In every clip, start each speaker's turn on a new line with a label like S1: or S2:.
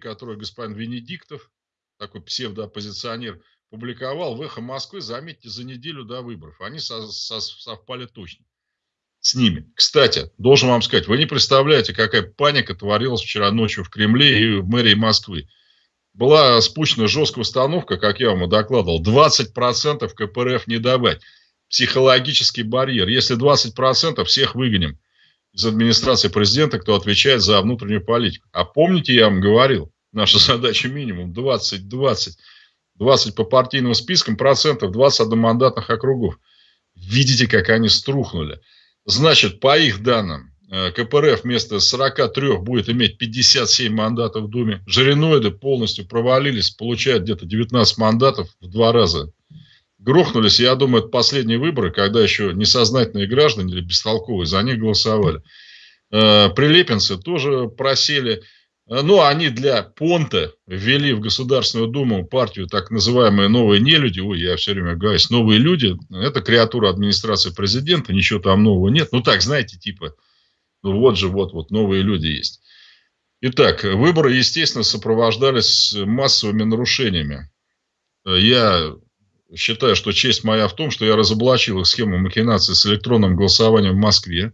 S1: который господин Венедиктов, такой псевдооппозиционер, публиковал в «Эхо Москвы», заметьте, за неделю до выборов. Они со со совпали точно с ними. Кстати, должен вам сказать, вы не представляете, какая паника творилась вчера ночью в Кремле и в мэрии Москвы. Была спущена жесткая установка, как я вам и докладывал, 20% КПРФ не давать. Психологический барьер. Если 20%, всех выгоним из администрации президента, кто отвечает за внутреннюю политику. А помните, я вам говорил, наша задача минимум 20-20. 20 по партийным спискам процентов, 20 одномандатных округов. Видите, как они струхнули. Значит, по их данным, э, КПРФ вместо 43 будет иметь 57 мандатов в Думе. Жириноиды полностью провалились, получают где-то 19 мандатов в два раза. Грохнулись, я думаю, это последние выборы, когда еще несознательные граждане или бестолковые за них голосовали. Э, прилепинцы тоже просели. Э, ну, они для понта ввели в Государственную Думу партию так называемые новые нелюди. Ой, я все время говорю, новые люди. Это креатура администрации президента, ничего там нового нет. Ну, так, знаете, типа, ну, вот же, вот, вот, новые люди есть. Итак, выборы, естественно, сопровождались массовыми нарушениями. Э, я считаю, что честь моя в том, что я разоблачил их схему махинации с электронным голосованием в Москве.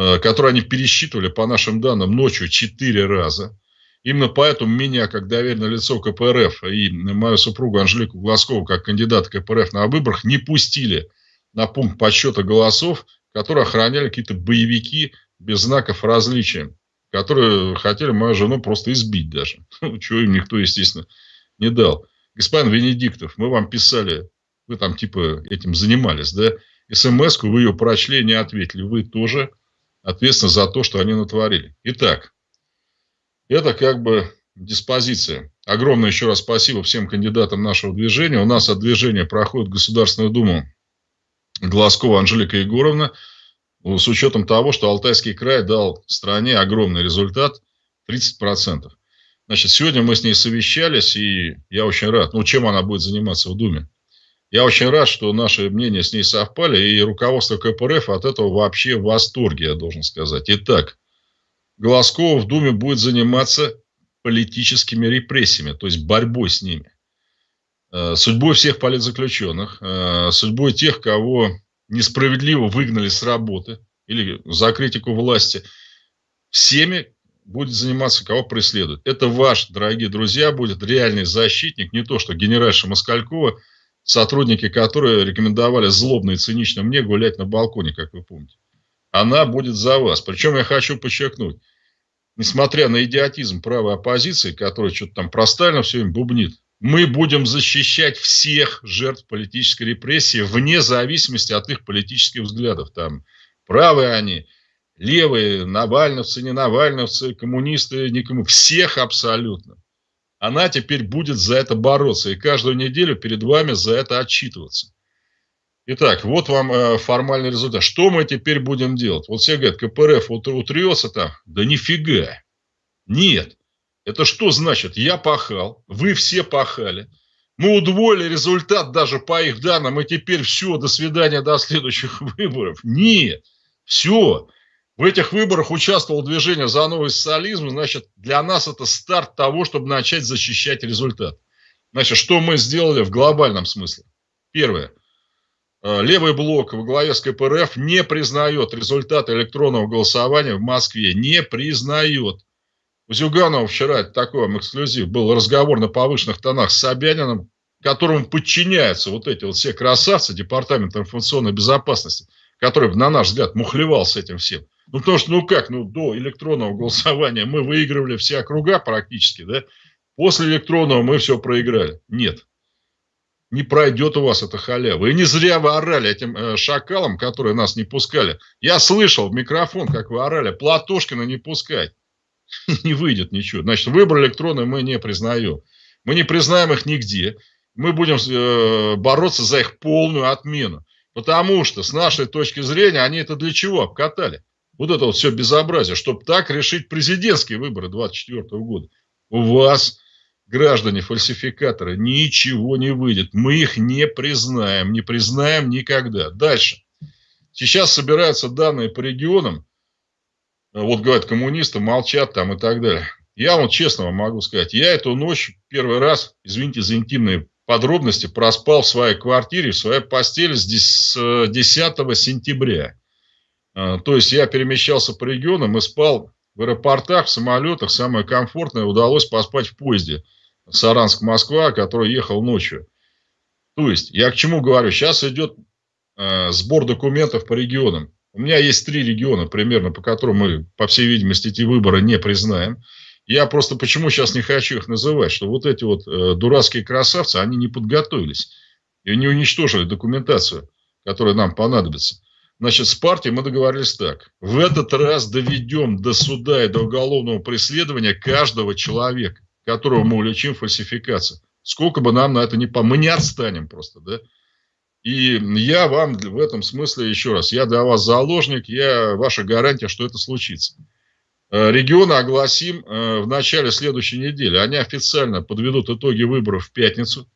S1: Э, которые они пересчитывали, по нашим данным, ночью четыре раза. Именно поэтому меня, как доверенное лицо КПРФ, и мою супругу Анжелику Глазкову, как кандидат КПРФ на выборах, не пустили на пункт подсчета голосов, которые охраняли какие-то боевики без знаков различия, которые хотели мою жену просто избить даже. Ну, чего им никто, естественно, не дал. Господин Венедиктов, мы вам писали, вы там типа этим занимались, да? СМС-ку вы ее прочли, не ответили. Вы тоже ответственны за то, что они натворили. Итак, это как бы диспозиция. Огромное еще раз спасибо всем кандидатам нашего движения. У нас от движения проходит Государственную Думу Глазкова Анжелика Егоровна. С учетом того, что Алтайский край дал стране огромный результат 30%. Значит, сегодня мы с ней совещались, и я очень рад. Ну, чем она будет заниматься в Думе? Я очень рад, что наши мнения с ней совпали, и руководство КПРФ от этого вообще в восторге, я должен сказать. Итак, Голоскова в Думе будет заниматься политическими репрессиями, то есть борьбой с ними. Э, судьбой всех политзаключенных, э, судьбой тех, кого несправедливо выгнали с работы или за критику власти, всеми будет заниматься, кого преследуют. Это ваш, дорогие друзья, будет реальный защитник, не то, что генеральша Москалькова – сотрудники которые рекомендовали злобно и цинично мне гулять на балконе, как вы помните. Она будет за вас. Причем я хочу подчеркнуть, несмотря на идиотизм правой оппозиции, которая что-то там про Сталина все им бубнит, мы будем защищать всех жертв политической репрессии вне зависимости от их политических взглядов. Там правые они, левые, навальновцы, не навальновцы, коммунисты, коммунисты. Всех абсолютно она теперь будет за это бороться и каждую неделю перед вами за это отчитываться. Итак, вот вам э, формальный результат. Что мы теперь будем делать? Вот все говорят, КПРФ утрется там. Да нифига. Нет. Это что значит? Я пахал, вы все пахали. Мы удвоили результат даже по их данным, и теперь все, до свидания, до следующих выборов. Нет. Все. В этих выборах участвовало движение за новый социализм, значит, для нас это старт того, чтобы начать защищать результат. Значит, что мы сделали в глобальном смысле? Первое. Э, левый блок во главе с КПРФ не признает результаты электронного голосования в Москве. Не признает. У Зюганова вчера, такой эксклюзив, был разговор на повышенных тонах с Собяниным, которому подчиняются вот эти вот все красавцы Департамента информационной безопасности, который, на наш взгляд, мухлевал с этим всем. Ну, потому что, ну как, ну, до электронного голосования мы выигрывали все округа практически, да? После электронного мы все проиграли. Нет. Не пройдет у вас эта халява. И не зря вы орали этим э, шакалам, которые нас не пускали. Я слышал в микрофон, как вы орали, Платошкина не пускать. Не выйдет ничего. Значит, выбор электронный мы не признаем. Мы не признаем их нигде. Мы будем э, бороться за их полную отмену. Потому что, с нашей точки зрения, они это для чего обкатали? Вот это вот все безобразие, чтобы так решить президентские выборы 2024 года. У вас, граждане фальсификаторы, ничего не выйдет. Мы их не признаем, не признаем никогда. Дальше. Сейчас собираются данные по регионам. Вот говорят, коммунисты молчат там и так далее. Я вот честно вам могу сказать, я эту ночь первый раз, извините за интимные подробности, проспал в своей квартире, в своей постели с 10 сентября. А, то есть я перемещался по регионам и спал в аэропортах, в самолетах. Самое комфортное удалось поспать в поезде Саранск-Москва, который ехал ночью. То есть я к чему говорю? Сейчас идет э, сбор документов по регионам. У меня есть три региона примерно, по которым мы, по всей видимости, эти выборы не признаем. Я просто почему сейчас не хочу их называть, что вот эти вот э, дурацкие красавцы, они не подготовились и не уничтожили документацию, которая нам понадобится. Значит, с партией мы договорились так. В этот раз доведем до суда и до уголовного преследования каждого человека, которого мы уличим в фальсификации. Сколько бы нам на это не по... Мы не отстанем просто, да? И я вам в этом смысле, еще раз, я для вас заложник, я ваша гарантия, что это случится. Э, регионы огласим э, в начале следующей недели. Они официально подведут итоги выборов в пятницу.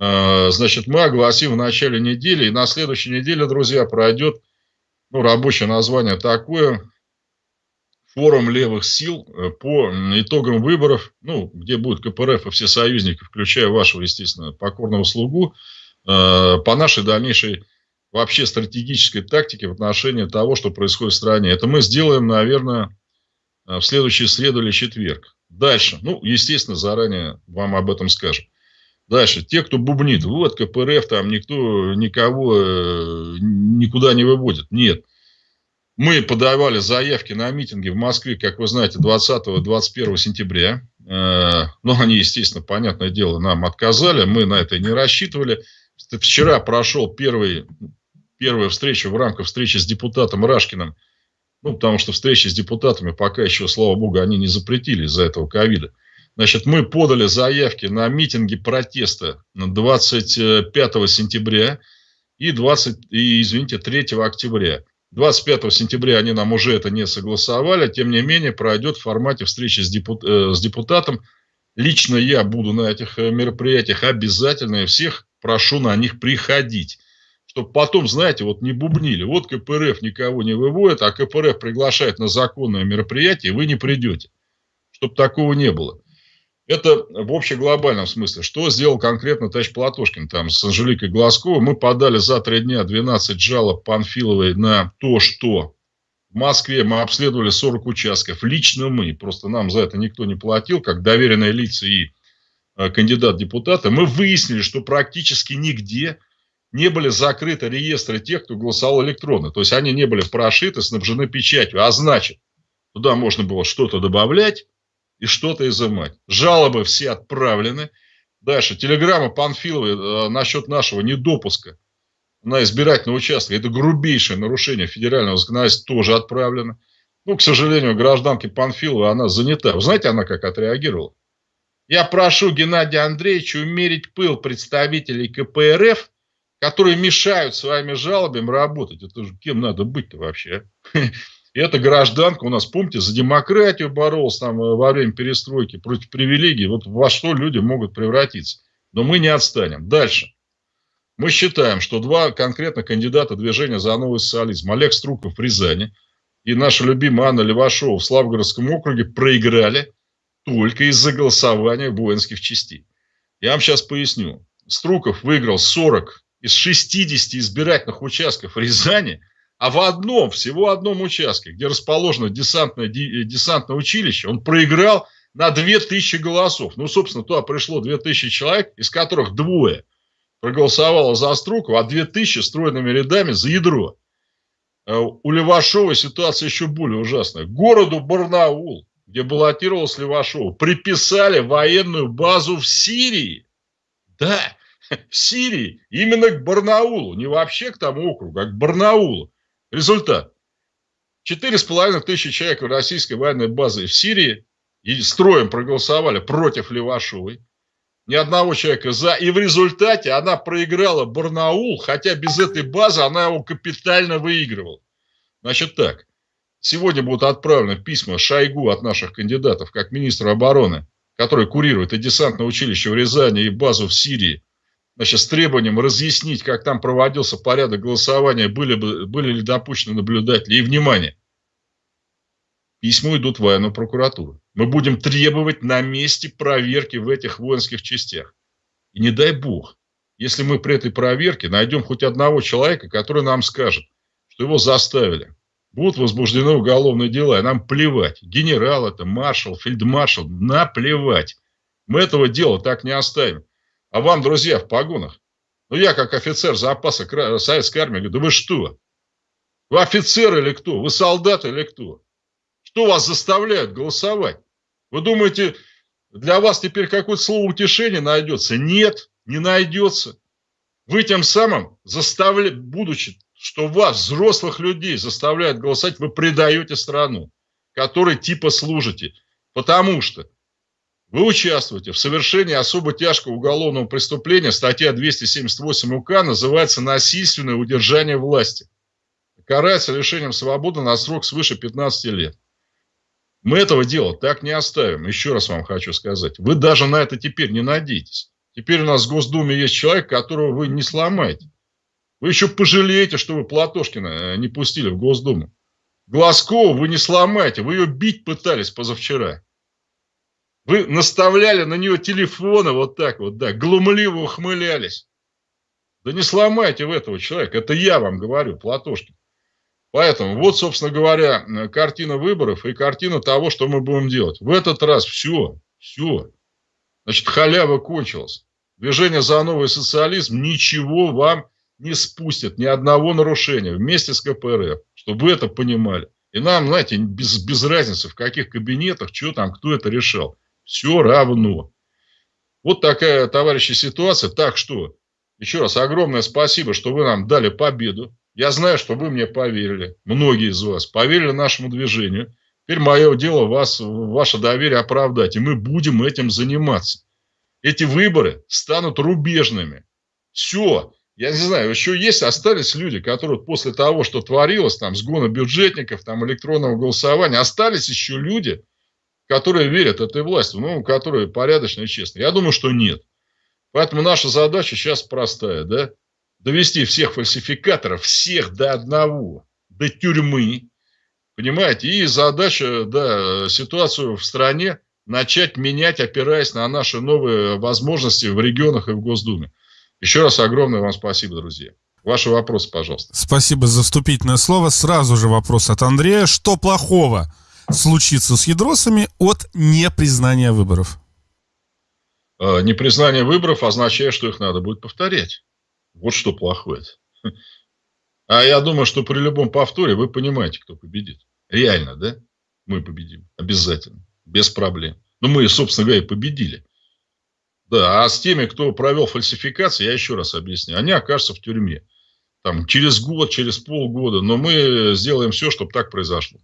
S1: Э, значит, мы огласим в начале недели, и на следующей неделе, друзья, пройдет, ну, рабочее название такое, форум левых сил по итогам выборов, ну, где будет КПРФ и все союзники, включая вашего, естественно, покорного слугу, по нашей дальнейшей вообще стратегической тактике в отношении того, что происходит в стране. Это мы сделаем, наверное, в следующую среду или четверг. Дальше, ну, естественно, заранее вам об этом скажем. Дальше, те, кто бубнит, вот КПРФ, там никто никого э, никуда не выводит. Нет. Мы подавали заявки на митинги в Москве, как вы знаете, 20-21 сентября. Э, но они, естественно, понятное дело, нам отказали. Мы на это не рассчитывали. Вчера прошел первый, первая встреча в рамках встречи с депутатом Рашкиным. Ну, потому что встречи с депутатами пока еще, слава богу, они не запретили из-за этого ковида. Значит, мы подали заявки на митинги протеста 25 сентября и, 20, и извините, 3 октября. 25 сентября они нам уже это не согласовали, тем не менее пройдет в формате встречи с, депут, э, с депутатом. Лично я буду на этих э, мероприятиях обязательно и всех прошу на них приходить. Чтобы потом, знаете, вот не бубнили. Вот КПРФ никого не выводит, а КПРФ приглашает на законное мероприятие, и вы не придете. Чтобы такого не было. Это в общеглобальном смысле. Что сделал конкретно Тач Платошкин там с Анжеликой Глазковой? Мы подали за три дня 12 жалоб Панфиловой на то, что в Москве мы обследовали 40 участков. Лично мы, просто нам за это никто не платил, как доверенные лица и э, кандидат депутата. Мы выяснили, что практически нигде не были закрыты реестры тех, кто голосовал электронно. То есть они не были прошиты, снабжены печатью. А значит, туда можно было что-то добавлять, и что-то изымать. Жалобы все отправлены. Дальше. Телеграмма Панфиловой э, насчет нашего недопуска на избирательный участок. Это грубейшее нарушение федерального законодательства тоже отправлено. Ну, к сожалению, гражданке Панфиловой она занята. Вы знаете, она как отреагировала? Я прошу Геннадия Андреевича умерить пыл представителей КПРФ, которые мешают своими жалобами работать. Это же кем надо быть-то вообще? И эта гражданка у нас, помните, за демократию боролась там э, во время перестройки против привилегий. Вот во что люди могут превратиться. Но мы не отстанем. Дальше. Мы считаем, что два конкретно кандидата движения за новый социализм, Олег Струков в Рязани и наша любимая Анна Левашова в Славгородском округе проиграли только из-за голосования воинских частей. Я вам сейчас поясню. Струков выиграл 40 из 60 избирательных участков Рязани – а в одном, всего одном участке, где расположено десантное, э, десантное училище, он проиграл на 2000 голосов. Ну, собственно, туда пришло 2000 человек, из которых двое проголосовало за Струкова, а 2000 стройными рядами за ядро. Э, у Левашова ситуация еще более ужасная. Городу Барнаул, где баллотировалась Левашова, приписали военную базу в Сирии. Да, в Сирии, именно к Барнаулу, не вообще к тому округу, а к Барнаулу. Результат. Четыре с половиной тысячи человек в российской военной базе в Сирии и строем проголосовали против Левашовой. Ни одного человека за. И в результате она проиграла Барнаул, хотя без этой базы она его капитально выигрывала. Значит так. Сегодня будут отправлены письма Шойгу от наших кандидатов, как министра обороны, который курирует и десантное училище в Рязани, и базу в Сирии, значит, с требованием разъяснить, как там проводился порядок голосования, были, бы, были ли допущены наблюдатели. И, внимание, письма идут в военную прокуратуру. Мы будем требовать на месте проверки в этих воинских частях. И не дай бог, если мы при этой проверке найдем хоть одного человека, который нам скажет, что его заставили, будут возбуждены уголовные дела, и нам плевать. Генерал это, маршал, фельдмаршал, наплевать. Мы этого дела так не оставим. А вам, друзья, в погонах, ну я как офицер запаса советской армии говорю, да вы что? Вы офицер или кто? Вы солдат или кто? Что вас заставляет голосовать? Вы думаете, для вас теперь какое-то слово утешения найдется? Нет, не найдется. Вы тем самым заставляете, будучи, что вас, взрослых людей, заставляют голосовать, вы предаете страну, которой типа служите. Потому что вы участвуете в совершении особо тяжкого уголовного преступления, статья 278 УК называется «Насильственное удержание власти». Карается лишением свободы на срок свыше 15 лет. Мы этого дела так не оставим. Еще раз вам хочу сказать. Вы даже на это теперь не надейтесь. Теперь у нас в Госдуме есть человек, которого вы не сломаете. Вы еще пожалеете, что вы Платошкина э, не пустили в Госдуму. Глазкову вы не сломаете. Вы ее бить пытались позавчера. Вы наставляли на нее телефоны вот так вот, да, глумливо ухмылялись. Да не сломайте в этого человека. Это я вам говорю, Платошкин. Поэтому вот, собственно говоря, картина выборов и картина того, что мы будем делать. В этот раз все, все. Значит, халява кончилась. Движение за новый социализм ничего вам не спустит, ни одного нарушения вместе с КПРФ, чтобы вы это понимали. И нам, знаете, без, без разницы, в каких кабинетах, что там, кто это решал. Все равно. Вот такая, товарищи, ситуация. Так что, еще раз огромное спасибо, что вы нам дали победу. Я знаю, что вы мне поверили, многие из вас поверили нашему движению. Теперь мое дело вас, ваше доверие оправдать, и мы будем этим заниматься. Эти выборы станут рубежными. Все. Я не знаю, еще есть, остались люди, которые после того, что творилось, там, сгона бюджетников, там, электронного голосования, остались еще люди, которые верят этой власти, ну, которые порядочные и честные. Я думаю, что нет. Поэтому наша задача сейчас простая, да, довести всех фальсификаторов, всех до одного, до тюрьмы, понимаете, и задача, да, ситуацию в стране начать менять, опираясь на наши новые возможности в регионах и в Госдуме. Еще раз огромное вам спасибо, друзья. Ваши вопросы, пожалуйста.
S2: Спасибо за вступительное слово. Сразу же вопрос от Андрея. Что плохого случится с ядросами от непризнания выборов?
S1: А, непризнание выборов означает, что их надо будет повторять. Вот что плохое. А я думаю, что при любом повторе вы понимаете, кто победит. Реально, да? Мы победим. Обязательно. Без проблем. Но мы, собственно говоря, и победили. Да, а с теми, кто провел фальсификации, я еще раз объясню, они окажутся в тюрьме. Там, через год, через полгода. Но мы сделаем все, чтобы так произошло.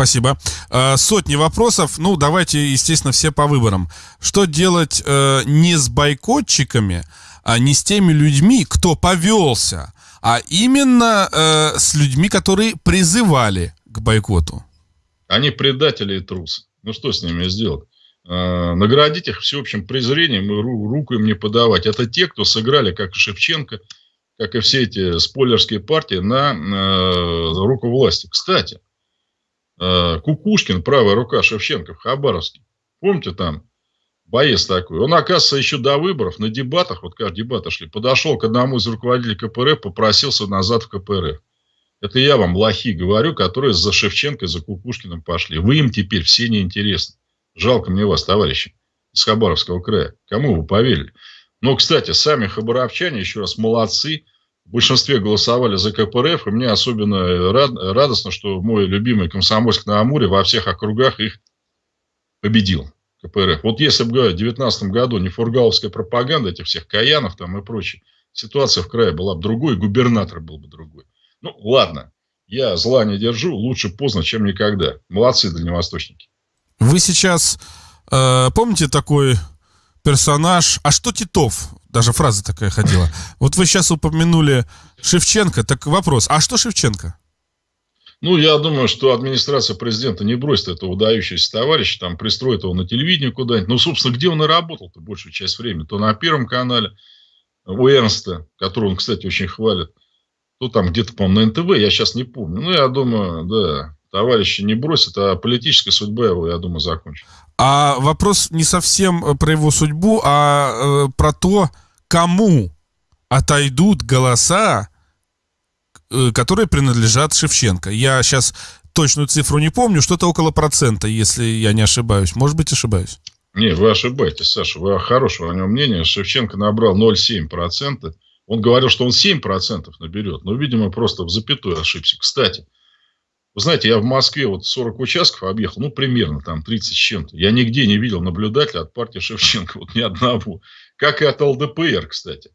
S2: Спасибо. А, сотни вопросов. Ну, давайте, естественно, все по выборам. Что делать э, не с бойкотчиками, а не с теми людьми, кто повелся, а именно э, с людьми, которые призывали к бойкоту?
S1: Они предатели и трусы. Ну, что с ними сделать? Э, наградить их всеобщим презрением и ру, руку им не подавать. Это те, кто сыграли, как и Шевченко, как и все эти спойлерские партии, на э, руку власти. Кстати, Э, Кукушкин, правая рука Шевченко в Хабаровске. Помните там? Боец такой. Он, оказывается, еще до выборов на дебатах, вот как дебаты шли, подошел к одному из руководителей КПРФ, попросился назад в КПРФ. Это я вам, лохи, говорю, которые за Шевченко, за Кукушкиным пошли. Вы им теперь все неинтересны. Жалко мне вас, товарищи, из Хабаровского края. Кому вы поверили? Но, кстати, сами хабаровчане, еще раз, молодцы в большинстве голосовали за КПРФ, и мне особенно рад, радостно, что мой любимый Комсомольск на Амуре во всех округах их победил. КПРФ. Вот если бы в 2019 году не фургаловская пропаганда этих всех Каянов там и прочее, ситуация в крае была бы другой, губернатор был бы другой. Ну, ладно, я зла не держу, лучше поздно, чем никогда. Молодцы, дальневосточники.
S2: Вы сейчас э, помните такой персонаж. А что Титов? Даже фраза такая ходила. Вот вы сейчас упомянули Шевченко. Так вопрос, а что Шевченко?
S1: Ну, я думаю, что администрация президента не бросит этого удающегося товарища, там пристроит его на телевидение куда-нибудь. Ну, собственно, где он и работал-то большую часть времени? То на Первом канале у Эрнста, который он, кстати, очень хвалит, то там где-то, по-моему, на НТВ, я сейчас не помню. Ну, я думаю, да, товарища не бросит, а политическая судьба его, я думаю, закончится.
S2: А вопрос не совсем э, про его судьбу, а э, про то, кому отойдут голоса, э, которые принадлежат Шевченко. Я сейчас точную цифру не помню, что-то около процента, если я не ошибаюсь. Может быть, ошибаюсь.
S1: Не, вы ошибаетесь, Саша. Вы хорошего о нем мнения. Шевченко набрал 0,7%. Он говорил, что он 7% наберет. Но, видимо, просто в запятую ошибся. Кстати, вы знаете, я в Москве вот 40 участков объехал, ну, примерно там 30 с чем-то. Я нигде не видел наблюдателя от партии Шевченко, вот ни одного. Как и от ЛДПР, кстати.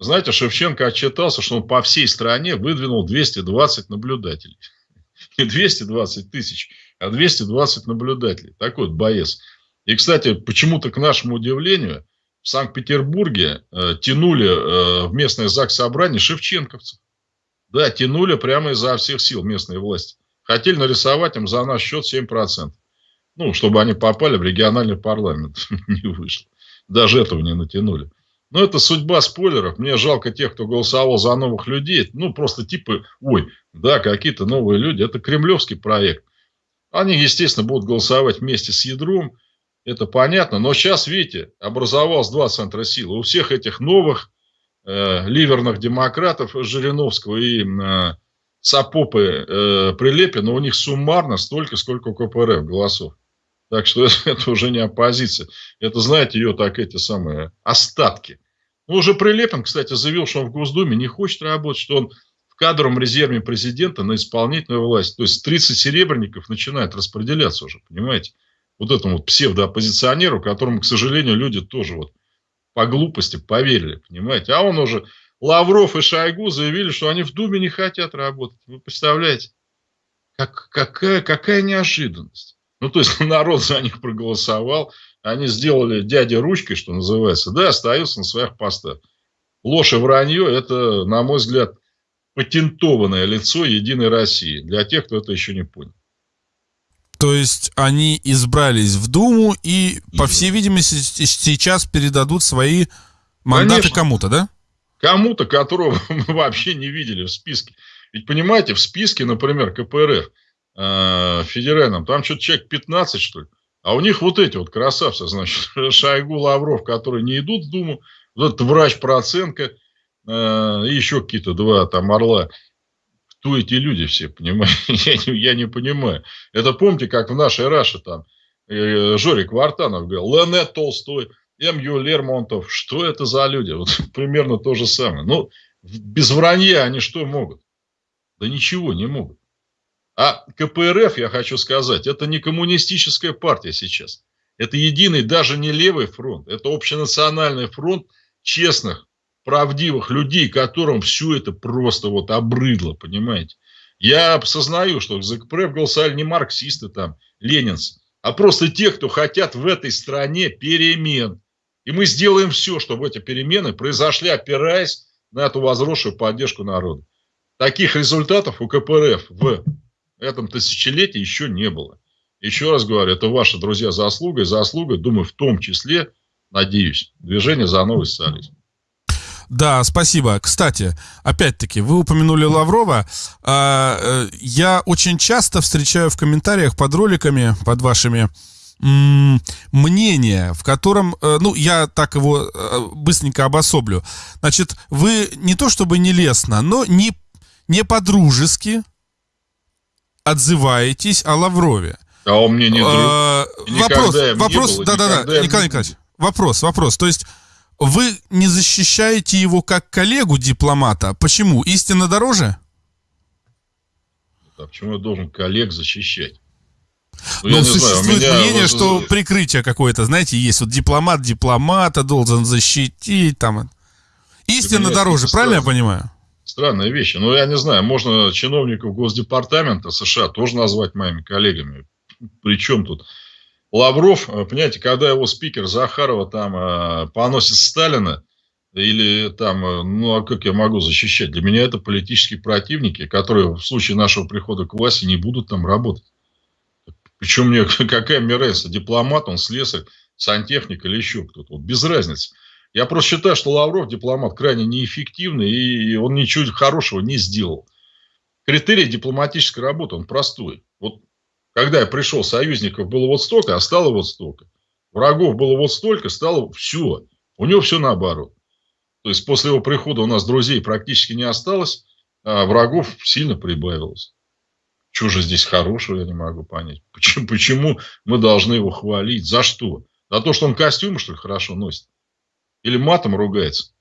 S1: Знаете, Шевченко отчитался, что он по всей стране выдвинул 220 наблюдателей. Не 220 тысяч, а 220 наблюдателей. Такой вот боец. И, кстати, почему-то, к нашему удивлению, в Санкт-Петербурге э, тянули э, в местное ЗАГС собрание шевченковцев. Да, тянули прямо изо всех сил местные власти. Хотели нарисовать им за наш счет 7%. Ну, чтобы они попали в региональный парламент. не вышло. Даже этого не натянули. Но это судьба спойлеров. Мне жалко тех, кто голосовал за новых людей. Ну, просто типа, ой, да, какие-то новые люди. Это кремлевский проект. Они, естественно, будут голосовать вместе с ядром. Это понятно. Но сейчас, видите, образовалось два центра силы. У всех этих новых э, ливерных демократов Жириновского и э, Сапопы э, Прилепина, у них суммарно столько, сколько у КПРФ голосов. Так что это, это уже не оппозиция. Это, знаете, ее так эти самые остатки. Ну, уже Прилепин, кстати, заявил, что он в Госдуме не хочет работать, что он в кадровом резерве президента на исполнительную власть. То есть 30 серебряников начинает распределяться уже, понимаете? Вот этому вот псевдооппозиционеру, которому, к сожалению, люди тоже вот по глупости поверили, понимаете? А он уже, Лавров и Шойгу заявили, что они в Думе не хотят работать. Вы представляете? Как, какая, какая неожиданность. Ну, то есть, народ за них проголосовал, они сделали дядя ручкой, что называется, да, остаются на своих постах. Ложь и вранье – это, на мой взгляд, патентованное лицо Единой России. Для тех, кто это еще не понял.
S2: То есть они избрались в Думу и, и... по всей видимости, сейчас передадут свои мандаты кому-то, да?
S1: Кому-то, которого мы вообще не видели в списке. Ведь понимаете, в списке, например, КПРФ э, федеральном, там что-то человек 15, что ли. А у них вот эти вот красавцы, значит, Шойгу, Лавров, которые не идут в Думу, вот этот врач Проценко, э, и еще какие-то два там орла. Кто эти люди все, понимаете? я, не, я не понимаю. Это помните, как в нашей Раше там э, Жорик Вартанов говорил, Лене Толстой, М.Ю. Лермонтов. Что это за люди? Вот примерно то же самое. Ну, без вранья они что могут? Да ничего не могут. А КПРФ, я хочу сказать, это не коммунистическая партия сейчас. Это единый, даже не левый фронт. Это общенациональный фронт честных, правдивых людей, которым все это просто вот обрыдло, понимаете. Я осознаю, что за КПРФ голосовали не марксисты там, ленинцы, а просто те, кто хотят в этой стране перемен. И мы сделаем все, чтобы эти перемены произошли, опираясь на эту возросшую поддержку народа. Таких результатов у КПРФ в этом тысячелетии еще не было. Еще раз говорю, это ваши друзья заслугой, заслугой, думаю, в том числе, надеюсь, движение за новый социализм.
S2: Да, спасибо. Кстати, опять-таки, вы упомянули Лаврова. А, э, я очень часто встречаю в комментариях под роликами, под вашими мнение, в котором, э, ну, я так его э, быстренько обособлю. Значит, вы не то чтобы нелестно, но не, не по-дружески отзываетесь о Лаврове.
S1: А он мне не друг.
S2: А, вопрос, вопрос, да-да-да, Николай Николаевич, вопрос, вопрос. То есть вы не защищаете его как коллегу-дипломата. Почему? Истина дороже?
S1: А почему я должен коллег защищать?
S2: Ну, ну существует знаю, мнение, вот... что прикрытие какое-то, знаете, есть. Вот дипломат дипломата должен защитить. Там. Истина дороже, правильно я понимаю?
S1: Странная вещь. Ну, я не знаю, можно чиновников Госдепартамента США тоже назвать моими коллегами. Причем тут Лавров, э, понимаете, когда его спикер Захарова там э, поносит Сталина, или там, э, ну, а как я могу защищать? Для меня это политические противники, которые в случае нашего прихода к власти не будут там работать. Причем мне какая мне разница, дипломат, он слесарь, сантехник или еще кто-то. Вот без разницы. Я просто считаю, что Лавров дипломат крайне неэффективный, и он ничего хорошего не сделал. Критерий дипломатической работы, он простой. Вот когда я пришел, союзников было вот столько, а стало вот столько. Врагов было вот столько, стало все. У него все наоборот. То есть после его прихода у нас друзей практически не осталось, а врагов сильно прибавилось. Что же здесь хорошего, я не могу понять. Почему, почему мы должны его хвалить? За что? За то, что он костюмы, что ли, хорошо носит? Или матом ругается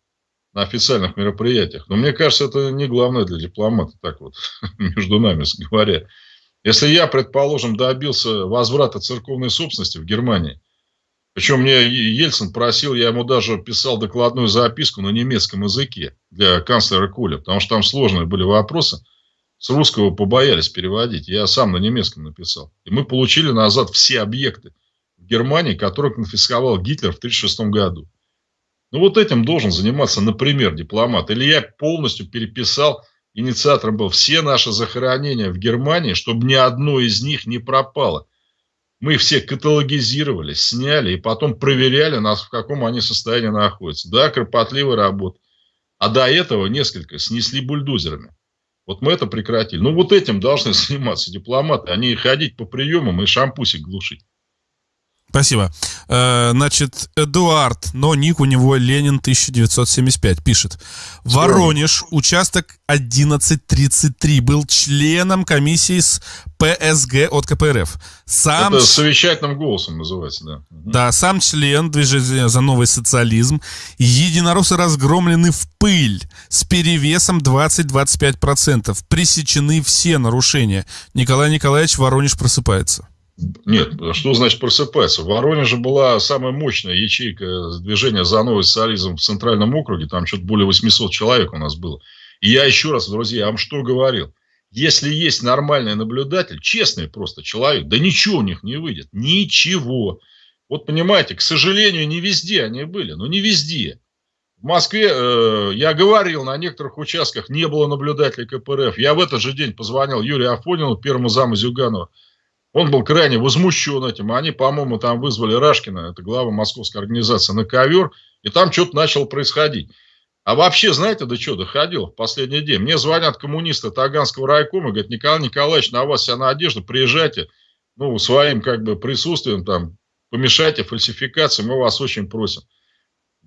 S1: на официальных мероприятиях? Но мне кажется, это не главное для дипломата, так вот, между нами говоря. Если я, предположим, добился возврата церковной собственности в Германии, причем мне Ельцин просил, я ему даже писал докладную записку на немецком языке для канцлера Коля, потому что там сложные были вопросы – с русского побоялись переводить. Я сам на немецком написал. И мы получили назад все объекты в Германии, которые конфисковал Гитлер в 1936 году. Ну, вот этим должен заниматься, например, дипломат. Или я полностью переписал, инициатором был, все наши захоронения в Германии, чтобы ни одно из них не пропало. Мы все каталогизировали, сняли и потом проверяли, нас, в каком они состоянии находятся. Да, кропотливая работа. А до этого несколько снесли бульдозерами. Вот мы это прекратили. Ну, вот этим должны заниматься дипломаты, а не ходить по приемам и шампусик глушить.
S2: Спасибо. Э, значит, Эдуард, но ник у него Ленин 1975, пишет. Воронеж, участок 1133, был членом комиссии с ПСГ от КПРФ.
S1: Сам... Это совещательным голосом называется, да.
S2: Да, сам член движения за новый социализм. Единороссы разгромлены в пыль с перевесом 20-25%. Пресечены все нарушения. Николай Николаевич Воронеж просыпается.
S1: Нет, что значит просыпаться? В Воронеже была самая мощная ячейка движения за новый социализм в Центральном округе. Там что-то более 800 человек у нас было. И я еще раз, друзья, вам что говорил? Если есть нормальный наблюдатель, честный просто человек, да ничего у них не выйдет. Ничего. Вот понимаете, к сожалению, не везде они были. Но не везде. В Москве, э, я говорил, на некоторых участках не было наблюдателей КПРФ. Я в этот же день позвонил Юрию Афонину, первому заму Зюганова. Он был крайне возмущен этим. Они, по-моему, там вызвали Рашкина, это глава московской организации, на ковер, и там что-то начало происходить. А вообще, знаете, до чего доходило в последний день? Мне звонят коммунисты Таганского райкома, говорят, Николай Николаевич, на вас вся надежда, приезжайте, ну, своим как бы присутствием там, помешайте фальсификации, мы вас очень просим.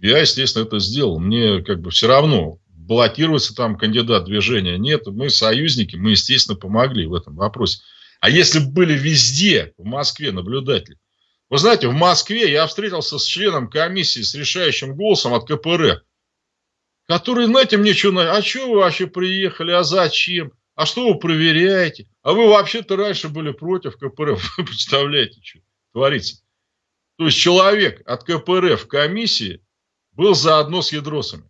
S1: Я, естественно, это сделал. Мне как бы все равно, баллотироваться там кандидат движения нет. Мы союзники, мы, естественно, помогли в этом вопросе. А если бы были везде, в Москве, наблюдатели? Вы знаете, в Москве я встретился с членом комиссии с решающим голосом от КПРФ, который, знаете, мне что, а что вы вообще приехали, а зачем? А что вы проверяете? А вы вообще-то раньше были против КПРФ. Вы представляете, что творится? То есть человек от КПРФ в комиссии был заодно с ядросами.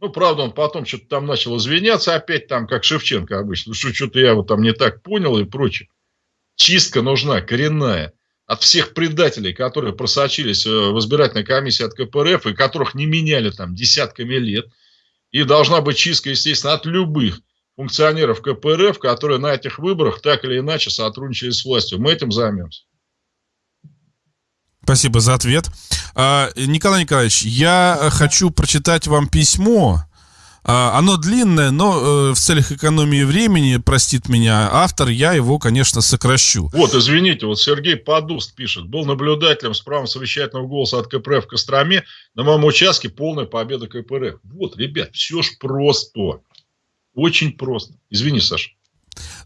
S1: Ну, правда, он потом что-то там начал извиняться опять, там, как Шевченко обычно, что что-то я вот там не так понял и прочее. Чистка нужна, коренная. От всех предателей, которые просочились э, в избирательной комиссии от КПРФ, и которых не меняли там десятками лет. И должна быть чистка, естественно, от любых функционеров КПРФ, которые на этих выборах так или иначе сотрудничали с властью. Мы этим займемся.
S2: Спасибо за ответ. А, Николай Николаевич, я хочу прочитать вам письмо. А, оно длинное, но э, в целях экономии времени, простит меня автор, я его, конечно, сокращу.
S1: Вот, извините, вот Сергей Подуст пишет. Был наблюдателем с правом совещательного голоса от КПРФ в Костроме. На моем участке полная победа КПРФ. Вот, ребят, все ж просто. Очень просто. Извини, Саша.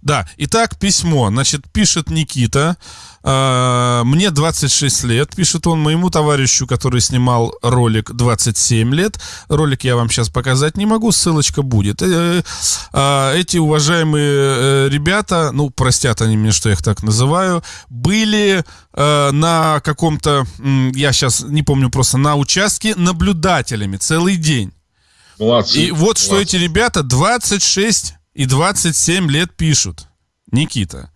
S2: Да, итак, письмо. Значит, пишет Никита. Э, мне 26 лет, пишет он моему товарищу, который снимал ролик 27 лет. Ролик я вам сейчас показать не могу, ссылочка будет. Э, э, эти уважаемые ребята, ну, простят они мне, что я их так называю, были на каком-то, я сейчас не помню просто, на участке наблюдателями целый день. Молодцы. И вот молодцы. что эти ребята 26 и 27 лет пишут. Никита.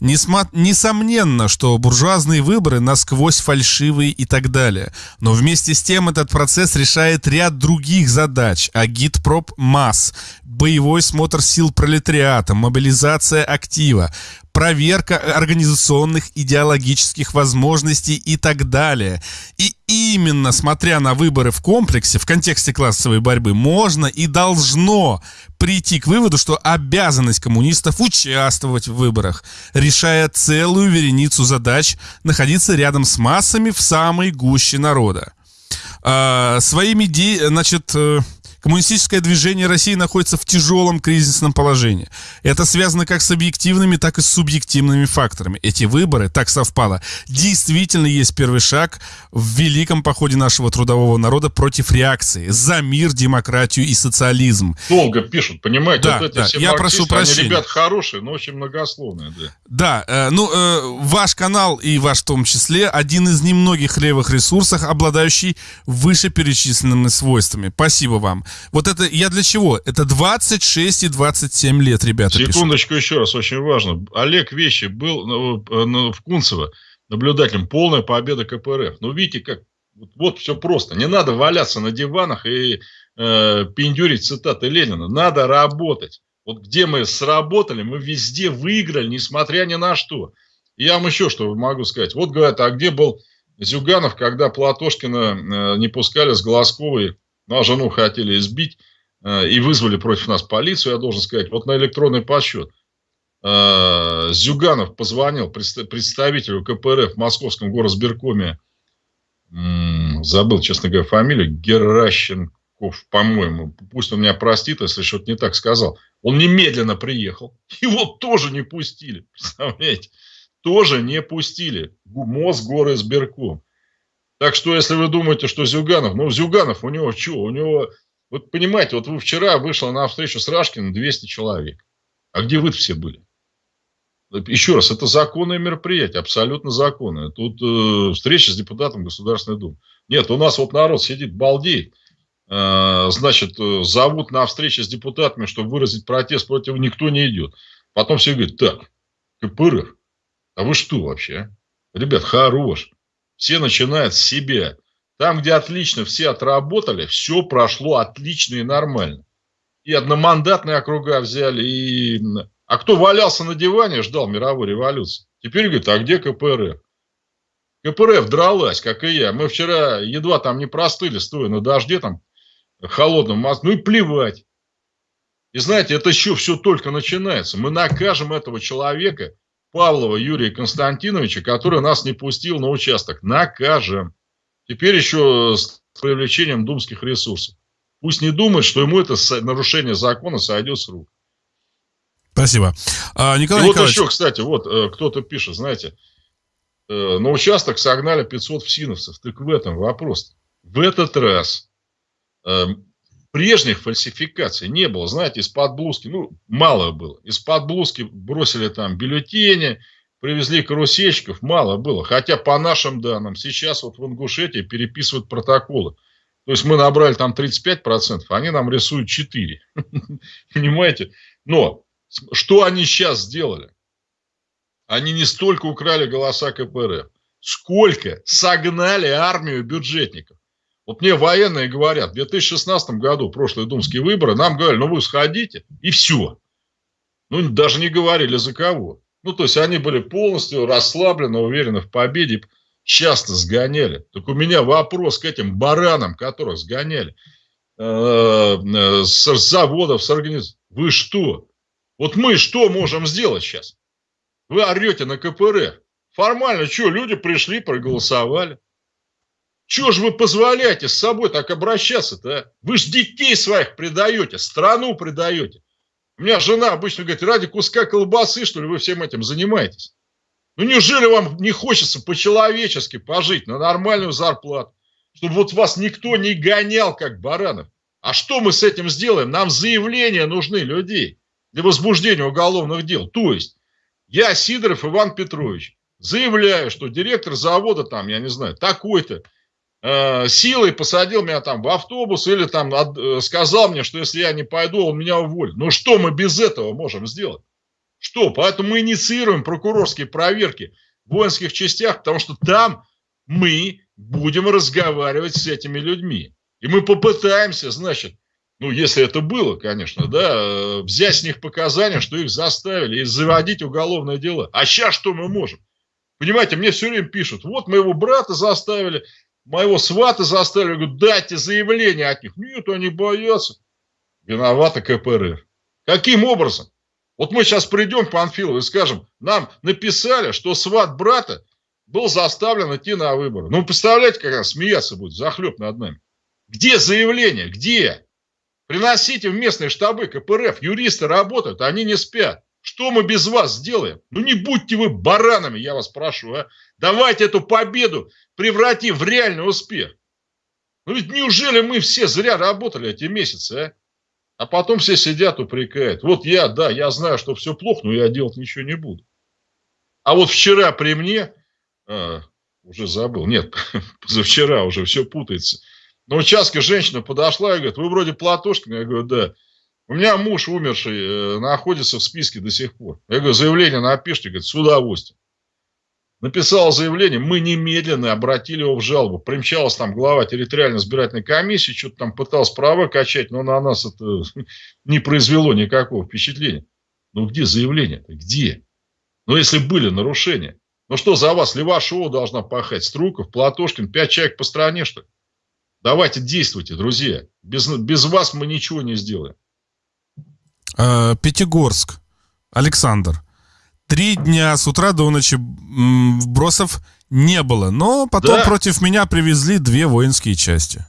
S2: Несомненно, что буржуазные выборы насквозь фальшивые и так далее. Но вместе с тем этот процесс решает ряд других задач. Агитпроп масс, боевой смотр сил пролетариата, мобилизация актива, проверка организационных идеологических возможностей и так далее. И именно смотря на выборы в комплексе, в контексте классовой борьбы, можно и должно прийти к выводу, что обязанность коммунистов участвовать в выборах, решая целую вереницу задач, находиться рядом с массами в самой гуще народа. А, своими, де... значит, э, Коммунистическое движение России находится в тяжелом кризисном положении. Это связано как с объективными, так и с субъективными факторами. Эти выборы, так совпало, действительно есть первый шаг в великом походе нашего трудового народа против реакции за мир, демократию и социализм.
S1: Долго пишут, понимаете?
S2: Да, вот да, я прошу прощения.
S1: Они ребят хорошие, но очень многословные. Да,
S2: да э, ну, э, ваш канал и ваш в том числе один из немногих левых ресурсов, обладающий вышеперечисленными свойствами. Спасибо вам. Вот это я для чего? Это 26 и 27 лет, ребята.
S1: Секундочку пишут. еще раз, очень важно. Олег Вещи был ну, ну, в Кунцево наблюдателем. Полная победа КПРФ. Ну, видите, как вот, вот все просто. Не надо валяться на диванах и э, пиндюрить цитаты Ленина. Надо работать. Вот где мы сработали, мы везде выиграли, несмотря ни на что. Я вам еще что могу сказать. Вот говорят, а где был Зюганов, когда Платошкина э, не пускали с Голосковой ну, а жену хотели избить э, и вызвали против нас полицию, я должен сказать. Вот на электронный подсчет. Э, Зюганов позвонил представителю КПРФ в московском горосберкоме, забыл, честно говоря, фамилию, Геращенков, по-моему. Пусть он меня простит, если что-то не так сказал. Он немедленно приехал. Его тоже не пустили. Представляете? Тоже не пустили. Мосгорисберком. Так что, если вы думаете, что Зюганов, ну, Зюганов, у него что? У него, вот понимаете, вот вы вчера вышла на встречу с Рашкиным 200 человек. А где вы все были? Еще раз, это законное мероприятие, абсолютно законное. Тут э, встреча с депутатом Государственной Думы. Нет, у нас вот народ сидит, балдеет. Э, значит, э, зовут на встречу с депутатами, чтобы выразить протест против, никто не идет. Потом все говорят, так, КПРФ, а вы что вообще? А? Ребят, хорош. Все начинают с себя. Там, где отлично все отработали, все прошло отлично и нормально. И одномандатные округа взяли, и... А кто валялся на диване, ждал мировой революции. Теперь говорит, а где КПРФ? КПРФ дралась, как и я. Мы вчера едва там не простыли, стоя на дожде там холодном. Ну и плевать. И знаете, это еще все только начинается. Мы накажем этого человека, Павлова Юрия Константиновича, который нас не пустил на участок. Накажем. Теперь еще с привлечением думских ресурсов. Пусть не думает, что ему это нарушение закона сойдет с рук.
S2: Спасибо.
S1: А, Николай И вот еще, кстати, вот э, кто-то пишет, знаете, э, на участок согнали 500 всиновцев. Так в этом вопрос. В этот раз э, прежних фальсификаций не было. Знаете, из-под блузки, ну, мало было. Из-под блузки бросили там бюллетени, привезли карусельщиков, мало было. Хотя по нашим данным, сейчас вот в Ингушетии переписывают протоколы. То есть мы набрали там 35%, а они нам рисуют 4%. Понимаете? Но что они сейчас сделали? Они не столько украли голоса КПРФ, сколько согнали армию бюджетников. Вот мне военные говорят, в 2016 году, прошлые думские выборы, нам говорили, ну вы сходите, и все. Ну, даже не говорили за кого. Ну, то есть, они были полностью расслаблены, уверены в победе, часто сгоняли. Так у меня вопрос к этим баранам, которых сгоняли э, э, с заводов, с организаций. Вы что? Вот мы что можем сделать сейчас? Вы орете на КПРФ. Формально, что, люди пришли, проголосовали. Чего же вы позволяете с собой так обращаться-то? А? Вы же детей своих предаете, страну предаете. У меня жена обычно говорит, ради куска колбасы, что ли, вы всем этим занимаетесь? Ну, неужели вам не хочется по-человечески пожить на нормальную зарплату, чтобы вот вас никто не гонял, как баранов? А что мы с этим сделаем? Нам заявления нужны людей для возбуждения уголовных дел. То есть, я, Сидоров Иван Петрович, заявляю, что директор завода там, я не знаю, такой-то, Э, силой посадил меня там в автобус или там от, э, сказал мне, что если я не пойду, он меня уволит. Ну что мы без этого можем сделать? Что? Поэтому мы инициируем прокурорские проверки в воинских частях, потому что там мы будем разговаривать с этими людьми. И мы попытаемся, значит, ну, если это было, конечно, да, э, взять с них показания, что их заставили, и заводить уголовное дело. А сейчас что мы можем? Понимаете, мне все время пишут, вот моего брата заставили, Моего свата заставили, говорю, дайте заявление от них. Нет, они боятся. Виновата КПРФ. Каким образом? Вот мы сейчас придем к Панфилову и скажем, нам написали, что сват брата был заставлен идти на выборы. Ну, представляете, как раз смеяться будет, захлеб над нами. Где заявление? Где? Приносите в местные штабы КПРФ, юристы работают, они не спят. Что мы без вас сделаем? Ну не будьте вы баранами, я вас прошу. А? Давайте эту победу превратим в реальный успех. Ну ведь неужели мы все зря работали эти месяцы, а? А потом все сидят, упрекают. Вот я, да, я знаю, что все плохо, но я делать ничего не буду. А вот вчера при мне, а, уже забыл, нет, позавчера уже все путается. На участке женщина подошла и говорит, вы вроде Платошкин. Я говорю, да. У меня муж умерший э, находится в списке до сих пор. Я говорю, заявление напишите, говорит, с удовольствием. Написал заявление, мы немедленно обратили его в жалобу. Примчалась там глава территориальной избирательной комиссии, что-то там пытался права качать, но на нас это не произвело никакого впечатления. Ну где заявление -то? Где? Ну если были нарушения. Ну что за вас Левашова должна пахать? Струков, Платошкин, пять человек по стране, что ли? Давайте действуйте, друзья. Без, без вас мы ничего не сделаем.
S2: А, Пятигорск. Александр. Три дня с утра до ночи вбросов не было, но потом да. против меня привезли две воинские части.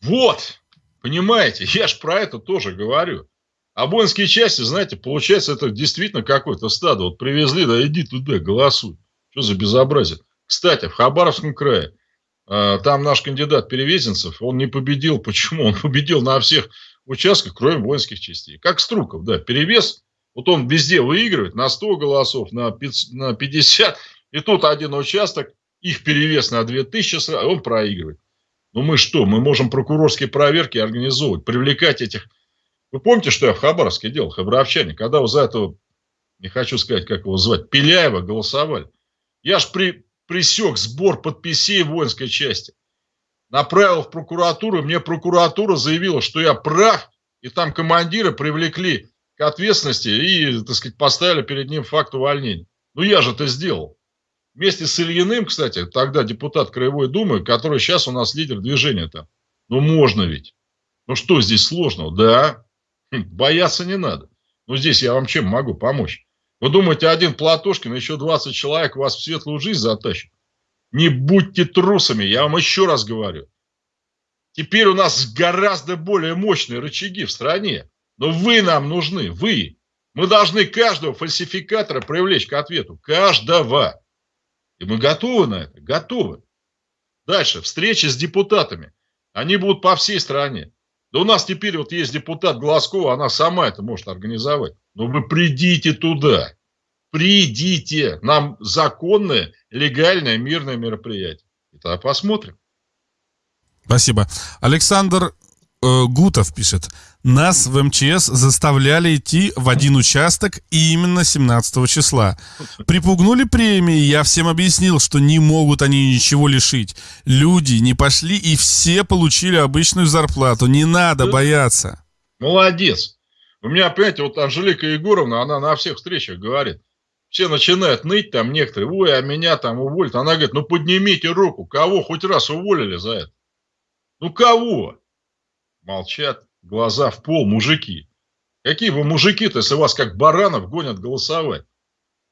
S1: Вот, понимаете, я ж про это тоже говорю. А воинские части, знаете, получается, это действительно какое-то стадо. Вот привезли, да иди туда, голосуй. Что за безобразие? Кстати, в Хабаровском крае, а, там наш кандидат Перевезенцев, он не победил. Почему? Он победил на всех участках, кроме воинских частей. Как Струков, да, перевес вот он везде выигрывает на 100 голосов, на 50. И тут один участок, их перевес на 2000, он проигрывает. Ну мы что, мы можем прокурорские проверки организовывать, привлекать этих... Вы помните, что я в Хабаровске делал, хабаровчане, когда вы за этого, не хочу сказать, как его звать, Пеляева голосовали. Я ж при, присек сбор подписей воинской части. Направил в прокуратуру, мне прокуратура заявила, что я прав, и там командиры привлекли к ответственности и, так сказать, поставили перед ним факт увольнения. Ну, я же это сделал. Вместе с Ильиным, кстати, тогда депутат Краевой Думы, который сейчас у нас лидер движения там. Ну, можно ведь. Ну, что здесь сложного? Да, хм, бояться не надо. Ну, здесь я вам чем могу помочь? Вы думаете, один Платошкин, еще 20 человек вас в светлую жизнь затащит? Не будьте трусами, я вам еще раз говорю. Теперь у нас гораздо более мощные рычаги в стране. Но вы нам нужны, вы. Мы должны каждого фальсификатора привлечь к ответу. Каждого. И мы готовы на это, готовы. Дальше, встречи с депутатами. Они будут по всей стране. Да у нас теперь вот есть депутат Глазкова, она сама это может организовать. Но вы придите туда. Придите. Нам законное, легальное, мирное мероприятие. И посмотрим.
S2: Спасибо. Александр э, Гутов пишет. Нас в МЧС заставляли идти в один участок именно 17 числа. Припугнули премии, я всем объяснил, что не могут они ничего лишить. Люди не пошли и все получили обычную зарплату. Не надо бояться.
S1: Молодец. У меня, понимаете, вот Анжелика Егоровна, она на всех встречах говорит. Все начинают ныть там некоторые, ой, а меня там уволят. Она говорит, ну поднимите руку, кого хоть раз уволили за это? Ну кого? Молчат, глаза в пол, мужики. Какие вы мужики-то, если вас как баранов гонят голосовать?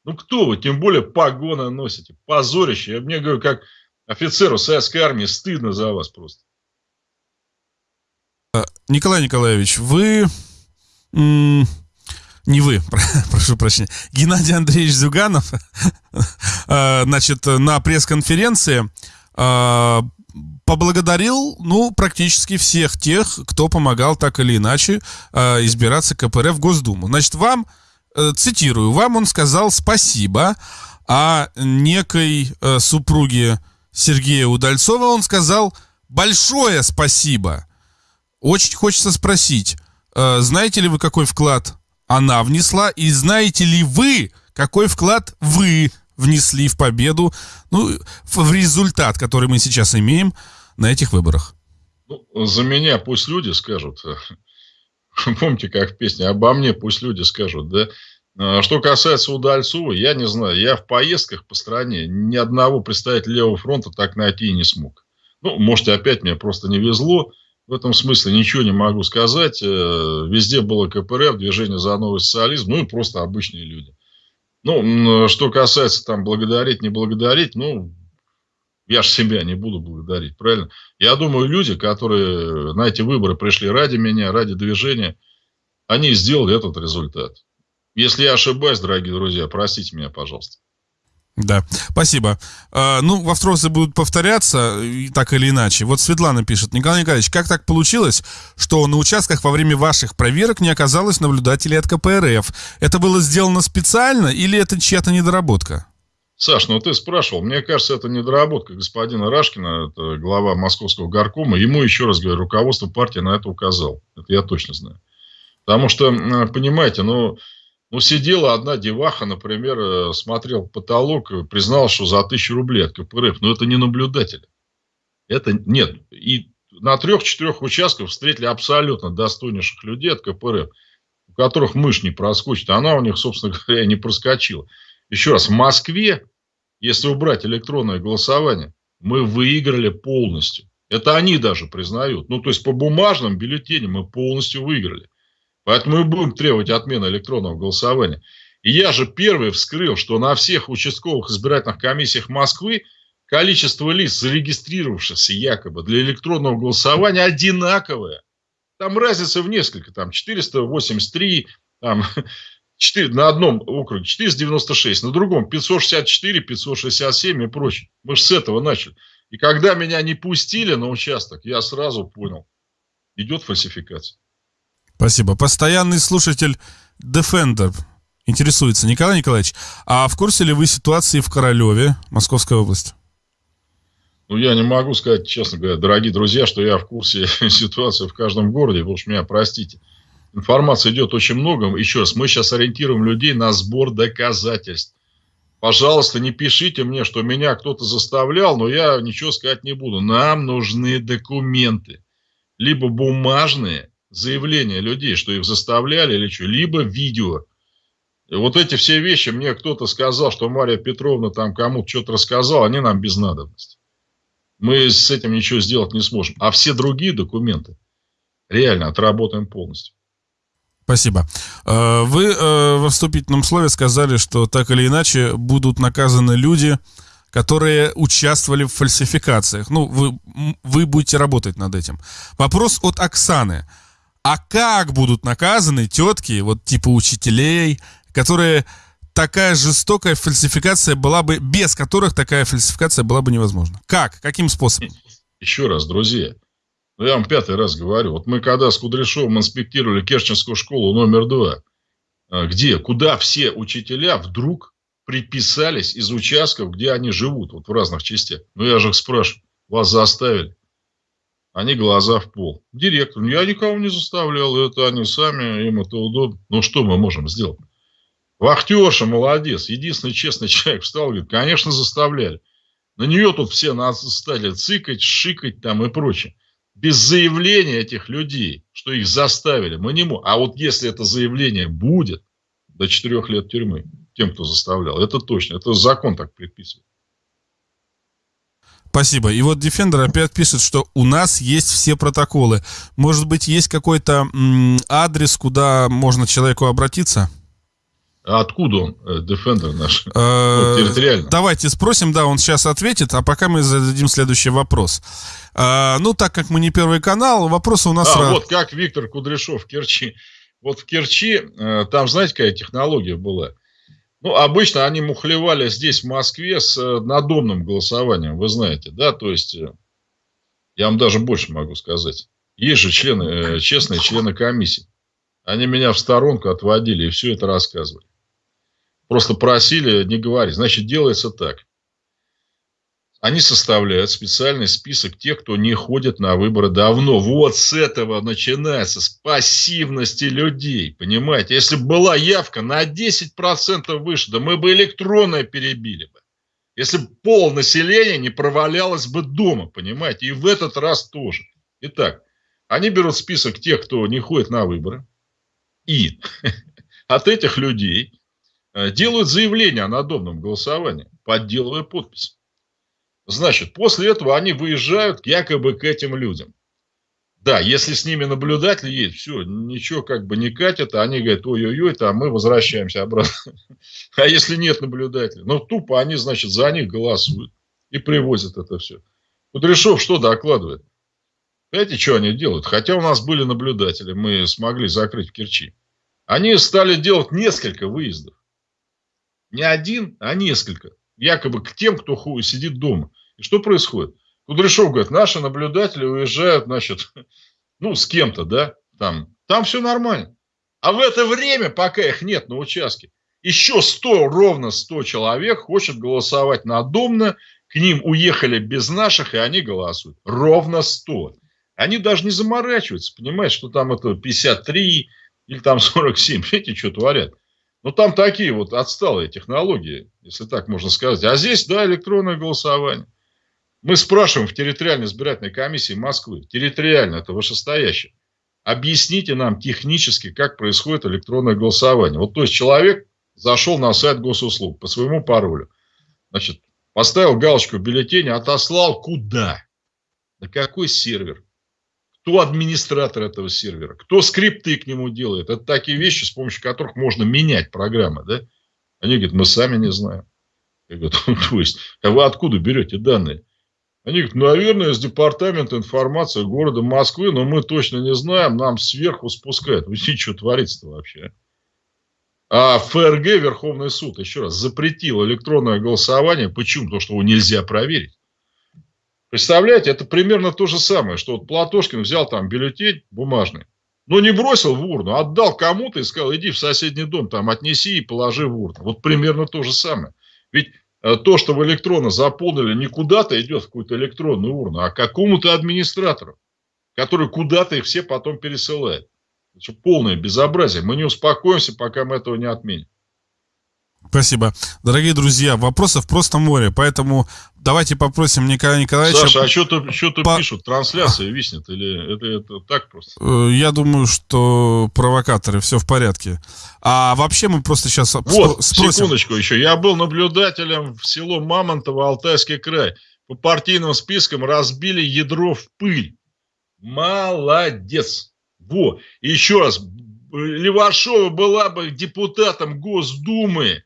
S1: Ну кто вы, тем более погоны носите, позорище. Я мне говорю, как офицеру советской армии, стыдно за вас просто.
S2: А, Николай Николаевич, вы... Не вы, прошу прощения. Геннадий Андреевич Зюганов, а, значит, на пресс-конференции а, поблагодарил, ну, практически всех тех, кто помогал так или иначе э, избираться КПРФ в Госдуму. Значит, вам, э, цитирую, вам он сказал спасибо, а некой э, супруге Сергея Удальцова он сказал большое спасибо. Очень хочется спросить, э, знаете ли вы, какой вклад она внесла, и знаете ли вы, какой вклад вы внесли в победу, ну, в результат, который мы сейчас имеем на этих выборах?
S1: Ну, за меня пусть люди скажут. Помните, как в песне «Обо мне пусть люди скажут», да? А что касается Удальцова, я не знаю. Я в поездках по стране ни одного представителя Левого фронта так найти и не смог. Ну, может, опять мне просто не везло. В этом смысле ничего не могу сказать. Э, везде было КПРФ, движение за новый социализм, ну и просто обычные люди. Ну, что касается там благодарить, не благодарить, ну, я же себя не буду благодарить, правильно? Я думаю, люди, которые на эти выборы пришли ради меня, ради движения, они сделали этот результат. Если я ошибаюсь, дорогие друзья, простите меня, пожалуйста.
S2: Да, спасибо. А, ну, вопросы будут повторяться, так или иначе. Вот Светлана пишет. Николай Николаевич, как так получилось, что на участках во время ваших проверок не оказалось наблюдателей от КПРФ? Это было сделано специально или это чья-то недоработка?
S1: Саш, ну ты спрашивал. Мне кажется, это недоработка господина Рашкина, это глава московского горкома. Ему, еще раз говорю, руководство партии на это указал. Это я точно знаю. Потому что, понимаете, ну, ну, сидела одна деваха, например, э, смотрел потолок, признал, что за тысячу рублей от КПРФ. Но это не наблюдатели. Это нет. И на трех-четырех участках встретили абсолютно достойнейших людей от КПРФ, у которых мышь не проскочит. Она у них, собственно говоря, не проскочила. Еще раз, в Москве, если убрать электронное голосование, мы выиграли полностью. Это они даже признают. Ну, то есть, по бумажным бюллетеням мы полностью выиграли. Поэтому мы будем требовать отмены электронного голосования. И я же первый вскрыл, что на всех участковых избирательных комиссиях Москвы количество лиц, зарегистрировавшихся якобы для электронного голосования, одинаковое. Там разница в несколько, там 483, там 4, на одном округе 496, на другом 564, 567 и прочее. Мы же с этого начали. И когда меня не пустили на участок, я сразу понял, идет фальсификация.
S2: Спасибо. Постоянный слушатель Defender интересуется. Николай Николаевич, а в курсе ли вы ситуации в Королеве, Московская область?
S1: Ну, я не могу сказать, честно говоря, дорогие друзья, что я в курсе ситуации в каждом городе, потому что меня простите. Информации идет очень много. Еще раз, мы сейчас ориентируем людей на сбор доказательств. Пожалуйста, не пишите мне, что меня кто-то заставлял, но я ничего сказать не буду. Нам нужны документы. Либо бумажные, заявления людей, что их заставляли или что, либо видео. И вот эти все вещи, мне кто-то сказал, что Мария Петровна там кому-то что-то рассказала, они нам без надобности. Мы с этим ничего сделать не сможем. А все другие документы реально отработаем полностью.
S2: Спасибо. Э, вы э, во вступительном слове сказали, что так или иначе будут наказаны люди, которые участвовали в фальсификациях. Ну, вы, вы будете работать над этим. Вопрос от Оксаны. А как будут наказаны тетки, вот типа учителей, которые такая жестокая фальсификация была бы, без которых такая фальсификация была бы невозможна? Как? Каким способом?
S1: Еще раз, друзья, я вам пятый раз говорю. Вот мы когда с Кудряшовым инспектировали Керченскую школу номер два, а, где, куда все учителя вдруг приписались из участков, где они живут, вот в разных частях. Ну, я же их спрашиваю, вас заставили? они глаза в пол. Директор, я никого не заставлял, это они сами, им это удобно. Ну, что мы можем сделать? Вахтерша молодец, единственный честный человек встал и говорит, конечно, заставляли. На нее тут все нас стали цикать, шикать там и прочее. Без заявления этих людей, что их заставили, мы не можем. А вот если это заявление будет, до четырех лет тюрьмы тем, кто заставлял, это точно, это закон так предписывает.
S2: Спасибо. И вот Defender опять пишет, что у нас есть все протоколы. Может быть, есть какой-то адрес, куда можно человеку обратиться?
S1: А откуда он, э, Defender наш?
S2: Э, территориально. Давайте спросим, да, он сейчас ответит, а пока мы зададим следующий вопрос. Э, ну, так как мы не первый канал, вопросы у нас...
S1: А, вот как Виктор Кудряшов в Керчи. Вот в Керчи, там, знаете, какая технология была? Ну, обычно они мухлевали здесь, в Москве, с надомным голосованием, вы знаете, да, то есть, я вам даже больше могу сказать. Есть же члены, честные члены комиссии. Они меня в сторонку отводили и все это рассказывали. Просто просили не говорить. Значит, делается так. Они составляют специальный список тех, кто не ходит на выборы давно. Вот с этого начинается, с пассивности людей. Понимаете, если бы была явка на 10% выше, да мы бы электронное перебили бы. Если бы пол населения не провалялось бы дома, понимаете, и в этот раз тоже. Итак, они берут список тех, кто не ходит на выборы, и от этих людей делают заявление о надобном голосовании, подделывая подпись. Значит, после этого они выезжают якобы к этим людям. Да, если с ними наблюдатель есть, все, ничего как бы не катит, а они говорят, ой-ой-ой, там мы возвращаемся обратно. А если нет наблюдателя? Ну, тупо они, значит, за них голосуют и привозят это все. Кудряшов что докладывает? Знаете, что они делают? Хотя у нас были наблюдатели, мы смогли закрыть в Керчи. Они стали делать несколько выездов. Не один, а несколько. Якобы к тем, кто сидит дома. И что происходит? Кудряшов говорит, наши наблюдатели уезжают, значит, ну, с кем-то, да, там, там все нормально. А в это время, пока их нет на участке, еще 100, ровно 100 человек хочет голосовать надомно, к ним уехали без наших, и они голосуют. Ровно 100. Они даже не заморачиваются, понимаешь, что там это 53 или там 47, видите, что творят. Ну, там такие вот отсталые технологии, если так можно сказать. А здесь, да, электронное голосование. Мы спрашиваем в территориальной избирательной комиссии Москвы, территориально, это вышестоящее, объясните нам технически, как происходит электронное голосование. Вот то есть человек зашел на сайт госуслуг по своему паролю, значит, поставил галочку в бюллетене, отослал куда? На какой сервер? Кто администратор этого сервера? Кто скрипты к нему делает? Это такие вещи, с помощью которых можно менять программы, да? Они говорят, мы сами не знаем. Я говорю, то есть, а вы откуда берете данные? Они говорят, наверное, из департамента информации города Москвы, но мы точно не знаем, нам сверху спускают. Вы что творится-то вообще? А ФРГ, Верховный суд, еще раз, запретил электронное голосование. Почему? Потому что его нельзя проверить. Представляете, это примерно то же самое, что вот Платошкин взял там бюллетень бумажный, но не бросил в урну, отдал кому-то и сказал, иди в соседний дом, там отнеси и положи в урну. Вот примерно то же самое. Ведь Э, то, что вы электронно заполнили, не куда-то идет в какую-то электронную урну, а какому-то администратору, который куда-то их все потом пересылает. Это полное безобразие. Мы не успокоимся, пока мы этого не отменим.
S2: Спасибо. Дорогие друзья, вопросов просто море, поэтому давайте попросим Николая Николаевича...
S1: Саша, а что по... пишут, трансляция виснет, или это, это так просто?
S2: Э, я думаю, что провокаторы, все в порядке. А вообще мы просто сейчас
S1: вот, спросим... секундочку еще. Я был наблюдателем в село Мамонтово, Алтайский край. По партийным спискам разбили ядро в пыль. Молодец. Во. Еще раз, Левашова была бы депутатом Госдумы,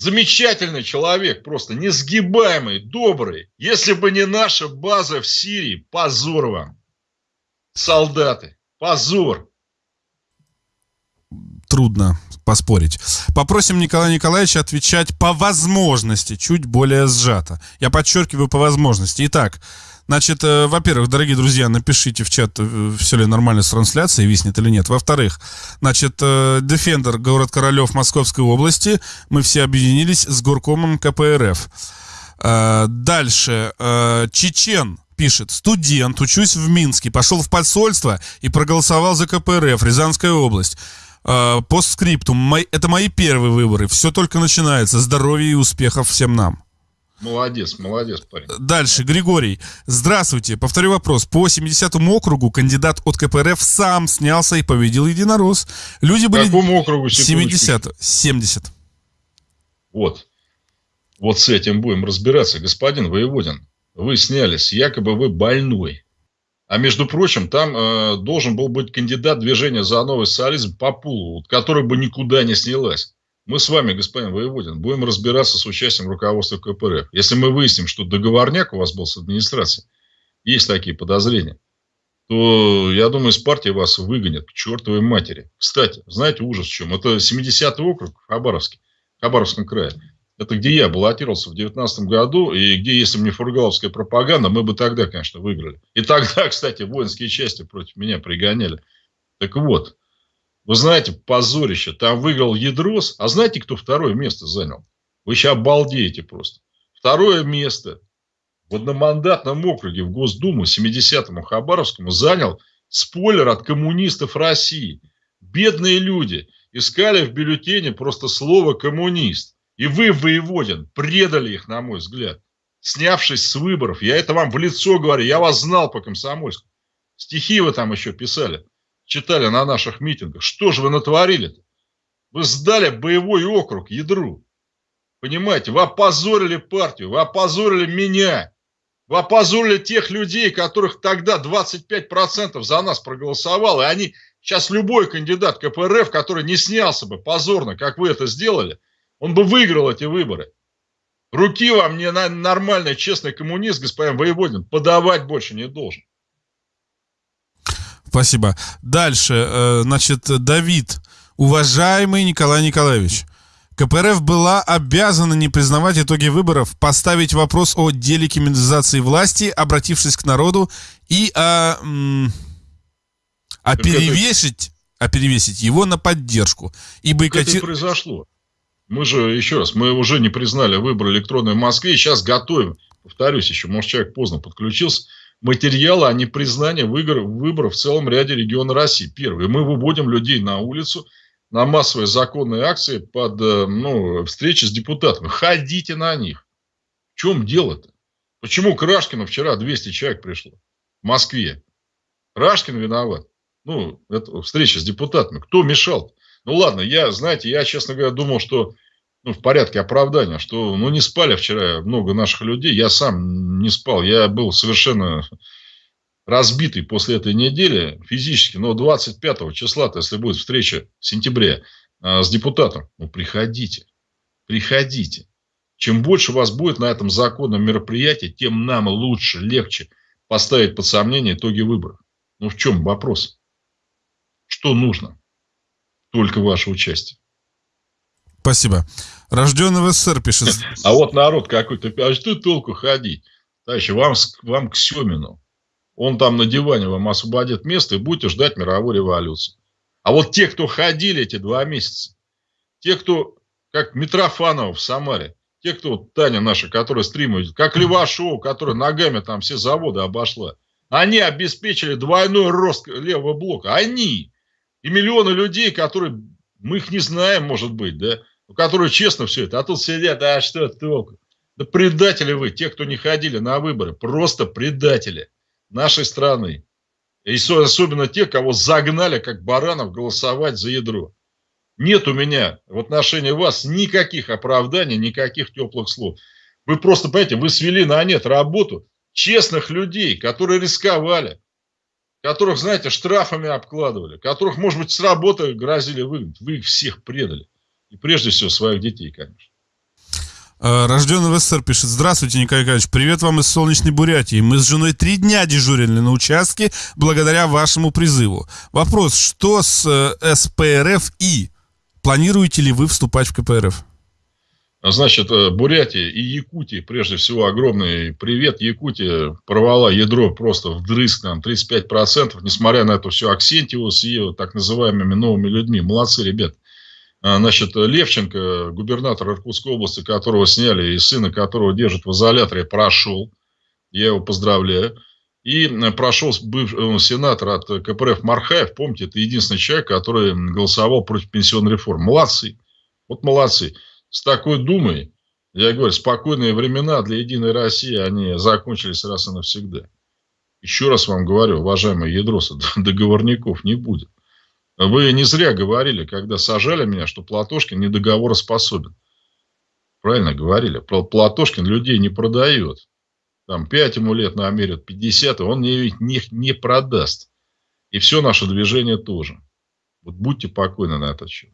S1: Замечательный человек, просто несгибаемый, добрый. Если бы не наша база в Сирии, позор вам. Солдаты, позор.
S2: Трудно поспорить. Попросим Николая Николаевича отвечать по возможности, чуть более сжато. Я подчеркиваю по возможности. Итак, Значит, э, во-первых, дорогие друзья, напишите в чат, э, все ли нормально с трансляцией, виснет или нет. Во-вторых, значит, э, Defender, город Королев Московской области, мы все объединились с горкомом КПРФ. Дальше, Чечен пишет, студент, учусь в Минске, пошел в посольство и проголосовал за КПРФ, Рязанская область. Постскриптум, это мои первые выборы, все только начинается, здоровья и успехов всем нам.
S1: Молодец, молодец, парень.
S2: Дальше, Григорий. Здравствуйте. Повторю вопрос. По 70-му округу кандидат от КПРФ сам снялся и победил единорос. Люди были...
S1: Какому округу?
S2: 70. 70.
S1: Вот. Вот с этим будем разбираться. Господин Воеводин, вы снялись, якобы вы больной. А между прочим, там э, должен был быть кандидат движения за новый социализм по пулу, который бы никуда не снялась. Мы с вами, господин Воеводин, будем разбираться с участием руководства КПРФ. Если мы выясним, что договорняк у вас был с администрацией, есть такие подозрения, то, я думаю, из партии вас выгонят к чертовой матери. Кстати, знаете ужас в чем? Это 70-й округ Хабаровский, Хабаровском крае. Это где я баллотировался в 2019 году, и где, если бы не фургаловская пропаганда, мы бы тогда, конечно, выиграли. И тогда, кстати, воинские части против меня пригоняли. Так вот, вы знаете, позорище. Там выиграл Ядрос. А знаете, кто второе место занял? Вы сейчас обалдеете просто. Второе место в одномандатном округе в Госдуму 70-му Хабаровскому занял спойлер от коммунистов России. Бедные люди искали в бюллетене просто слово «коммунист». И вы, Воеводин, предали их, на мой взгляд, снявшись с выборов. Я это вам в лицо говорю, я вас знал по комсомольску. Стихи вы там еще писали читали на наших митингах. Что же вы натворили-то? Вы сдали боевой округ ядру. Понимаете, вы опозорили партию, вы опозорили меня. Вы опозорили тех людей, которых тогда 25% за нас проголосовало. И они сейчас любой кандидат КПРФ, который не снялся бы позорно, как вы это сделали, он бы выиграл эти выборы. Руки вам не нормальный, честный коммунист, господин Воеводин, подавать больше не должен.
S2: Спасибо. Дальше, э, значит, Давид. Уважаемый Николай Николаевич, КПРФ была обязана не признавать итоги выборов, поставить вопрос о делегиминизации власти, обратившись к народу, и а, а перевесить, а перевесить его на поддержку.
S1: И бойкоти... Это произошло. Мы же, еще раз, мы уже не признали выборы электронные в Москве, сейчас готовим, повторюсь еще, может, человек поздно подключился, материалы о непризнании выборов в целом ряде регионов России. Первое, мы выводим людей на улицу, на массовые законные акции под э, ну, встречи с депутатами. Ходите на них. В чем дело-то? Почему к Рашкину вчера 200 человек пришло в Москве? Рашкин виноват. Ну, это встреча с депутатами. Кто мешал? Ну, ладно, я, знаете, я, честно говоря, думал, что ну, в порядке оправдания, что ну, не спали вчера много наших людей. Я сам не спал. Я был совершенно разбитый после этой недели физически, но 25 числа, если будет встреча в сентябре а, с депутатом, ну, приходите, приходите. Чем больше вас будет на этом законном мероприятии, тем нам лучше, легче поставить под сомнение итоги выборов. Ну, в чем вопрос? Что нужно? Только ваше участие.
S2: Спасибо. Рожденный в СССР пишет.
S1: А вот народ какой-то, а что толку ходить? Товарищи, вам, вам к Семину. Он там на диване вам освободит место и будете ждать мировой революции. А вот те, кто ходили эти два месяца, те, кто, как Митрофанова в Самаре, те, кто, Таня наша, которая стримует, как Левашова, которая ногами там все заводы обошла, они обеспечили двойной рост левого блока. Они и миллионы людей, которые, мы их не знаем, может быть, да, которые честно все это, а тут сидят, а что толку? Да предатели вы, те, кто не ходили на выборы, просто предатели нашей страны. И особенно те, кого загнали, как баранов, голосовать за ядро. Нет у меня в отношении вас никаких оправданий, никаких теплых слов. Вы просто, понимаете, вы свели на нет работу честных людей, которые рисковали, которых, знаете, штрафами обкладывали, которых, может быть, с работы грозили выгнать. Вы их всех предали. И прежде всего своих детей, конечно.
S2: Э, рожденный в СССР пишет. Здравствуйте, Николай Николаевич. Привет вам из солнечной Бурятии. Мы с женой три дня дежурили на участке благодаря вашему призыву. Вопрос, что с э, СПРФ и планируете ли вы вступать в КПРФ?
S1: Значит, э, Бурятия и Якутия, прежде всего, огромный привет. Якутия порвала ядро просто вдрызг, там, 35%, несмотря на это все Аксентьеву с ее так называемыми новыми людьми. Молодцы, ребят. А, значит, Левченко, губернатор Иркутской области, которого сняли и сына которого держат в изоляторе, прошел. Я его поздравляю. И прошел бывший сенатор от КПРФ Мархаев. Помните, это единственный человек, который голосовал против пенсионной реформы. Молодцы. Вот молодцы. С такой думой, я говорю, спокойные времена для Единой России, они закончились раз и навсегда. Еще раз вам говорю, уважаемые ядросы, договорников не будет. Вы не зря говорили, когда сажали меня, что Платошкин недоговороспособен. Правильно говорили. Платошкин людей не продает. Там 5 ему лет намерят, 50, он не, не, не продаст. И все наше движение тоже. Вот будьте покойны на этот счет.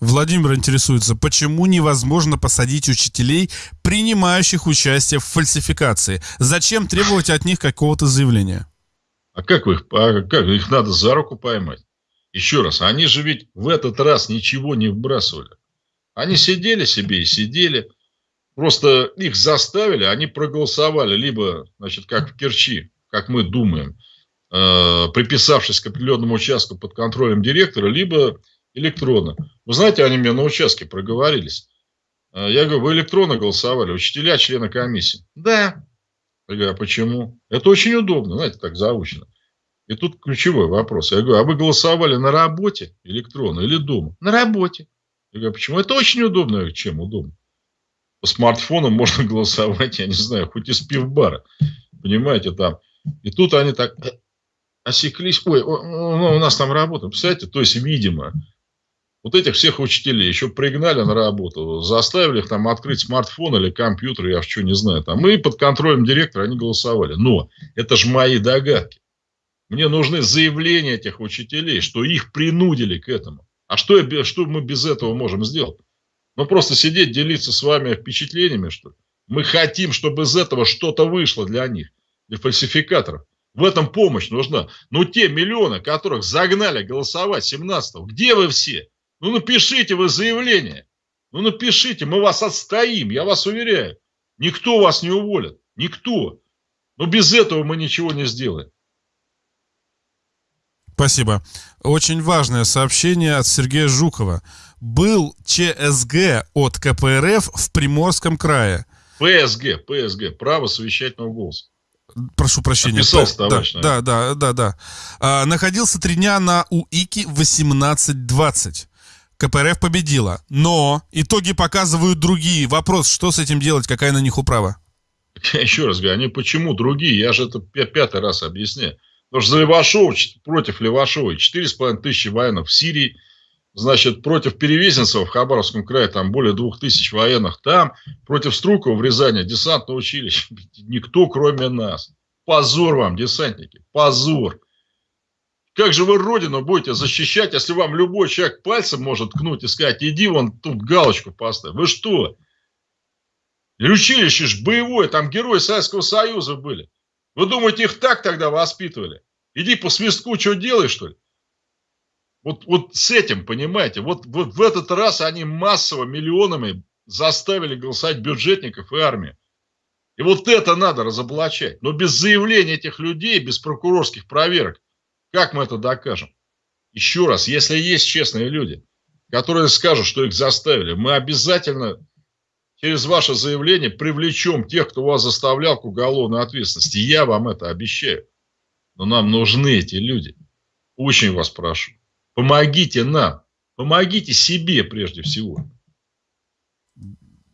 S2: Владимир интересуется, почему невозможно посадить учителей, принимающих участие в фальсификации? Зачем требовать от них какого-то заявления?
S1: А как, вы их, а как их надо за руку поймать? Еще раз, они же ведь в этот раз ничего не вбрасывали. Они сидели себе и сидели. Просто их заставили, они проголосовали либо, значит, как в Керчи, как мы думаем, э, приписавшись к определенному участку под контролем директора, либо электронно. Вы знаете, они мне на участке проговорились. Э, я говорю, вы электронно голосовали, учителя, члены комиссии. Да. Я говорю, а почему? Это очень удобно, знаете, так заучено. И тут ключевой вопрос. Я говорю, а вы голосовали на работе электронно или дома? На работе. Я говорю, «А почему? Это очень удобно. Я говорю, чем удобно? По смартфону можно голосовать, я не знаю, хоть из пивбара. Понимаете, там. И тут они так осеклись. Ой, ну, у нас там работа. Представляете, то есть, видимо, Вот этих всех учителей еще пригнали на работу, заставили их там открыть смартфон или компьютер, я что не знаю. Там, и под контролем директора они голосовали. Но это же мои догадки. Мне нужны заявления этих учителей, что их принудили к этому. А что, я, что мы без этого можем сделать? Ну, просто сидеть, делиться с вами впечатлениями, что? Мы хотим, чтобы из этого что-то вышло для них, для фальсификаторов. В этом помощь нужна. Но те миллионы, которых загнали голосовать 17-го, где вы все? Ну, напишите вы заявление. Ну, напишите, мы вас отстоим, я вас уверяю. Никто вас не уволит. Никто. Но без этого мы ничего не сделаем.
S2: Спасибо. Очень важное сообщение от Сергея Жукова. Был ЧСГ от КПРФ в Приморском крае.
S1: ПСГ, ПСГ, право совещательного голоса.
S2: Прошу прощения.
S1: Описался, товарищ.
S2: Да, да, да, да. да. А, находился три дня на УИКе 1820. КПРФ победила. Но итоги показывают другие. Вопрос, что с этим делать, какая на них управа?
S1: Я еще раз говорю, они почему другие? Я же это пятый раз объясняю. Потому что за Левашова, против Левашова 4,5 тысячи военных в Сирии, значит, против Перевезенцева в Хабаровском крае там более двух тысяч военных там, против Струкова в Рязани десантное училище. Никто, кроме нас. Позор вам, десантники, позор. Как же вы Родину будете защищать, если вам любой человек пальцем может ткнуть и сказать, иди вон тут галочку поставь. Вы что? И училище ж боевое, там герои Советского Союза были. Вы думаете, их так тогда воспитывали? Иди по свистку, что делаешь, что ли? Вот, вот с этим, понимаете, вот, вот в этот раз они массово, миллионами заставили голосовать бюджетников и армию. И вот это надо разоблачать. Но без заявления этих людей, без прокурорских проверок, как мы это докажем? Еще раз, если есть честные люди, которые скажут, что их заставили, мы обязательно через ваше заявление привлечем тех, кто вас заставлял к уголовной ответственности. Я вам это обещаю. Но нам нужны эти люди. Очень вас прошу. Помогите нам. Помогите себе прежде всего.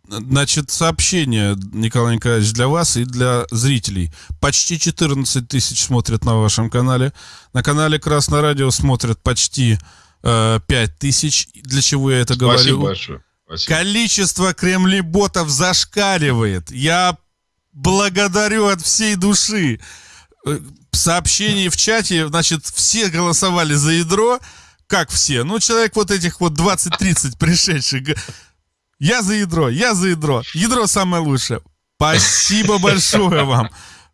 S2: Значит, сообщение, Николай Николаевич, для вас и для зрителей. Почти 14 тысяч смотрят на вашем канале. На канале Красное Радио смотрят почти э, 5 тысяч. Для чего я это
S1: Спасибо
S2: говорю?
S1: Спасибо большое. Спасибо.
S2: Количество кремлеботов зашкаливает. Я благодарю от всей души. Э, сообщение в чате, значит, все голосовали за ядро. Как все? Ну, человек вот этих вот 20-30 пришедших я за ядро, я за ядро. Ядро самое лучшее. Спасибо большое вам.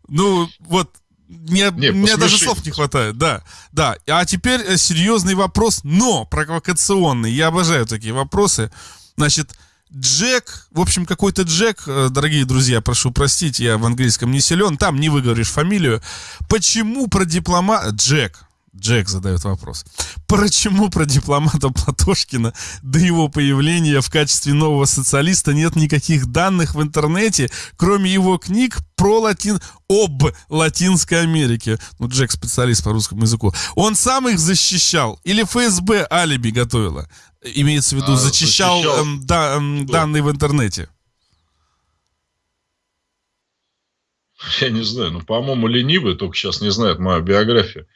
S2: Ну, вот, мне, не, мне даже слов не хватает, да, да. А теперь э, серьезный вопрос, но провокационный. Я обожаю такие вопросы. Значит, Джек, в общем, какой-то Джек, э, дорогие друзья, прошу простить, я в английском не силен, там не выговоришь фамилию. Почему про дипломат... Джек, Джек задает вопрос. Почему про дипломата Платошкина до его появления в качестве нового социалиста нет никаких данных в интернете, кроме его книг про латин... об Латинской Америке? Ну, Джек специалист по русскому языку. Он сам их защищал? Или ФСБ алиби готовила? Имеется в виду, а, зачищал, защищал... Эм, да, эм, данные в интернете.
S1: Я не знаю, ну, по-моему, ленивый только сейчас не знает мою биографию.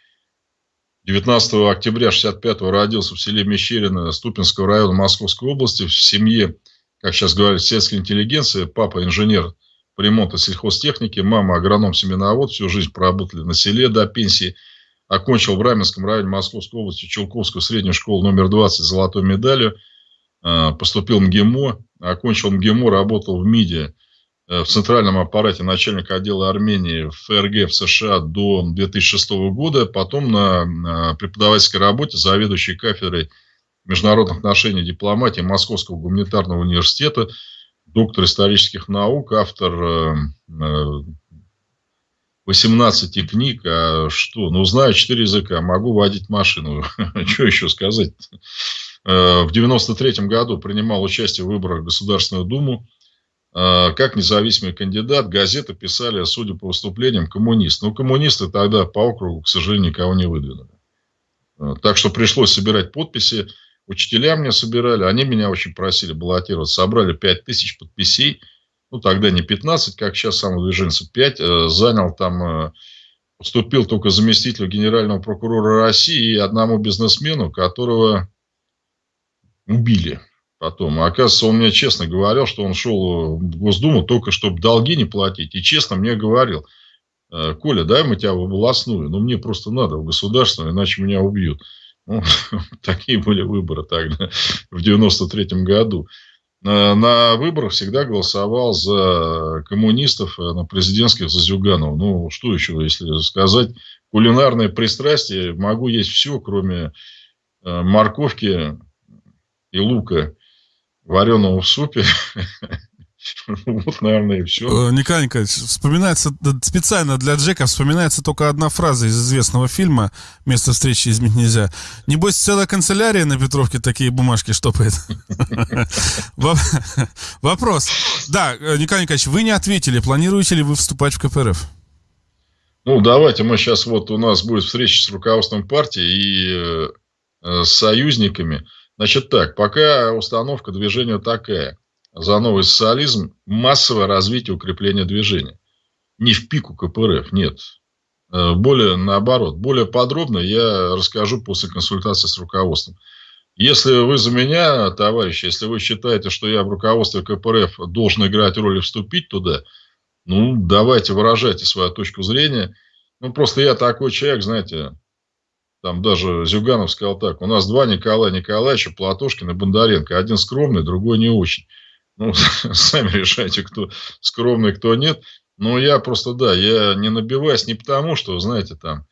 S1: 19 октября 65 родился в селе Мещерина Ступинского района Московской области в семье, как сейчас говорят, сельской интеллигенции. Папа инженер по ремонту сельхозтехники, мама агроном-семеновод, всю жизнь проработали на селе до пенсии. Окончил в Раменском районе Московской области Чулковскую среднюю школу номер 20 с золотой медалью. А, поступил в МГИМО, окончил МГИМО, работал в МИДе Э, в центральном аппарате начальника отдела Армении в ФРГ в США до 2006 года, потом на преподавательской работе заведующей кафедрой международных отношений дипломатии Московского гуманитарного университета, доктор исторических наук, автор 18 э, э, книг, а что, ну, знаю 4 языка, могу водить машину, что еще сказать? В 93 году принимал участие в выборах в Государственную Думу, а, как независимый кандидат, газеты писали, судя по выступлениям, коммунист. Но коммунисты тогда по округу, к сожалению, никого не выдвинули. А, так что пришлось собирать подписи. Учителя мне собирали, они меня очень просили баллотировать. Собрали 5 тысяч подписей. Ну, тогда не 15, как сейчас самовыдвиженцы, 5. Э, занял там, э, только заместителю генерального прокурора России и одному бизнесмену, которого убили потом. А оказывается, он мне честно говорил, что он шел в Госдуму только чтобы долги не платить. И честно мне говорил, «Э, Коля, дай мы тебя в областную, но мне просто надо в государственную, иначе меня убьют. Ну, такие были выборы тогда, в 93 году. На, на выборах всегда голосовал за коммунистов, э, на президентских за Зюганова. Ну, что еще, если сказать, кулинарное пристрастие, могу есть все, кроме э, морковки и лука вареного в супе.
S2: Вот, наверное, и все. Э, Николай Николаевич, вспоминается, специально для Джека вспоминается только одна фраза из известного фильма «Место встречи изменить нельзя». Небось, целая канцелярия на Петровке такие бумажки штопает. Вопрос. Да, э, Николай Николаевич, вы не ответили. Планируете ли вы вступать в КПРФ?
S1: Ну, давайте мы сейчас, вот у нас будет встреча с руководством партии и э, с союзниками – Значит так, пока установка движения такая. За новый социализм массовое развитие укрепления движения. Не в пику КПРФ, нет. Э, более наоборот. Более подробно я расскажу после консультации с руководством. Если вы за меня, товарищи, если вы считаете, что я в руководстве КПРФ должен играть роль и вступить туда, ну, давайте выражайте свою точку зрения. Ну, просто я такой человек, знаете, там даже Зюганов сказал так, у нас два Николая Николаевича, Платошкин и Бондаренко. Один скромный, другой не очень. Ну, сами решайте, кто скромный, кто нет. Но я просто, да, я не набиваюсь не потому, что, знаете, там,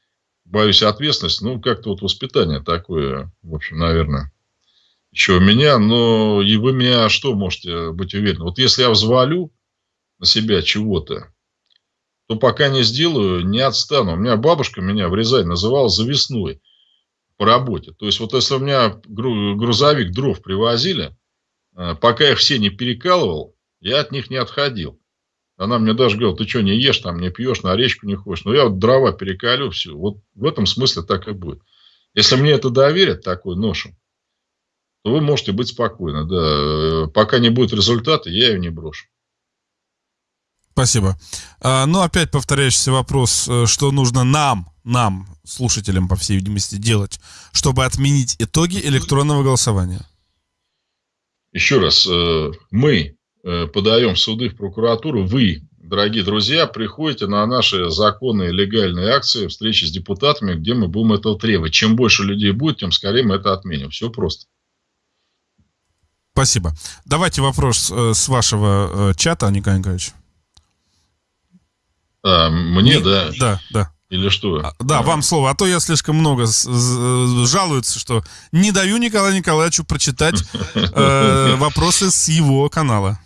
S1: боюсь ответственности, ну, как-то вот воспитание такое, в общем, наверное, еще у меня, но и вы меня что можете быть уверены? Вот если я взвалю на себя чего-то, то пока не сделаю, не отстану. У меня бабушка меня в Рязани называла завесной по работе. То есть, вот если у меня грузовик дров привозили, пока я их все не перекалывал, я от них не отходил. Она мне даже говорила, ты что, не ешь, там, не пьешь, на речку не ходишь. Но я вот дрова перекалю, все. Вот в этом смысле так и будет. Если мне это доверят, такой ношу, то вы можете быть спокойны. Да. Э, пока не будет результата, я ее не брошу.
S2: Спасибо. А, ну, опять повторяющийся вопрос, э, что нужно нам, нам, слушателям, по всей видимости, делать, чтобы отменить итоги электронного голосования?
S1: Еще раз, э, мы э, подаем в суды, в прокуратуру, вы, дорогие друзья, приходите на наши законные легальные акции, встречи с депутатами, где мы будем этого требовать. Чем больше людей будет, тем скорее мы это отменим. Все просто.
S2: Спасибо. Давайте вопрос с вашего чата, Николай Николаевич.
S1: А, мне, Не, да?
S2: Да, да.
S1: Или что?
S2: А, да, а. вам слово. А то я слишком много жалуются, что не даю Николаю Николаевичу прочитать э, вопросы с его канала.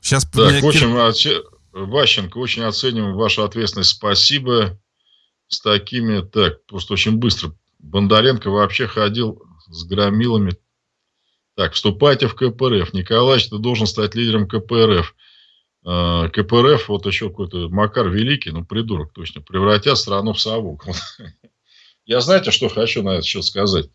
S1: Сейчас так, очень, Ващенко, очень оцениваем вашу ответственность. Спасибо. С такими, так, просто очень быстро. Бондаренко вообще ходил с громилами. Так, вступайте в КПРФ. Николаевич, ты должен стать лидером КПРФ. Э, КПРФ, вот еще какой-то Макар Великий, ну, придурок точно, превратят страну в совок. Я знаете, что хочу на этот счет сказать?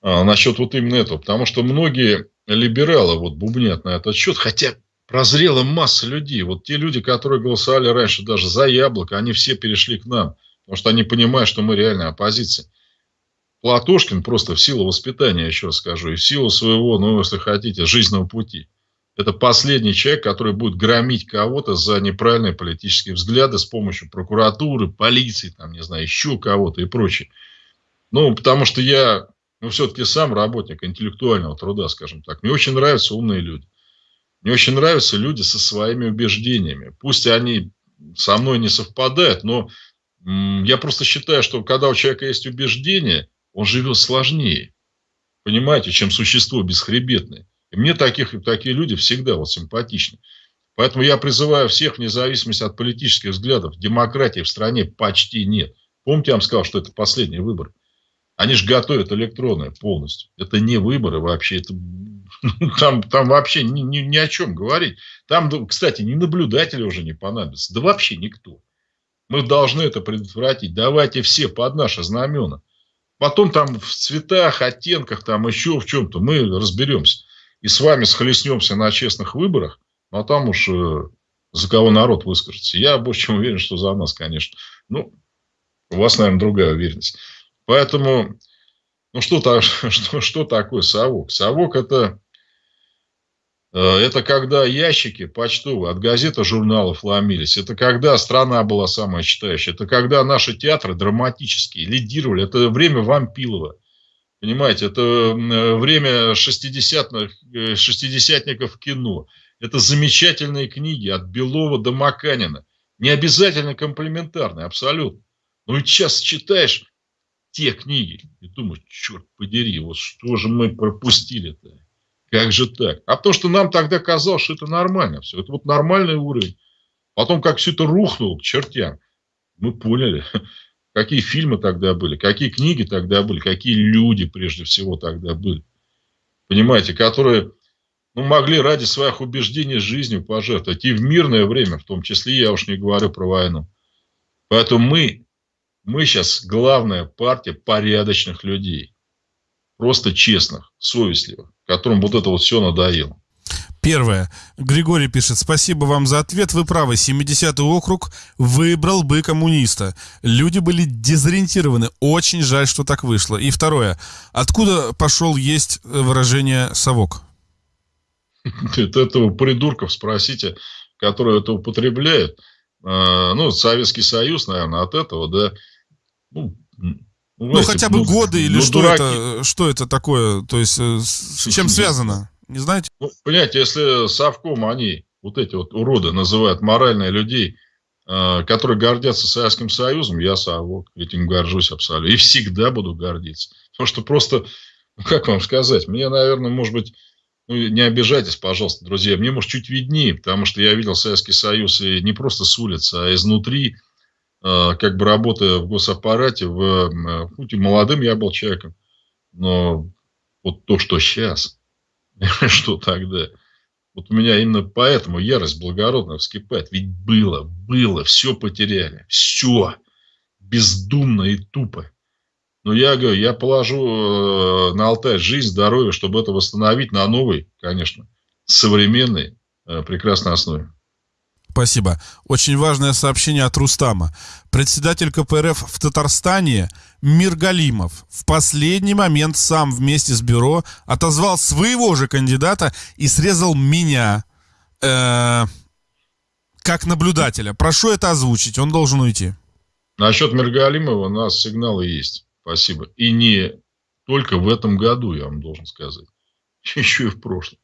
S1: А, насчет вот именно этого. Потому что многие либералы вот бубнят на этот счет, хотя прозрела масса людей. Вот те люди, которые голосовали раньше даже за яблоко, они все перешли к нам. Потому что они понимают, что мы реальная оппозиция. Платошкин просто в силу воспитания, еще раз скажу, и в силу своего, ну, если хотите, жизненного пути – это последний человек, который будет громить кого-то за неправильные политические взгляды с помощью прокуратуры, полиции, там, не знаю, еще кого-то и прочее. Ну, потому что я, ну, все-таки сам работник интеллектуального труда, скажем так. Мне очень нравятся умные люди. Мне очень нравятся люди со своими убеждениями. Пусть они со мной не совпадают, но я просто считаю, что когда у человека есть убеждения, он живет сложнее, понимаете, чем существо бесхребетное. И мне таких, такие люди всегда вот симпатичны. Поэтому я призываю всех, вне зависимости от политических взглядов, демократии в стране почти нет. Помните, я вам сказал, что это последний выбор. Они же готовят электронные полностью. Это не выборы вообще. Это, там, там вообще ни, ни, ни о чем говорить. Там, кстати, ни наблюдатели уже не понадобятся. Да вообще никто. Мы должны это предотвратить. Давайте все под наши знамена. Потом там в цветах, оттенках, там еще в чем-то мы разберемся и с вами схлестнемся на честных выборах, ну, а там уж э, за кого народ выскажется. Я больше чем уверен, что за нас, конечно. Ну, у вас, наверное, другая уверенность. Поэтому Ну, что, что, что такое совок? Совок – это, э, это когда ящики почтовые от газет и журналов ломились. Это когда страна была самая читающая. Это когда наши театры драматические лидировали. Это время Вампилова. Понимаете, это время шестидесятных, э, шестидесятников кино. Это замечательные книги от Белова до Маканина. Не обязательно комплементарные, абсолютно. Но ведь сейчас читаешь те книги и думаешь, черт подери, вот что же мы пропустили-то? Как же так? А то, что нам тогда казалось, что это нормально все. Это вот нормальный уровень. Потом, как все это рухнуло к чертям, мы поняли, какие фильмы тогда были, какие книги тогда были, какие люди прежде всего тогда были. Понимаете, которые ну, могли ради своих убеждений жизнью пожертвовать. И в мирное время, в том числе, я уж не говорю про войну. Поэтому мы, мы сейчас главная партия порядочных людей. Просто честных, совестливых, которым вот это вот все надоело.
S2: Первое. Григорий пишет, спасибо вам за ответ. Вы правы, 70-й округ выбрал бы коммуниста. Люди были дезориентированы. Очень жаль, что так вышло. И второе. Откуда пошел есть выражение «совок»?
S1: Это этого придурков спросите, которые это употребляют. А, ну, Советский Союз, наверное, от этого, да.
S2: Ну, ну хотя бы ну, годы или ну, что это, что это такое, то есть э, с чем связано, не знаете?
S1: Ну, понимаете, если Совком они, вот эти вот уроды, называют моральные людей, а, которые гордятся Советским Союзом, я совок, этим горжусь абсолютно. И всегда буду гордиться. Потому что просто, как вам сказать, мне, наверное, может быть, ну, не обижайтесь, пожалуйста, друзья, мне, может, чуть виднее, потому что я видел Советский Союз и не просто с улицы, а изнутри, а, как бы работая в госаппарате, в, хоть и молодым я был человеком, но вот то, что сейчас, что тогда, вот у меня именно поэтому ярость благородная вскипает. Ведь было, было, все потеряли, все, бездумно и тупо. Но я говорю, я положу э, на Алтай жизнь, здоровье, чтобы это восстановить на новой, конечно, современной, э, прекрасной основе.
S2: Спасибо. Очень важное сообщение от Рустама. Председатель КПРФ в Татарстане Миргалимов в последний момент сам вместе с бюро отозвал своего же кандидата и срезал меня э, как наблюдателя. Прошу это озвучить, он должен уйти.
S1: Насчет Миргалимова у нас сигналы есть. Спасибо. И не только в этом году, я вам должен сказать. Еще и в прошлом.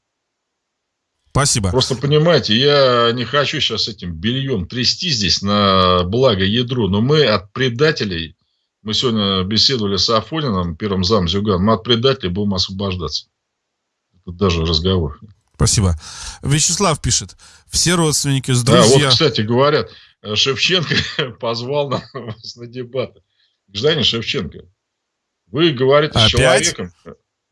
S2: Спасибо.
S1: Просто понимаете, я не хочу сейчас этим бельем трясти здесь на благо ядро, но мы от предателей, мы сегодня беседовали с Афонином, первым зам Зюган, мы от предателей будем освобождаться. Это даже разговор.
S2: Спасибо. Вячеслав пишет, все родственники с друзья...
S1: Да, вот, кстати, говорят, Шевченко позвал нас на дебаты. Гражданин Шевченко, вы говорите Опять? с человеком,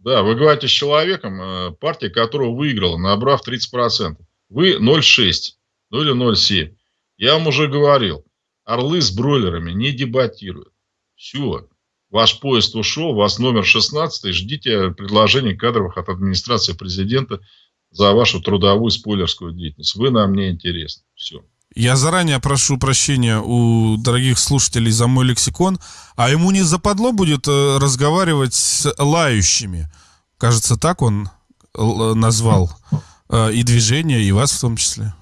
S1: да, вы говорите с человеком, э, партия которого выиграла, набрав 30%. Вы 0,6, ну или 0,7. Я вам уже говорил, орлы с бройлерами не дебатируют. Все, ваш поезд ушел, вас номер 16, ждите предложений кадровых от администрации президента за вашу трудовую спойлерскую деятельность. Вы нам не интересны. Все.
S2: Я заранее прошу прощения у дорогих слушателей за мой лексикон, а ему не западло будет э, разговаривать с лающими. Кажется, так он э, назвал э, и движение, и вас в том числе.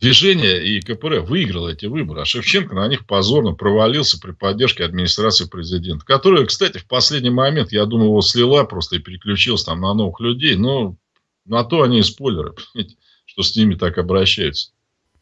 S1: Движение и КПРФ выиграло эти выборы, а Шевченко на них позорно провалился при поддержке администрации президента, которая, кстати, в последний момент, я думаю, его слила просто и переключилась там на новых людей, но на то они и спойлеры, что с ними так обращаются.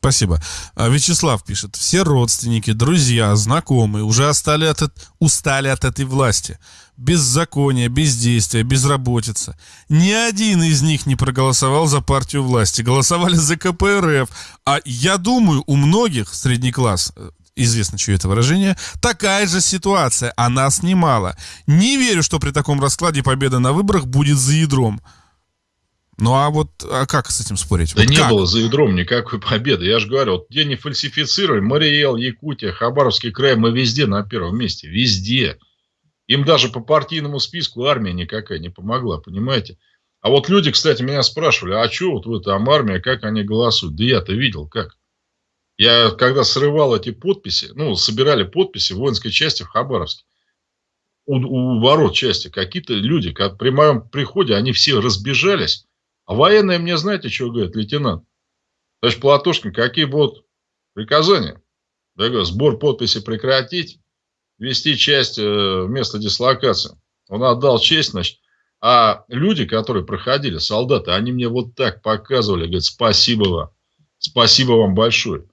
S2: Спасибо. А, Вячеслав пишет. Все родственники, друзья, знакомые уже остали от, устали от этой власти. Беззаконие, бездействие, безработица. Ни один из них не проголосовал за партию власти. Голосовали за КПРФ. А я думаю, у многих средний класс, э, известно, чье это выражение, такая же ситуация, а нас немало. Не верю, что при таком раскладе победа на выборах будет за ядром. Ну а вот а как с этим спорить?
S1: Да
S2: вот
S1: не
S2: как?
S1: было за ядром никакой победы. Я же говорю, вот где не фальсифицируем, Мариэл, Якутия, Хабаровский край, мы везде на первом месте. Везде. Им даже по партийному списку армия никакая не помогла, понимаете? А вот люди, кстати, меня спрашивали, а что вот вы там армия, как они голосуют? Да я-то видел, как. Я когда срывал эти подписи, ну, собирали подписи в воинской части в Хабаровске, у, у ворот части какие-то люди, как при моем приходе, они все разбежались. А военные мне, знаете, что говорят, лейтенант? Товарищ Платошкин, какие будут приказания? Я говорю, сбор подписи прекратить, вести часть э, места дислокации. Он отдал честь, значит. А люди, которые проходили, солдаты, они мне вот так показывали, говорят, спасибо вам, спасибо вам большое.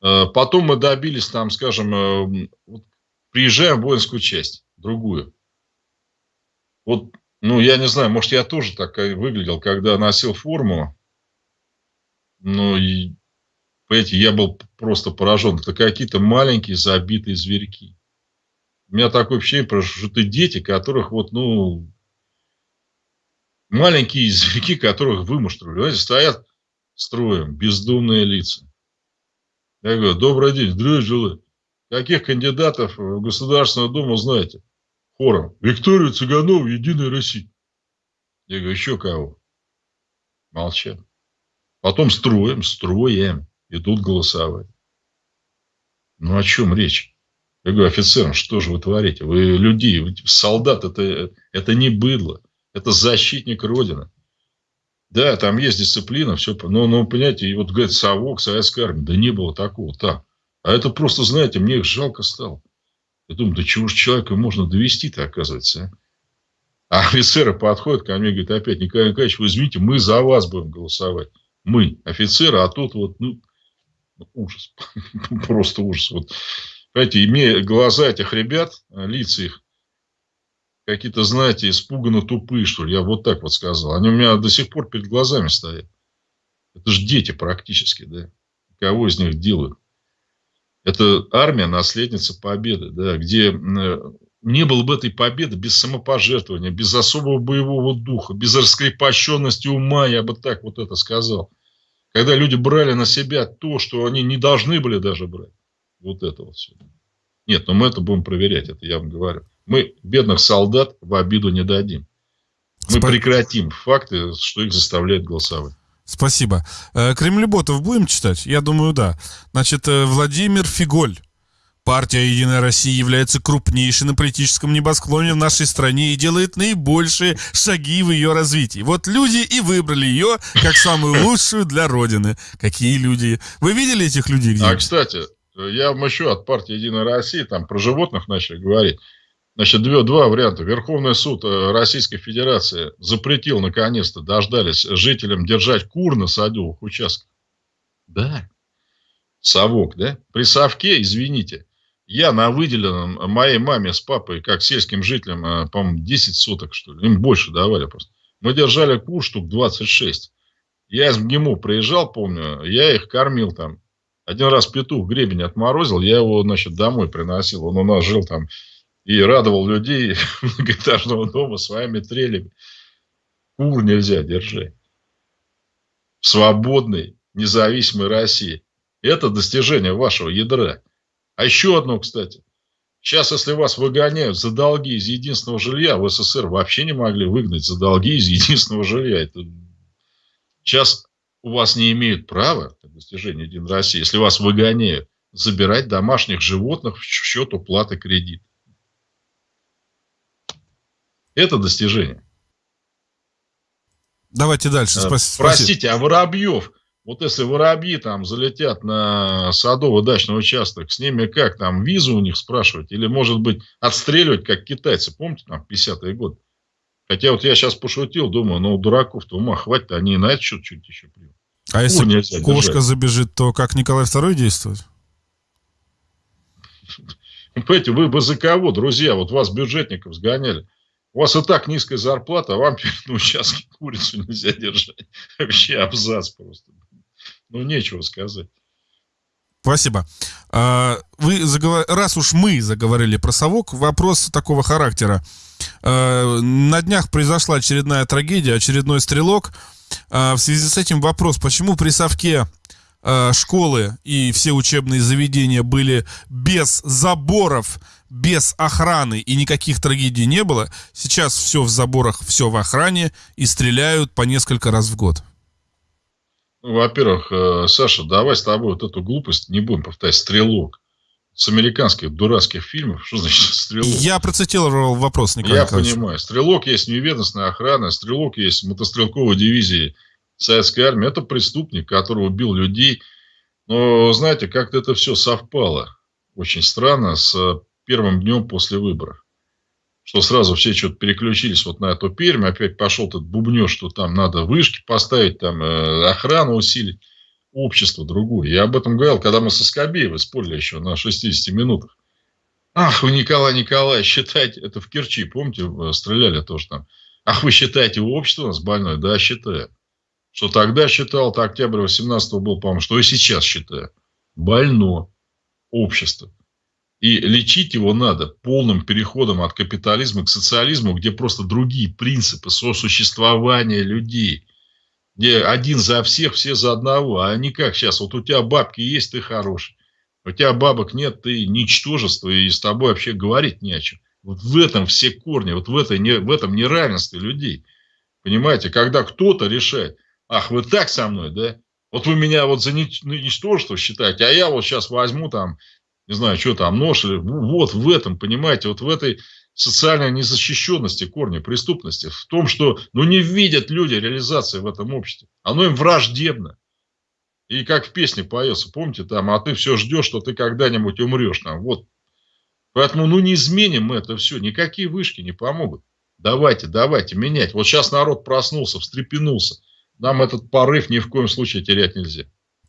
S1: Э, потом мы добились там, скажем, э, приезжаем в воинскую часть, другую. Вот, ну, я не знаю, может, я тоже так выглядел, когда носил форму. Ну, и, понимаете, я был просто поражен. Это какие-то маленькие забитые зверьки. У меня такое ощущение, что это дети, которых вот, ну, маленькие зверьки, которых вымуштровали. Знаете, стоят строем, бездумные лица. Я говорю, добрый день, желаю. Каких кандидатов в Государственную Думу знаете? Хором. Викторию Цыганову, Единая Россия. Я говорю, еще кого? Молчат. Потом строим, строим. Идут голосовать. Ну, о чем речь? Я говорю, офицерам, что же вы творите? Вы люди, вы, солдат, это, это не быдло. Это защитник Родины. Да, там есть дисциплина, все, но, но понимаете, и вот говорит, совок, советская армия, да не было такого, так. А это просто, знаете, мне их жалко стало. Я думаю, да чего же человека можно довести-то, оказывается, а? а офицеры подходят ко мне и говорят, опять, Николай Николаевич, вы извините, мы за вас будем голосовать. Мы, офицеры, а тут вот, ну, ужас. Просто ужас. Вот, понимаете, имея глаза этих ребят, лица их, какие-то, знаете, испуганно тупые, что ли. Я вот так вот сказал. Они у меня до сих пор перед глазами стоят. Это же дети практически, да. Кого из них делают? Это армия, наследница победы, да, где не было бы этой победы без самопожертвования, без особого боевого духа, без раскрепощенности ума, я бы так вот это сказал. Когда люди брали на себя то, что они не должны были даже брать. Вот это вот все. Нет, но мы это будем проверять, это я вам говорю. Мы бедных солдат в обиду не дадим. Мы прекратим факты, что их заставляют голосовать.
S2: Спасибо. Э, Кремлеботов будем читать? Я думаю, да. Значит, э, Владимир Фиголь. Партия «Единая Россия» является крупнейшей на политическом небосклоне в нашей стране и делает наибольшие шаги в ее развитии. Вот люди и выбрали ее как самую лучшую для Родины. Какие люди? Вы видели этих людей где?
S1: А, кстати, я вам еще от партии «Единая Россия», там про животных начали говорить. Значит, два, два варианта. Верховный суд э, Российской Федерации запретил, наконец-то, дождались жителям держать кур на садовых участках. Да. Совок, да? При совке, извините, я на выделенном моей маме с папой, как сельским жителям, э, по-моему, 10 суток, что ли. Им больше давали просто. Мы держали кур штук 26. Я из МГИМО приезжал, помню, я их кормил там. Один раз петух гребень отморозил, я его, значит, домой приносил. Он у нас жил там и радовал людей многоэтажного дома своими трелями. Кур нельзя держать. В свободной, независимой России. Это достижение вашего ядра. А еще одно, кстати. Сейчас, если вас выгоняют за долги из единственного жилья, в СССР вообще не могли выгнать за долги из единственного жилья. Это... Сейчас у вас не имеют права, достижение Единой России, если вас выгоняют, забирать домашних животных в счет уплаты кредита. Это достижение.
S2: Давайте дальше.
S1: Э, Спас... Простите, а Воробьев, вот если воробьи там залетят на садово-дачный участок, с ними как там, визу у них спрашивать? Или, может быть, отстреливать, как китайцы, помните, там, 50-е годы? Хотя вот я сейчас пошутил, думаю, ну, дураков-то ума хватит, они на это счет чуть еще примут.
S2: А если кошка держать. забежит, то как Николай II действует?
S1: Понимаете, вы бы за кого, друзья? Вот вас бюджетников сгоняли. У вас и так низкая зарплата, а вам на участке курицу нельзя держать. Вообще абзац просто. Ну, нечего сказать.
S2: Спасибо. А, вы заговор... Раз уж мы заговорили про совок, вопрос такого характера. А, на днях произошла очередная трагедия, очередной стрелок. А, в связи с этим вопрос, почему при совке школы и все учебные заведения были без заборов, без охраны и никаких трагедий не было. Сейчас все в заборах, все в охране и стреляют по несколько раз в год.
S1: Ну, во-первых, э, Саша, давай с тобой вот эту глупость не будем повторять. Стрелок. с американских дурацких фильмов. Что значит стрелок?
S2: Я процитировал вопрос, Николай
S1: Я
S2: Николаевич.
S1: понимаю. Стрелок есть неведомственная охрана, стрелок есть мотострелковой дивизии советской армии. Это преступник, который убил людей. Но, знаете, как-то это все совпало очень странно с первым днем после выборов. Что сразу все что-то переключились вот на эту Пермь, опять пошел этот бубнеж, что там надо вышки поставить, там э, охрану усилить общество другое. Я об этом говорил, когда мы со Скобеевой спорили еще на 60 минутах. Ах, вы, Николай Николаевич, считайте, это в Керчи, помните, э, стреляли тоже там. Ах, вы считаете, общество у нас больное? Да, считаю. Что тогда считал, то октябрь 18 был, по-моему, что и сейчас считаю. Больно общество. И лечить его надо полным переходом от капитализма к социализму, где просто другие принципы сосуществования людей – где один за всех, все за одного, а не как сейчас, вот у тебя бабки есть, ты хороший, у тебя бабок нет, ты ничтожество, и с тобой вообще говорить не о чем. Вот в этом все корни, вот в, этой, в этом неравенстве людей. Понимаете, когда кто-то решает, ах, вы так со мной, да? Вот вы меня вот за ничтожество считаете, а я вот сейчас возьму там, не знаю, что там, нож, или, вот в этом, понимаете, вот в этой социальной незащищенности корня преступности, в том, что ну, не видят люди реализации в этом обществе. Оно им враждебно. И как в песне поется, помните, там, а ты все ждешь, что ты когда-нибудь умрешь. Там, вот. Поэтому, ну, не изменим мы это все. Никакие вышки не помогут. Давайте, давайте менять. Вот сейчас народ проснулся, встрепенулся. Нам этот порыв ни в коем случае терять нельзя.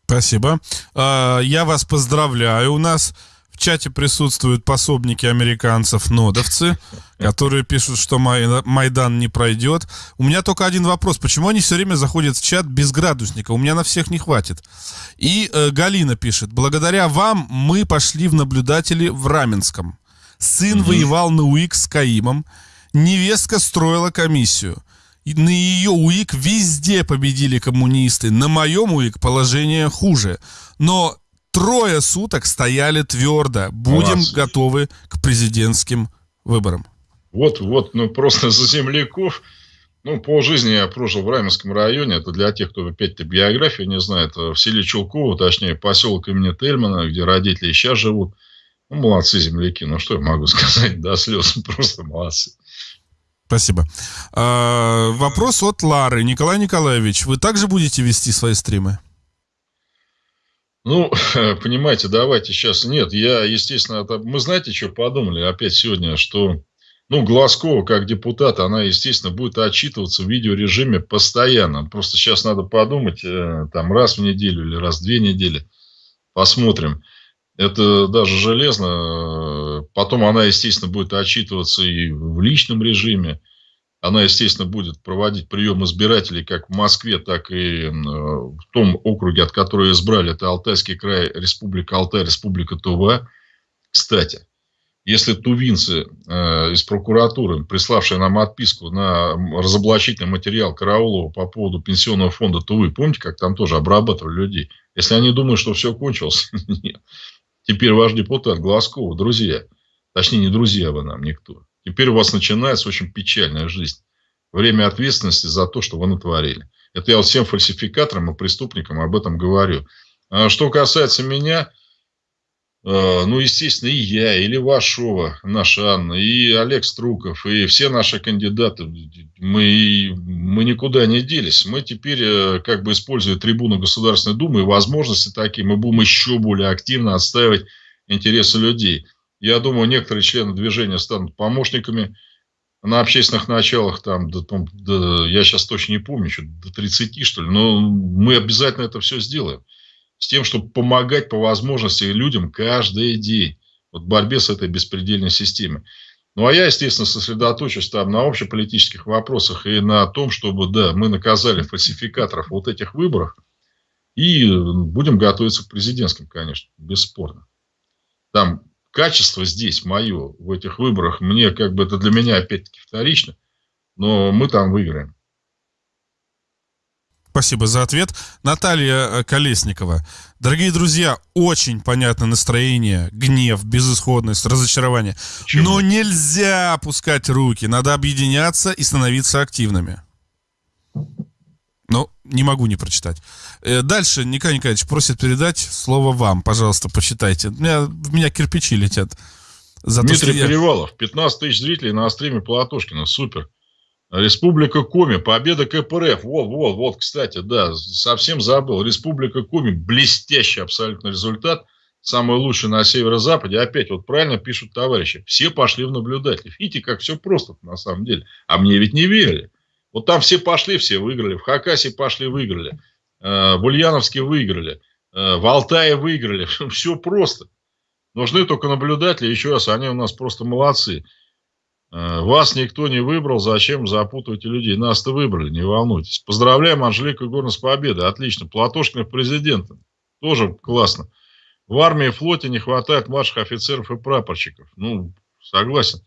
S2: Спасибо. А, я вас поздравляю. У нас в чате присутствуют пособники американцев, нодовцы, которые пишут, что Майдан не пройдет. У меня только один вопрос. Почему они все время заходят в чат без градусника? У меня на всех не хватит. И э, Галина пишет. Благодаря вам мы пошли в наблюдатели в Раменском. Сын угу. воевал на УИК с Каимом. Невестка строила комиссию. На ее УИК везде победили коммунисты. На моем УИК положение хуже. Но трое суток стояли твердо. Будем Молодцы. готовы к президентским выборам.
S1: Вот, вот, ну просто за земляков. Ну, по жизни я прожил в Раменском районе. Это для тех, кто опять-то биографию не знает. В селе Чулково, точнее, поселок имени Тельмана, где родители сейчас живут. Ну, молодцы земляки. Ну, что я могу сказать? До слез. Просто молодцы.
S2: Спасибо. А, вопрос от Лары. Николай Николаевич, вы также будете вести свои стримы?
S1: Ну, понимаете, давайте сейчас. Нет, я, естественно, это... мы знаете, что подумали опять сегодня, что ну, Глазкова, как депутат, она, естественно, будет отчитываться в видеорежиме постоянно. Просто сейчас надо подумать, э, там, раз в неделю или раз в две недели. Посмотрим. Это даже железно. Потом она, естественно, будет отчитываться и в личном режиме. Она, естественно, будет проводить прием избирателей как в Москве, так и в том округе, от которого избрали. Это Алтайский край, Республика Алтай, Республика Тува. Кстати, если тувинцы э, из прокуратуры, приславшие нам отписку на разоблачительный материал Караулова по поводу пенсионного фонда Тувы, помните, как там тоже обрабатывали людей? Если они думают, что все кончилось, нет. Теперь ваш депутат Глазкова, друзья, точнее не друзья вы нам, никто. Теперь у вас начинается очень печальная жизнь. Время ответственности за то, что вы натворили. Это я всем фальсификаторам и преступникам об этом говорю. А что касается меня, ну, естественно, и я, и Левашова, наша Анна, и Олег Струков, и все наши кандидаты, мы, мы никуда не делись. Мы теперь, э, как бы используя трибуну Государственной Думы возможности такие, мы будем еще более активно отстаивать интересы людей. Я думаю, некоторые члены движения станут помощниками на общественных началах, там, до, до, я сейчас точно не помню, что до 30, что ли, но мы обязательно это все сделаем. С тем, чтобы помогать по возможности людям каждый день вот в борьбе с этой беспредельной системой. Ну, а я, естественно, сосредоточусь там на общеполитических вопросах и на том, чтобы, да, мы наказали фальсификаторов вот этих выборов и будем готовиться к президентским, конечно, бесспорно. Там качество здесь мое в этих выборах, мне как бы это для меня опять-таки вторично, но мы там выиграем.
S2: Спасибо за ответ. Наталья э, Колесникова. Дорогие друзья, очень понятно настроение, гнев, безысходность, разочарование. Почему? Но нельзя опускать руки. Надо объединяться и становиться активными. Ну, не могу не прочитать. Э, дальше Николай Николаевич просит передать слово вам. Пожалуйста, посчитайте. У меня, в меня кирпичи летят.
S1: За Дмитрий то, я... Перевалов. 15 тысяч зрителей на стриме Платошкина. Супер. Республика Коми. Победа КПРФ. Вот, вот, вот, кстати, да, совсем забыл. Республика Коми. Блестящий абсолютно результат. Самый лучший на северо-западе. Опять вот правильно пишут товарищи. Все пошли в наблюдатели. Видите, как все просто на самом деле. А мне ведь не верили. Вот там все пошли, все выиграли. В Хакасе пошли, выиграли. Э, в Ульяновске выиграли. Э, в Алтае выиграли. Все просто. Нужны только наблюдатели. Еще раз, они у нас просто молодцы. Э, вас никто не выбрал, зачем запутываете людей? Нас-то выбрали, не волнуйтесь. Поздравляем Анжелика Горна с победой. Отлично. Платошкина президентом. Тоже классно. В армии и флоте не хватает младших офицеров и прапорщиков. Ну, согласен.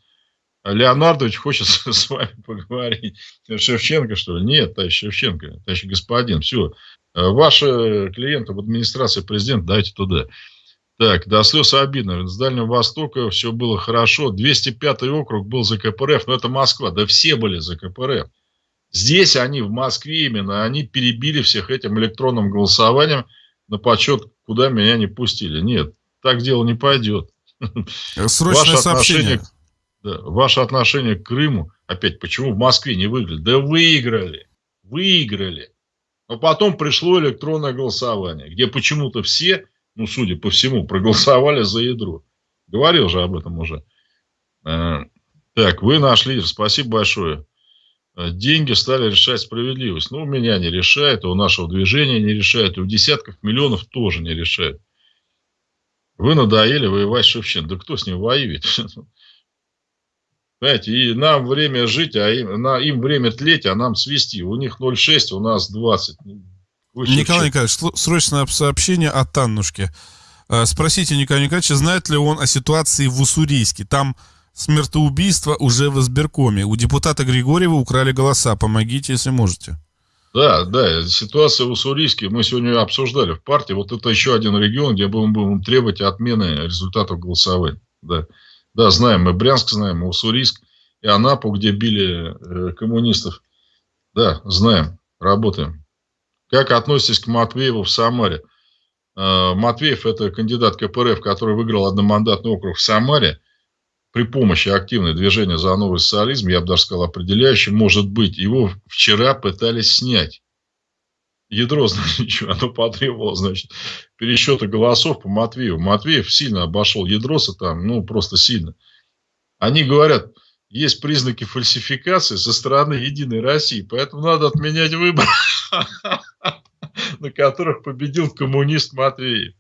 S1: Леонардович хочет с вами поговорить. Шевченко, что ли? Нет, товарищ Шевченко, товарищ господин. Все. Э, ваши клиенты в администрации президента дайте туда. Так, до слез обидно. С Дальнего Востока все было хорошо. 205 округ был за КПРФ, но это Москва. Да все были за КПРФ. Здесь они, в Москве именно, они перебили всех этим электронным голосованием на почет, куда меня не пустили. Нет, так дело не пойдет.
S2: Срочное Ваше сообщение. Отношение,
S1: да, ваше отношение к Крыму, опять, почему в Москве не выиграли? Да выиграли, выиграли. Но потом пришло электронное голосование, где почему-то все ну, судя по всему, проголосовали за ядро. Говорил же об этом уже. Э, так, вы нашли, спасибо большое. Э, деньги стали решать справедливость. Ну, у меня не решает, у нашего движения не решает, у десятков миллионов тоже не решает. Вы надоели воевать с Шевченко. Да кто с ним воюет? Понимаете, и нам время жить, а им, на, им время тлеть, а нам свести. У них 0,6, у нас 20.
S2: Выше Николай Николаевич, срочное сообщение от Таннушки. Э, спросите Николая Николаевича, знает ли он о ситуации в Уссурийске. Там смертоубийство уже в избиркоме. У депутата Григорьева украли голоса. Помогите, если можете.
S1: Да, да, ситуация в Уссурийске мы сегодня обсуждали в партии. Вот это еще один регион, где будем, будем требовать отмены результатов голосования. Да. да, знаем, мы Брянск знаем, Уссурийск и Анапу, где били э, коммунистов. Да, знаем, работаем. Как относитесь к Матвееву в Самаре? Э, Матвеев – это кандидат КПРФ, который выиграл одномандатный округ в Самаре при помощи активного движения за новый социализм, я бы даже сказал, определяющий, может быть, его вчера пытались снять. Ядро, значит, оно потребовало, значит, пересчета голосов по Матвееву. Матвеев сильно обошел Ядроса там, ну, просто сильно. Они говорят, есть признаки фальсификации со стороны Единой России, поэтому надо отменять выборы. на которых победил коммунист Матвеев.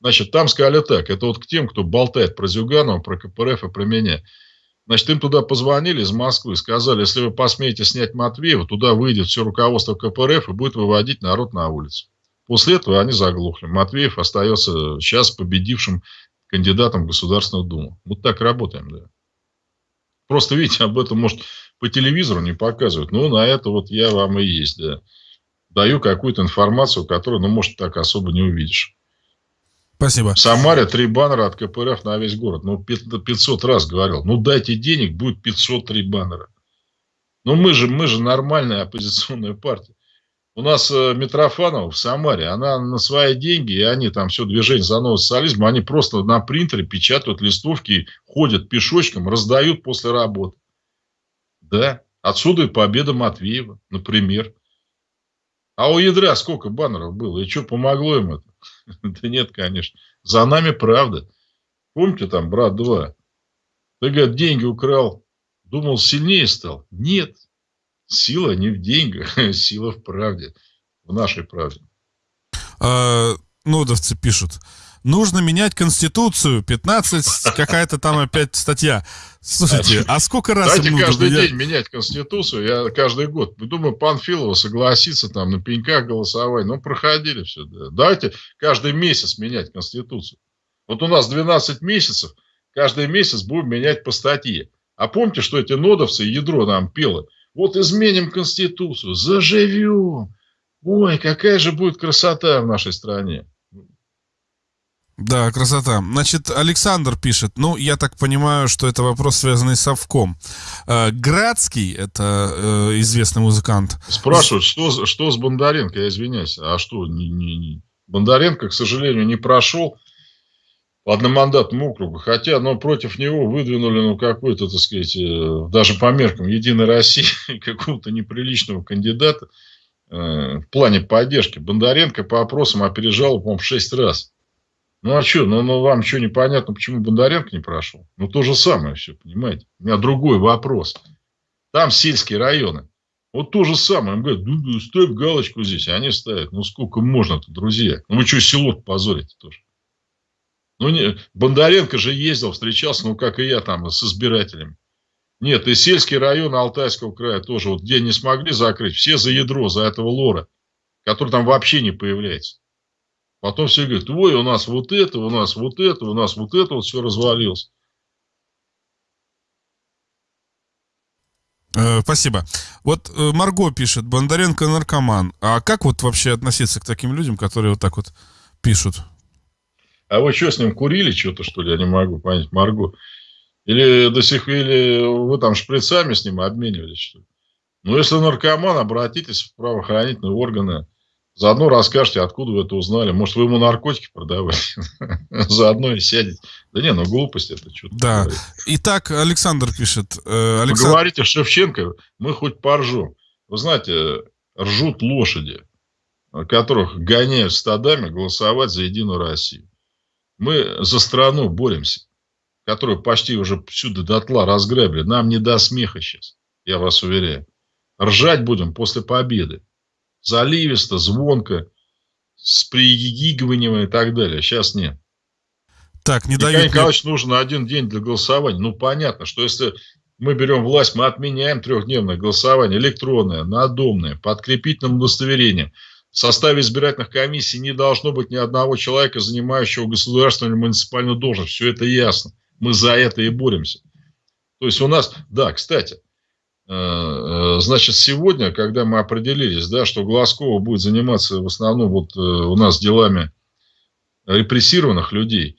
S1: Значит, там сказали так, это вот к тем, кто болтает про Зюганова, про КПРФ и про меня. Значит, им туда позвонили из Москвы, сказали, если вы посмеете снять Матвеева, туда выйдет все руководство КПРФ и будет выводить народ на улицу. После этого они заглохли. Матвеев остается сейчас победившим кандидатом в Государственную Думу. Вот так работаем, да. Просто, видите, об этом, может, по телевизору не показывают. Ну, на это вот я вам и есть, да даю какую-то информацию, которую, ну, может, так особо не увидишь.
S2: Спасибо.
S1: В Самаре три баннера от КПРФ на весь город. Ну, 500 раз говорил. Ну, дайте денег, будет 503 баннера. Ну, мы же, мы же нормальная оппозиционная партия. У нас э, Митрофанова в Самаре, она на свои деньги, и они там все движение за новый социализм, они просто на принтере печатают листовки, ходят пешочком, раздают после работы. Да, отсюда и победа Матвеева, например. А у ядра сколько баннеров было? И что, помогло им это? Да нет, конечно. За нами правда. Помните там, брат 2? Ты, говорит, деньги украл. Думал, сильнее стал. Нет. Сила не в деньгах. Сила в правде. В нашей правде.
S2: А, нодовцы пишут. Нужно менять Конституцию. 15, какая-то там опять статья. Слушайте, а сколько раз
S1: Давайте нужно каждый менять? день менять Конституцию. Я каждый год. Думаю, Панфилова согласится там на пеньках голосовать. Ну, проходили все. Да. Давайте каждый месяц менять Конституцию. Вот у нас 12 месяцев. Каждый месяц будем менять по статье. А помните, что эти нодовцы ядро нам пело? Вот изменим Конституцию, заживем. Ой, какая же будет красота в нашей стране.
S2: Да, красота. Значит, Александр пишет, ну, я так понимаю, что это вопрос, связанный с Совком. Э, Градский, это э, известный музыкант.
S1: Спрашивают, что, что с Бондаренко, я извиняюсь. А что, не, не, не. Бондаренко, к сожалению, не прошел по одномандатному округу. Хотя, но против него выдвинули, ну, какой-то, так сказать, э, даже по меркам Единой России, какого-то неприличного кандидата э, в плане поддержки. Бондаренко по опросам опережал, по-моему, в 6 раз. Ну а что, ну, ну вам что непонятно, почему Бондаренко не прошел? Ну то же самое все, понимаете? У меня другой вопрос. Там сельские районы. Вот то же самое. Им говорят, ну, ставь галочку здесь. А они ставят. Ну сколько можно-то, друзья? Ну вы что, село позорите тоже? Ну, не, Бондаренко же ездил, встречался, ну, как и я там, с избирателями. Нет, и сельские районы Алтайского края тоже, вот где не смогли закрыть, все за ядро, за этого лора, который там вообще не появляется. Потом все говорят, ой, у нас вот это, у нас вот это, у нас вот это, вот все развалилось.
S2: Э, спасибо. Вот э, Марго пишет, Бондаренко наркоман. А как вот вообще относиться к таким людям, которые вот так вот пишут?
S1: А вы что, с ним курили что-то, что ли? Я не могу понять, Марго. Или до сих или вы там шприцами с ним обменивались, что ли? Ну, если наркоман, обратитесь в правоохранительные органы. Заодно расскажете, откуда вы это узнали. Может, вы ему наркотики продавали. Заодно и сядете. Да не, ну глупость это что-то.
S2: Да. Говорит. Итак, Александр пишет.
S1: Э, говорите Шевченко, мы хоть поржем. Вы знаете, ржут лошади, которых гоняют стадами голосовать за Единую Россию. Мы за страну боремся, которую почти уже всюду дотла разграбили. Нам не до смеха сейчас, я вас уверяю. Ржать будем после победы заливисто, звонко, с пригигиванием и так далее. Сейчас нет.
S2: Так, не
S1: Николай дают... Николаевич нужен один день для голосования. Ну, понятно, что если мы берем власть, мы отменяем трехдневное голосование, электронное, надомное, подкрепительным удостоверением. В составе избирательных комиссий не должно быть ни одного человека, занимающего государственную или муниципальную должность. Все это ясно. Мы за это и боремся. То есть у нас, да, кстати, Э, э, значит, сегодня, когда мы определились, да, что Глазкова будет заниматься в основном вот э, у нас делами репрессированных людей,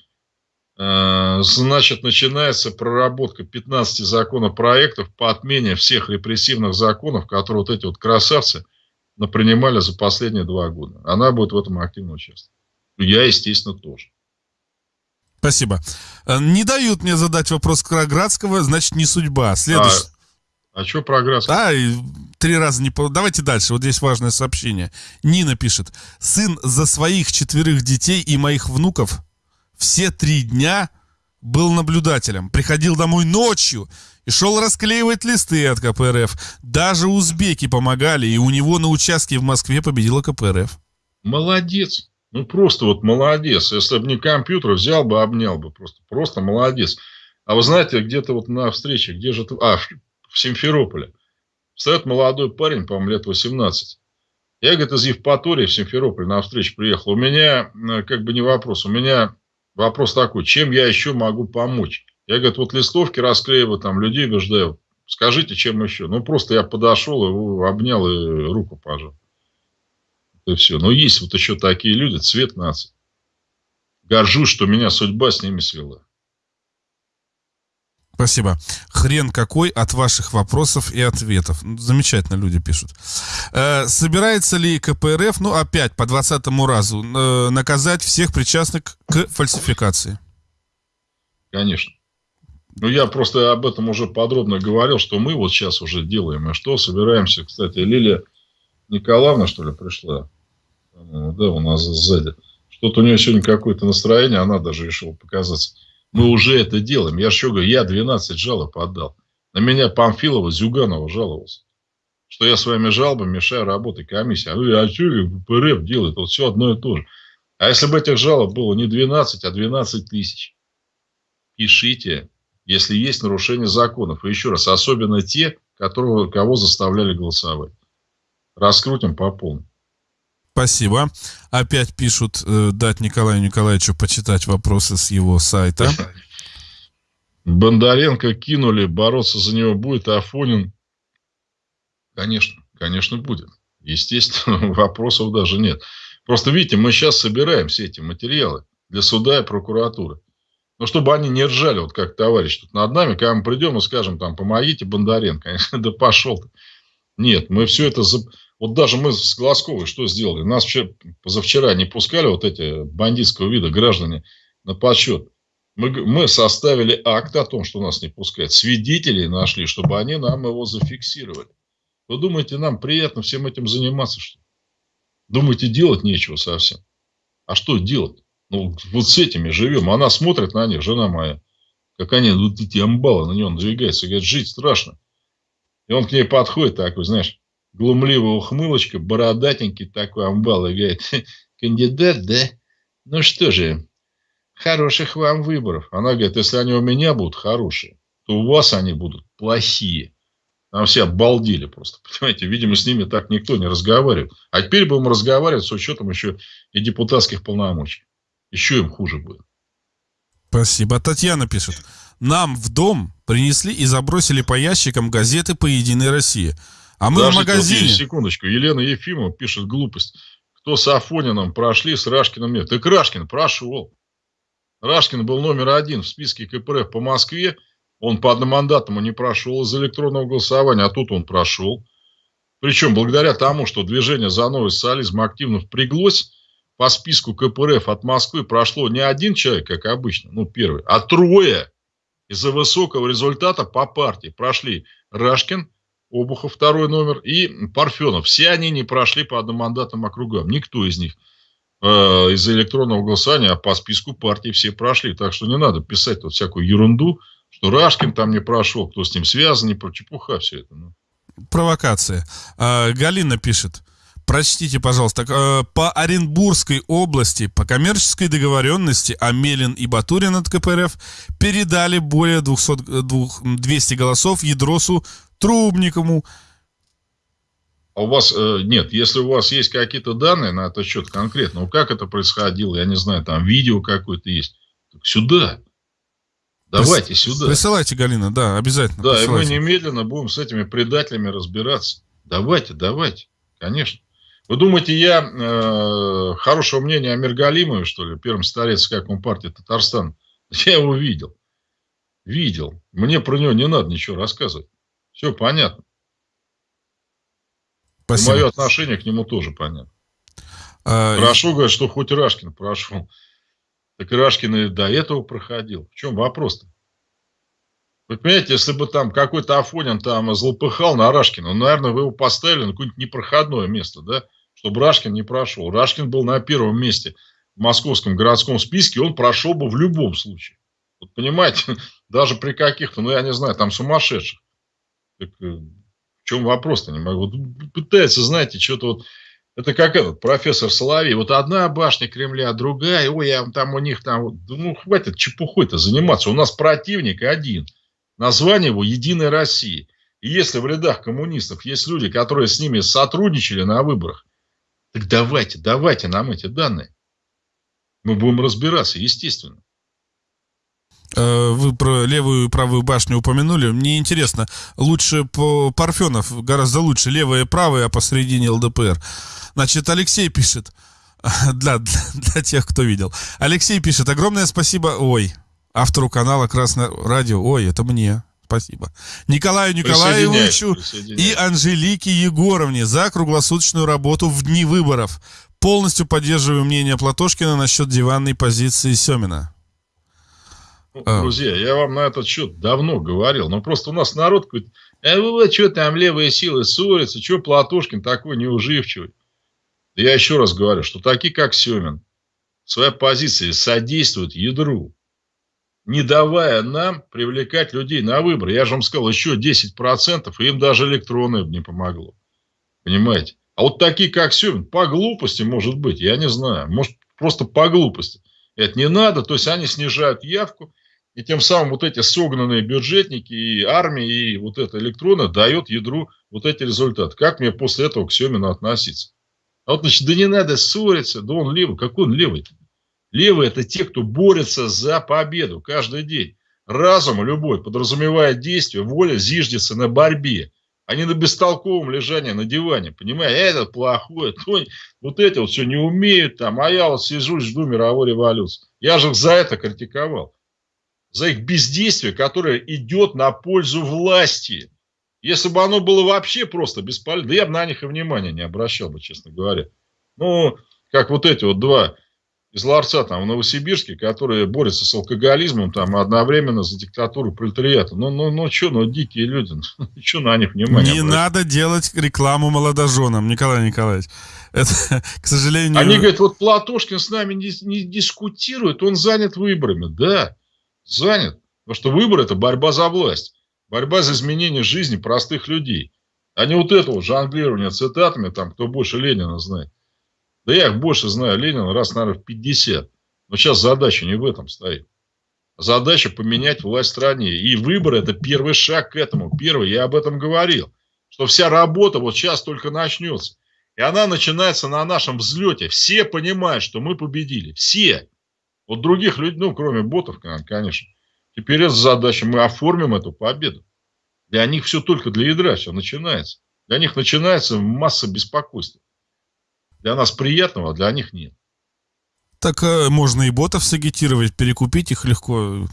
S1: значит, начинается проработка 15 законопроектов по отмене всех репрессивных законов, которые вот эти вот красавцы напринимали за последние два года. Она будет в этом активно участвовать. Я, естественно, тоже.
S2: Спасибо. Не дают мне задать вопрос Краградского, значит, не судьба. Следующий. А...
S1: А что про Градского?
S2: Да, и три раза не... Давайте дальше. Вот здесь важное сообщение. Нина пишет. Сын за своих четверых детей и моих внуков все три дня был наблюдателем. Приходил домой ночью и шел расклеивать листы от КПРФ. Даже узбеки помогали, и у него на участке в Москве победила КПРФ.
S1: Молодец. Ну, просто вот молодец. Если бы не компьютер, взял бы, обнял бы. Просто, просто молодец. А вы знаете, где-то вот на встрече, где же... А, в Симферополе. Встает молодой парень, по-моему, лет 18. Я, говорит, из Евпатории в Симферополь на встречу приехал. У меня, э, как бы не вопрос, у меня вопрос такой, чем я еще могу помочь? Я, говорит, вот листовки расклеиваю, там людей убеждаю. Скажите, чем еще? Ну, просто я подошел, его обнял и руку пожал. И все. Но есть вот еще такие люди, цвет нации. Горжусь, что меня судьба с ними свела.
S2: Спасибо. Хрен какой от ваших вопросов и ответов. Ну, замечательно люди пишут. Э, собирается ли КПРФ, ну опять по двадцатому разу, э, наказать всех причастных к фальсификации?
S1: Конечно. Ну, я просто об этом уже подробно говорил, что мы вот сейчас уже делаем. И что собираемся, кстати, Лилия Николаевна, что ли, пришла? Да, у нас сзади. Что-то у нее сегодня какое-то настроение, она даже решила показаться. Мы уже это делаем. Я еще говорю, я 12 жалоб отдал. На меня Памфилова, Зюганова жаловался. Что я своими жалобами мешаю работе комиссии. А, а что ПРФ делает? Вот все одно и то же. А если бы этих жалоб было не 12, а 12 тысяч? Пишите, если есть нарушение законов. И еще раз, особенно те, которого, кого заставляли голосовать. Раскрутим по полной.
S2: Спасибо. Опять пишут э, дать Николаю Николаевичу почитать вопросы с его сайта.
S1: Бондаренко кинули, бороться за него будет, а Афонин... Конечно, конечно будет. Естественно, вопросов даже нет. Просто видите, мы сейчас собираем все эти материалы. для суда и прокуратуры. Но чтобы они не ржали, вот как товарищ тут над нами, когда мы придем и скажем, там, помогите Бондаренко. да пошел ты. Нет, мы все это... Вот даже мы с Глазковой что сделали? Нас вчера, позавчера не пускали вот эти бандитского вида граждане на подсчет. Мы, мы составили акт о том, что нас не пускают. Свидетелей нашли, чтобы они нам его зафиксировали. Вы думаете, нам приятно всем этим заниматься, что? Думаете, делать нечего совсем? А что делать? Ну, вот с этими живем. Она смотрит на них, жена моя, как они, вот эти амбалы на него надвигаются. Говорит, жить страшно. И он к ней подходит такой, знаешь, глумливая ухмылочка, бородатенький такой амбал. И говорит, кандидат, да? Ну что же, хороших вам выборов. Она говорит, если они у меня будут хорошие, то у вас они будут плохие. Там все обалдели просто. Понимаете, видимо, с ними так никто не разговаривает. А теперь будем разговаривать с учетом еще и депутатских полномочий. Еще им хуже будет.
S2: Спасибо. Татьяна пишет. Нам в дом принесли и забросили по ящикам газеты по Единой России. А мы Подождите, в магазине... Вот,
S1: секундочку. Елена Ефимова пишет глупость. Кто с Афонином прошли, с Рашкиным нет. Так Рашкин прошел. Рашкин был номер один в списке КПРФ по Москве он по одномандатному не прошел из электронного голосования, а тут он прошел. Причем благодаря тому, что движение за новый социализм активно впряглось, по списку КПРФ от Москвы прошло не один человек, как обычно, ну первый, а трое. Из-за высокого результата по партии прошли Рашкин, Обухов второй номер и Парфенов. Все они не прошли по одномандатным округам. Никто из них э, из электронного голосования, а по списку партии все прошли. Так что не надо писать тут всякую ерунду что Рашкин там не прошел, кто с ним связан, не про чепуха все это. Ну.
S2: Провокация. А, Галина пишет. Прочтите, пожалуйста. А, по Оренбургской области по коммерческой договоренности Амелин и Батурин от КПРФ передали более 200, 200 голосов Ядросу Трубникову.
S1: А у вас, э, нет, если у вас есть какие-то данные на этот счет конкретно, ну как это происходило, я не знаю, там видео какое-то есть, так сюда. Давайте Прис... сюда.
S2: Присылайте, Галина, да, обязательно.
S1: Да, присылайте. и мы немедленно будем с этими предателями разбираться. Давайте, давайте, конечно. Вы думаете, я э, хорошего мнения о Миргалимове, что ли, первом старец как партии Татарстан? Я его видел. Видел. Мне про него не надо ничего рассказывать. Все понятно. Спасибо. Мое отношение к нему тоже понятно. А, Прошу, говорит, что хоть Рашкин прошел. Так Ирашкин и до этого проходил. В чем вопрос-то? Вы понимаете, если бы там какой-то Афонин там злопыхал на Рашкина, ну, наверное, вы его поставили на какое-нибудь непроходное место, да, чтобы Рашкин не прошел. Рашкин был на первом месте в московском городском списке, он прошел бы в любом случае. Вот понимаете, даже при каких-то, ну, я не знаю, там сумасшедших. Так, э, в чем вопрос-то? Не могу. Вот пытается, знаете, что-то вот это как этот профессор Соловей. Вот одна башня Кремля, другая. Ой, я там у них там... Ну, хватит чепухой-то заниматься. У нас противник один. Название его «Единая Россия». И если в рядах коммунистов есть люди, которые с ними сотрудничали на выборах, так давайте, давайте нам эти данные. Мы будем разбираться, естественно.
S2: Э, вы про левую и правую башню упомянули. Мне интересно, лучше по Парфенов, гораздо лучше левая и правая, а посередине ЛДПР. Значит, Алексей пишет, для, для, для тех, кто видел. Алексей пишет, огромное спасибо, ой, автору канала Красное Радио, ой, это мне, спасибо. Николаю Николаевичу и Анжелике Егоровне за круглосуточную работу в дни выборов. Полностью поддерживаю мнение Платошкина насчет диванной позиции Семина.
S1: Ну, а. Друзья, я вам на этот счет давно говорил, но просто у нас народ говорит, а вы что там левые силы ссорятся, что Платошкин такой неуживчивый. Я еще раз говорю, что такие, как Семин, в своей позиции содействуют ядру, не давая нам привлекать людей на выборы. Я же вам сказал, еще 10%, и им даже электронное не помогло. Понимаете? А вот такие, как Семин, по глупости, может быть, я не знаю, может, просто по глупости. Это не надо, то есть они снижают явку, и тем самым вот эти согнанные бюджетники и армия, и вот это электронно дает ядру вот эти результаты. Как мне после этого к Семину относиться? А вот, значит, да не надо ссориться, да он левый. Какой он левый? Левый – это те, кто борется за победу каждый день. Разум любой подразумевает действие, воля зиждется на борьбе, а не на бестолковом лежании на диване. Понимаете, этот плохой, то, вот эти вот все не умеют там, а я вот сижу, жду мировой революции. Я же за это критиковал. За их бездействие, которое идет на пользу власти. Если бы оно было вообще просто бесполезно, да я бы на них и внимания не обращал бы, честно говоря. Ну, как вот эти вот два из ларца там в Новосибирске, которые борются с алкоголизмом там одновременно за диктатуру пролетариата. Ну, ну, ну, что, ну, дикие люди, ну, что на них внимание
S2: Не обращать? надо делать рекламу молодоженам, Николай Николаевич. Это, к сожалению...
S1: Они говорят, вот Платошкин с нами не, не дискутирует, он занят выборами. Да, занят. Потому что выбор – это борьба за власть. Борьба за изменение жизни простых людей. А не вот этого жонглирования цитатами, там, кто больше Ленина знает. Да я их больше знаю Ленина раз, наверное, в 50. Но сейчас задача не в этом стоит. Задача поменять власть в стране. И выбор это первый шаг к этому. Первый, я об этом говорил. Что вся работа вот сейчас только начнется. И она начинается на нашем взлете. Все понимают, что мы победили. Все. Вот других людей, ну, кроме ботов, конечно. Теперь это задача. Мы оформим эту победу. Для них все только для ядра все начинается. Для них начинается масса беспокойства. Для нас приятного, а для них нет.
S2: Так э, можно и ботов сагитировать, перекупить их легко.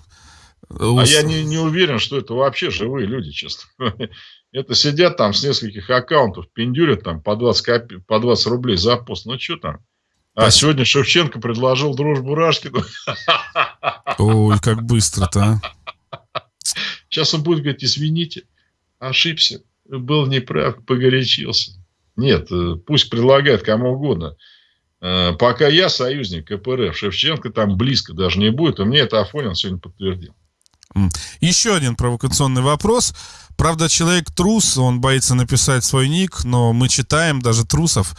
S1: А я не, не уверен, что это вообще живые люди, честно. Это сидят там с нескольких аккаунтов, пиндюрят там по 20, копи, по 20 рублей за пост. Ну, что там? А сегодня Шевченко предложил дружбу Рашкину.
S2: Ой, как быстро-то,
S1: а. Сейчас он будет говорить, извините, ошибся, был неправ, погорячился. Нет, э, пусть предлагает кому угодно. Э, пока я союзник КПРФ, Шевченко там близко даже не будет, и мне это Афонин сегодня подтвердил.
S2: Еще один провокационный вопрос. Правда, человек трус, он боится написать свой ник, но мы читаем даже трусов.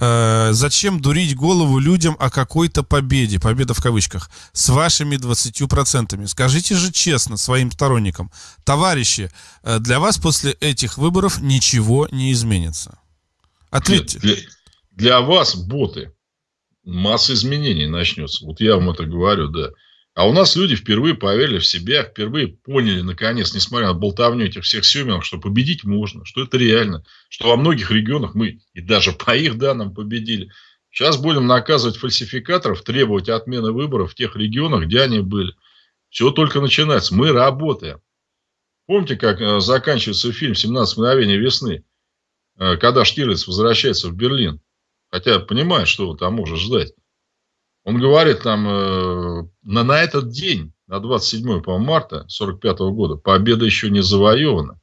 S2: Э, зачем дурить голову людям о какой-то победе, победа в кавычках, с вашими 20%? Скажите же честно своим сторонникам, товарищи, э, для вас после этих выборов ничего не изменится.
S1: Ответьте. Для, для вас, боты, масса изменений начнется. Вот я вам это говорю, да. А у нас люди впервые поверили в себя, впервые поняли, наконец, несмотря на болтовню этих всех семенов, что победить можно, что это реально, что во многих регионах мы и даже по их данным победили. Сейчас будем наказывать фальсификаторов, требовать отмены выборов в тех регионах, где они были. Все только начинается. Мы работаем. Помните, как э, заканчивается фильм «17 мгновений весны»? Э, когда Штирлиц возвращается в Берлин, хотя понимает, что там может ждать, он говорит там э, на, на этот день, на 27 по марта 45 года, победа еще не завоевана.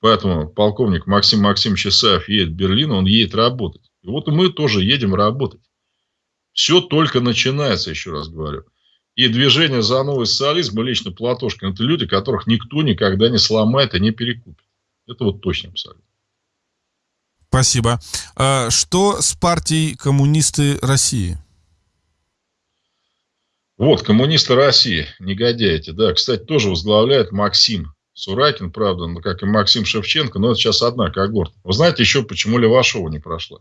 S1: Поэтому полковник Максим Максимович Исаев едет в Берлин, он едет работать. И вот мы тоже едем работать. Все только начинается, еще раз говорю. И движение за новый социализм, и лично Платошкин, это люди, которых никто никогда не сломает и не перекупит. Это вот точно абсолютно.
S2: Спасибо. А что с партией коммунисты России?
S1: Вот, коммунисты России, негодяйте, да, кстати, тоже возглавляет Максим Суракин, правда, ну, как и Максим Шевченко, но это сейчас одна когорта. Вы знаете еще, почему Левашова не прошла?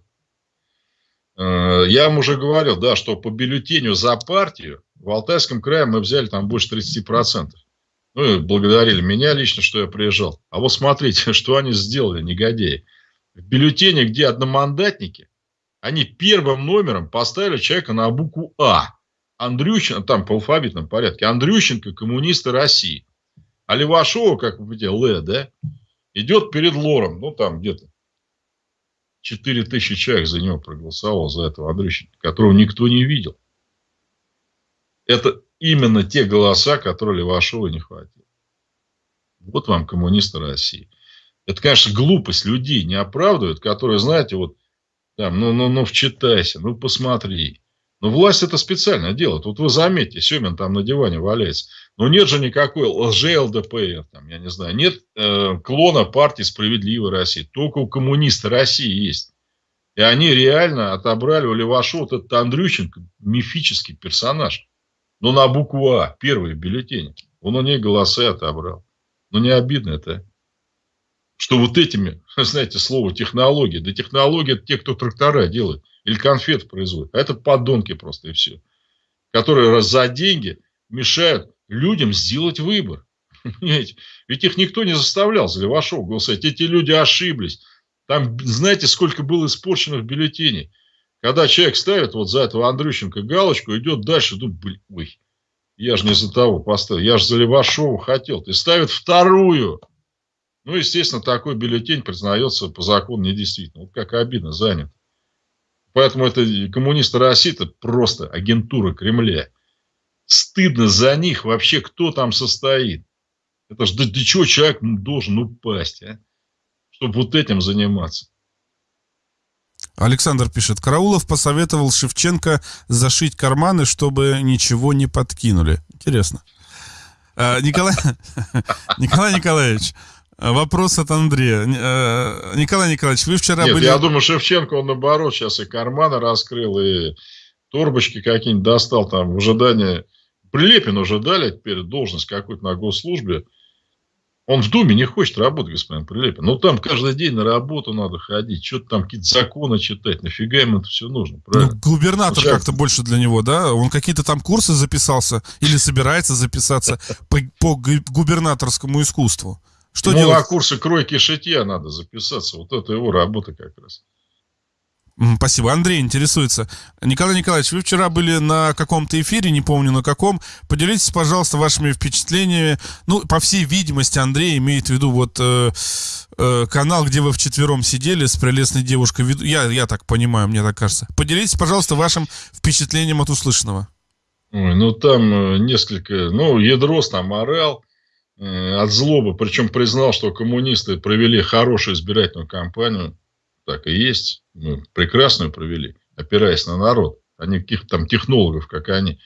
S1: Э, я вам уже говорил, да, что по бюллетеню за партию в Алтайском крае мы взяли там больше 30%. Ну, и благодарили меня лично, что я приезжал. А вот смотрите, что они сделали, негодяи в бюллетене, где одномандатники, они первым номером поставили человека на букву А. Андрющенко, там по алфавитном порядке, Андрющенко, коммунисты России. А Левашова, как вы видите, Л, да, идет перед Лором, ну там где-то 4 тысячи человек за него проголосовал, за этого Андрющенко, которого никто не видел. Это именно те голоса, которые Левашова не хватило. Вот вам коммунисты России. Это, конечно, глупость людей не оправдывает, которые, знаете, вот, там, ну, ну, ну, вчитайся, ну, посмотри. Но власть это специально делает. Вот вы заметьте, Семин там на диване валяется. Но нет же никакой лже-ЛДПР, там, я не знаю, нет э, клона партии «Справедливой России». Только у коммунистов России есть. И они реально отобрали у Левашова вот этот Андрющенко, мифический персонаж. Но на букву А, первый бюллетень. Он у ней голосы отобрал. Ну, не обидно это что вот этими, знаете, слово технология, да технология это те, кто трактора делает или конфет производит, а это подонки просто и все, которые раз за деньги мешают людям сделать выбор. Понимаете? Ведь их никто не заставлял за Левашова голосовать. Эти люди ошиблись. Там, знаете, сколько было испорчено в бюллетене. Когда человек ставит вот за этого Андрющенко галочку, идет дальше, думает, блин, ой, Я же не за того поставил. Я же за Левашова хотел. Ты ставит вторую. Ну, естественно, такой бюллетень признается по закону недействительным. Вот как обидно, занят. Поэтому это коммунисты России это просто агентура Кремля. Стыдно за них вообще, кто там состоит. Это же для чего человек должен упасть, а? чтобы вот этим заниматься.
S2: Александр пишет, Караулов посоветовал Шевченко зашить карманы, чтобы ничего не подкинули. Интересно. А, Николай, Николай Николаевич, вопрос от Андрея. А, Николай Николаевич, вы вчера
S1: Нет,
S2: были...
S1: я думаю, Шевченко, он наоборот сейчас и карманы раскрыл, и торбочки какие-нибудь достал там в ожидании. Прилепин уже дали теперь должность какую-то на госслужбе. Он в Думе не хочет работать, господин Прилепин. Но там каждый день на работу надо ходить, что-то там какие-то законы читать. Нафига ему это все нужно, правильно?
S2: Ну, губернатор ну, как-то больше для него, да? Он какие-то там курсы записался или собирается записаться по, по губернаторскому искусству. Что
S1: ну,
S2: делать?
S1: на курсы кройки шитья надо записаться. Вот это его работа как раз.
S2: Спасибо. Андрей интересуется. Николай Николаевич, вы вчера были на каком-то эфире, не помню на каком. Поделитесь, пожалуйста, вашими впечатлениями. Ну, по всей видимости, Андрей имеет в виду вот э, э, канал, где вы вчетвером сидели с прелестной девушкой. Я, я так понимаю, мне так кажется. Поделитесь, пожалуйста, вашим впечатлением от услышанного.
S1: Ой, ну, там э, несколько... Ну, Ядрос там орал э, от злобы. Причем признал, что коммунисты провели хорошую избирательную кампанию так и есть. Мы прекрасную провели, опираясь на народ, а не каких-то там технологов, как они.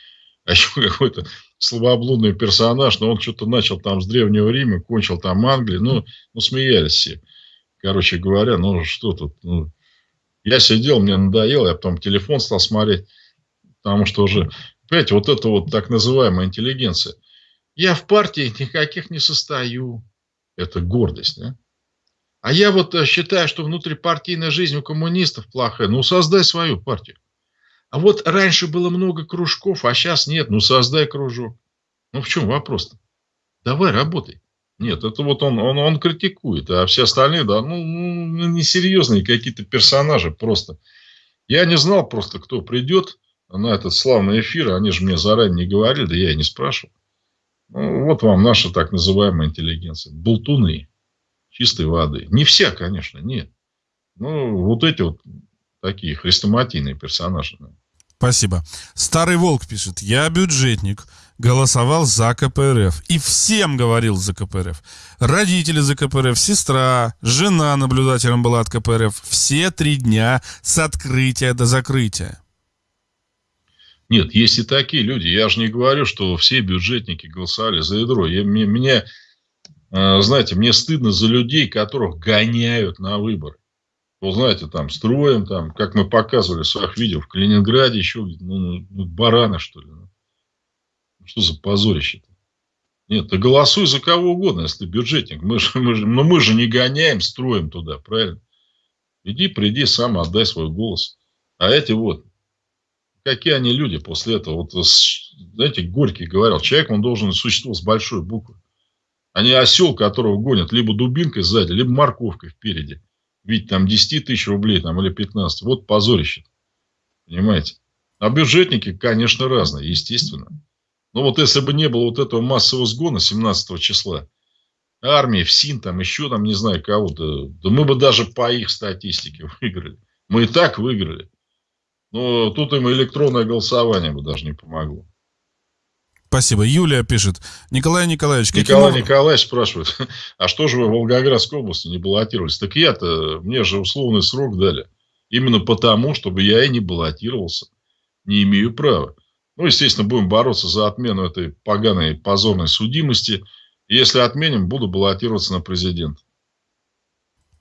S1: А еще какой-то слабоблудный персонаж, но он что-то начал там с Древнего Рима, кончил там Англии, ну, ну смеялись все. Короче говоря, ну что тут, ну, я сидел, мне надоело, я потом телефон стал смотреть, потому что уже, понимаете, вот это вот так называемая интеллигенция. Я в партии никаких не состою. Это гордость, да? А я вот э, считаю, что внутрипартийная жизнь у коммунистов плохая. Ну, создай свою партию. А вот раньше было много кружков, а сейчас нет. Ну, создай кружок. Ну, в чем вопрос-то? Давай, работай. Нет, это вот он, он, он критикует, а все остальные, да, ну, ну несерьезные какие-то персонажи просто. Я не знал просто, кто придет на этот славный эфир, они же мне заранее не говорили, да я и не спрашивал. Вот вам наша так называемая интеллигенция. Болтуны чистой воды. Не вся, конечно, нет. Ну, вот эти вот такие хрестоматийные персонажи.
S2: Спасибо. Старый Волк пишет. Я бюджетник. Голосовал за КПРФ. И всем говорил за КПРФ. Родители за КПРФ, сестра, жена наблюдателем была от КПРФ. Все три дня с открытия до закрытия.
S1: Нет, есть и такие люди. Я же не говорю, что все бюджетники голосовали за ядро. Я, меня а, знаете, мне стыдно за людей, которых гоняют на выборы. Вы знаете, там, строим, там, как мы показывали в своих видео, в Калининграде еще, ну, ну бараны, что ли. Ну. Что за позорище-то? Нет, ты голосуй за кого угодно, если ты бюджетник. Мы же, мы же, но мы же не гоняем, строим туда, правильно? Иди, приди, сам отдай свой голос. А эти вот, какие они люди после этого? Вот, знаете, Горький говорил, человек, он должен существовать с большой буквы а не осел, которого гонят либо дубинкой сзади, либо морковкой впереди. Ведь там 10 тысяч рублей там, или 15. Вот позорище. Понимаете? А бюджетники, конечно, разные, естественно. Но вот если бы не было вот этого массового сгона 17 числа, армии, ФСИН, там еще там не знаю кого-то, да мы бы даже по их статистике выиграли. Мы и так выиграли. Но тут им электронное голосование бы даже не помогло.
S2: Спасибо. Юлия пишет. Николай Николаевич,
S1: каким Николай образом... Николаевич спрашивает, а что же вы в Волгоградской области не баллотировались? Так я-то, мне же условный срок дали. Именно потому, чтобы я и не баллотировался. Не имею права. Ну, естественно, будем бороться за отмену этой поганой позорной судимости. Если отменим, буду баллотироваться на президента.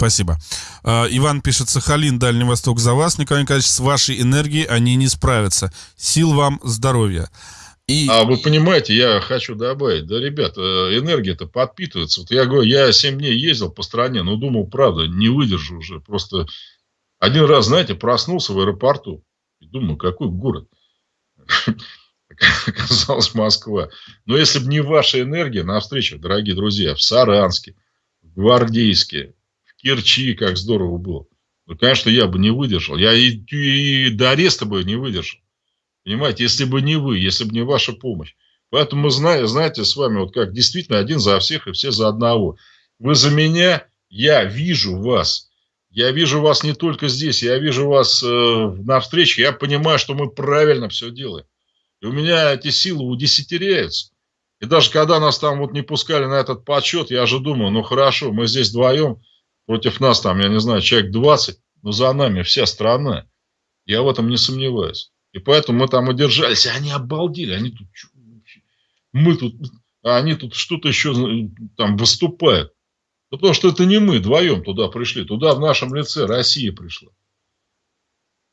S2: Спасибо. А, Иван пишет, Сахалин, Дальний Восток за вас. Николай Николаевич, с вашей энергией они не справятся. Сил вам, здоровья.
S1: И... А вы понимаете, я хочу добавить, да, ребята, энергия-то подпитывается. Вот я говорю, я 7 дней ездил по стране, но думал, правда, не выдержу уже. Просто один раз, знаете, проснулся в аэропорту и думаю, какой город. Оказалось, Москва. Но если бы не ваша энергия на встречах, дорогие друзья, в Саранске, в Гвардейске, Керчи, как здорово было. Ну, конечно, я бы не выдержал. Я и, и до ареста бы не выдержал. Понимаете, если бы не вы, если бы не ваша помощь. Поэтому мы знаем, знаете, с вами вот как действительно один за всех и все за одного. Вы за меня, я вижу вас. Я вижу вас не только здесь, я вижу вас э, на встрече. Я понимаю, что мы правильно все делаем. И у меня эти силы удесятеряются. И даже когда нас там вот не пускали на этот подсчет, я же думаю, ну хорошо, мы здесь вдвоем, против нас там, я не знаю, человек 20, но за нами вся страна. Я в этом не сомневаюсь. И поэтому мы там удержались. Они обалдели. Они тут, мы тут, а они тут что-то еще там выступают. Потому что это не мы вдвоем туда пришли. Туда в нашем лице Россия пришла.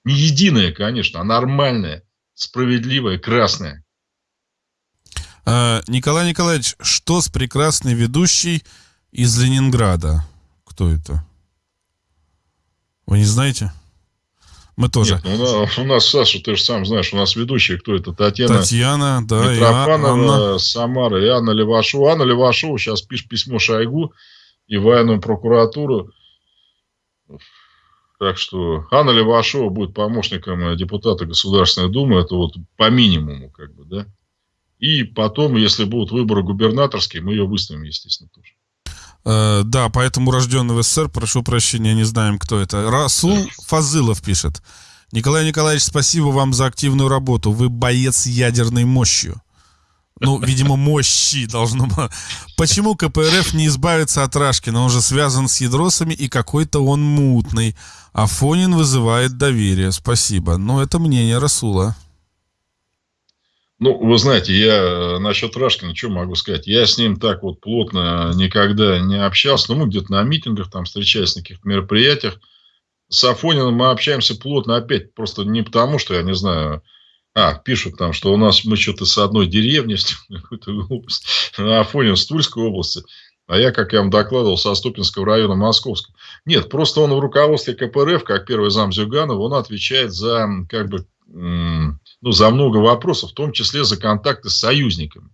S1: Не единая, конечно, а нормальная, справедливая, красная.
S2: А, Николай Николаевич, что с прекрасной ведущей из Ленинграда? Кто это? Вы не знаете? Мы тоже. Нет,
S1: ну, у нас, Саша, ты же сам знаешь, у нас ведущая, кто это? Татьяна,
S2: Татьяна да,
S1: Митрофанова, Анна... Самара и Анна Левашова. Анна Левашова сейчас пишет письмо Шойгу и военную прокуратуру. Так что Анна Левашова будет помощником депутата Государственной Думы. Это вот по минимуму, как бы, да. И потом, если будут выборы губернаторские, мы ее выставим, естественно, тоже.
S2: Э, да, поэтому рожденный в СССР, прошу прощения, не знаем, кто это. Расул Фазылов пишет. Николай Николаевич, спасибо вам за активную работу. Вы боец ядерной мощью. Ну, видимо, мощи должно быть. Почему КПРФ не избавится от Рашкина? Он же связан с ядросами, и какой-то он мутный. Афонин вызывает доверие. Спасибо. Но это мнение Расула.
S1: Ну, вы знаете, я э, насчет Рашкина, что могу сказать? Я с ним так вот плотно никогда не общался. Ну, мы где-то на митингах там встречались, на каких-то мероприятиях. С Афониным мы общаемся плотно опять. Просто не потому, что, я не знаю... А, пишут там, что у нас мы что-то с одной деревни, какую-то область. Афонин с Тульской области. А я, как я вам докладывал, со Ступинского района Московского. Нет, просто он в руководстве КПРФ, как первый зам Зюганова, он отвечает за как бы ну, за много вопросов, в том числе за контакты с союзниками.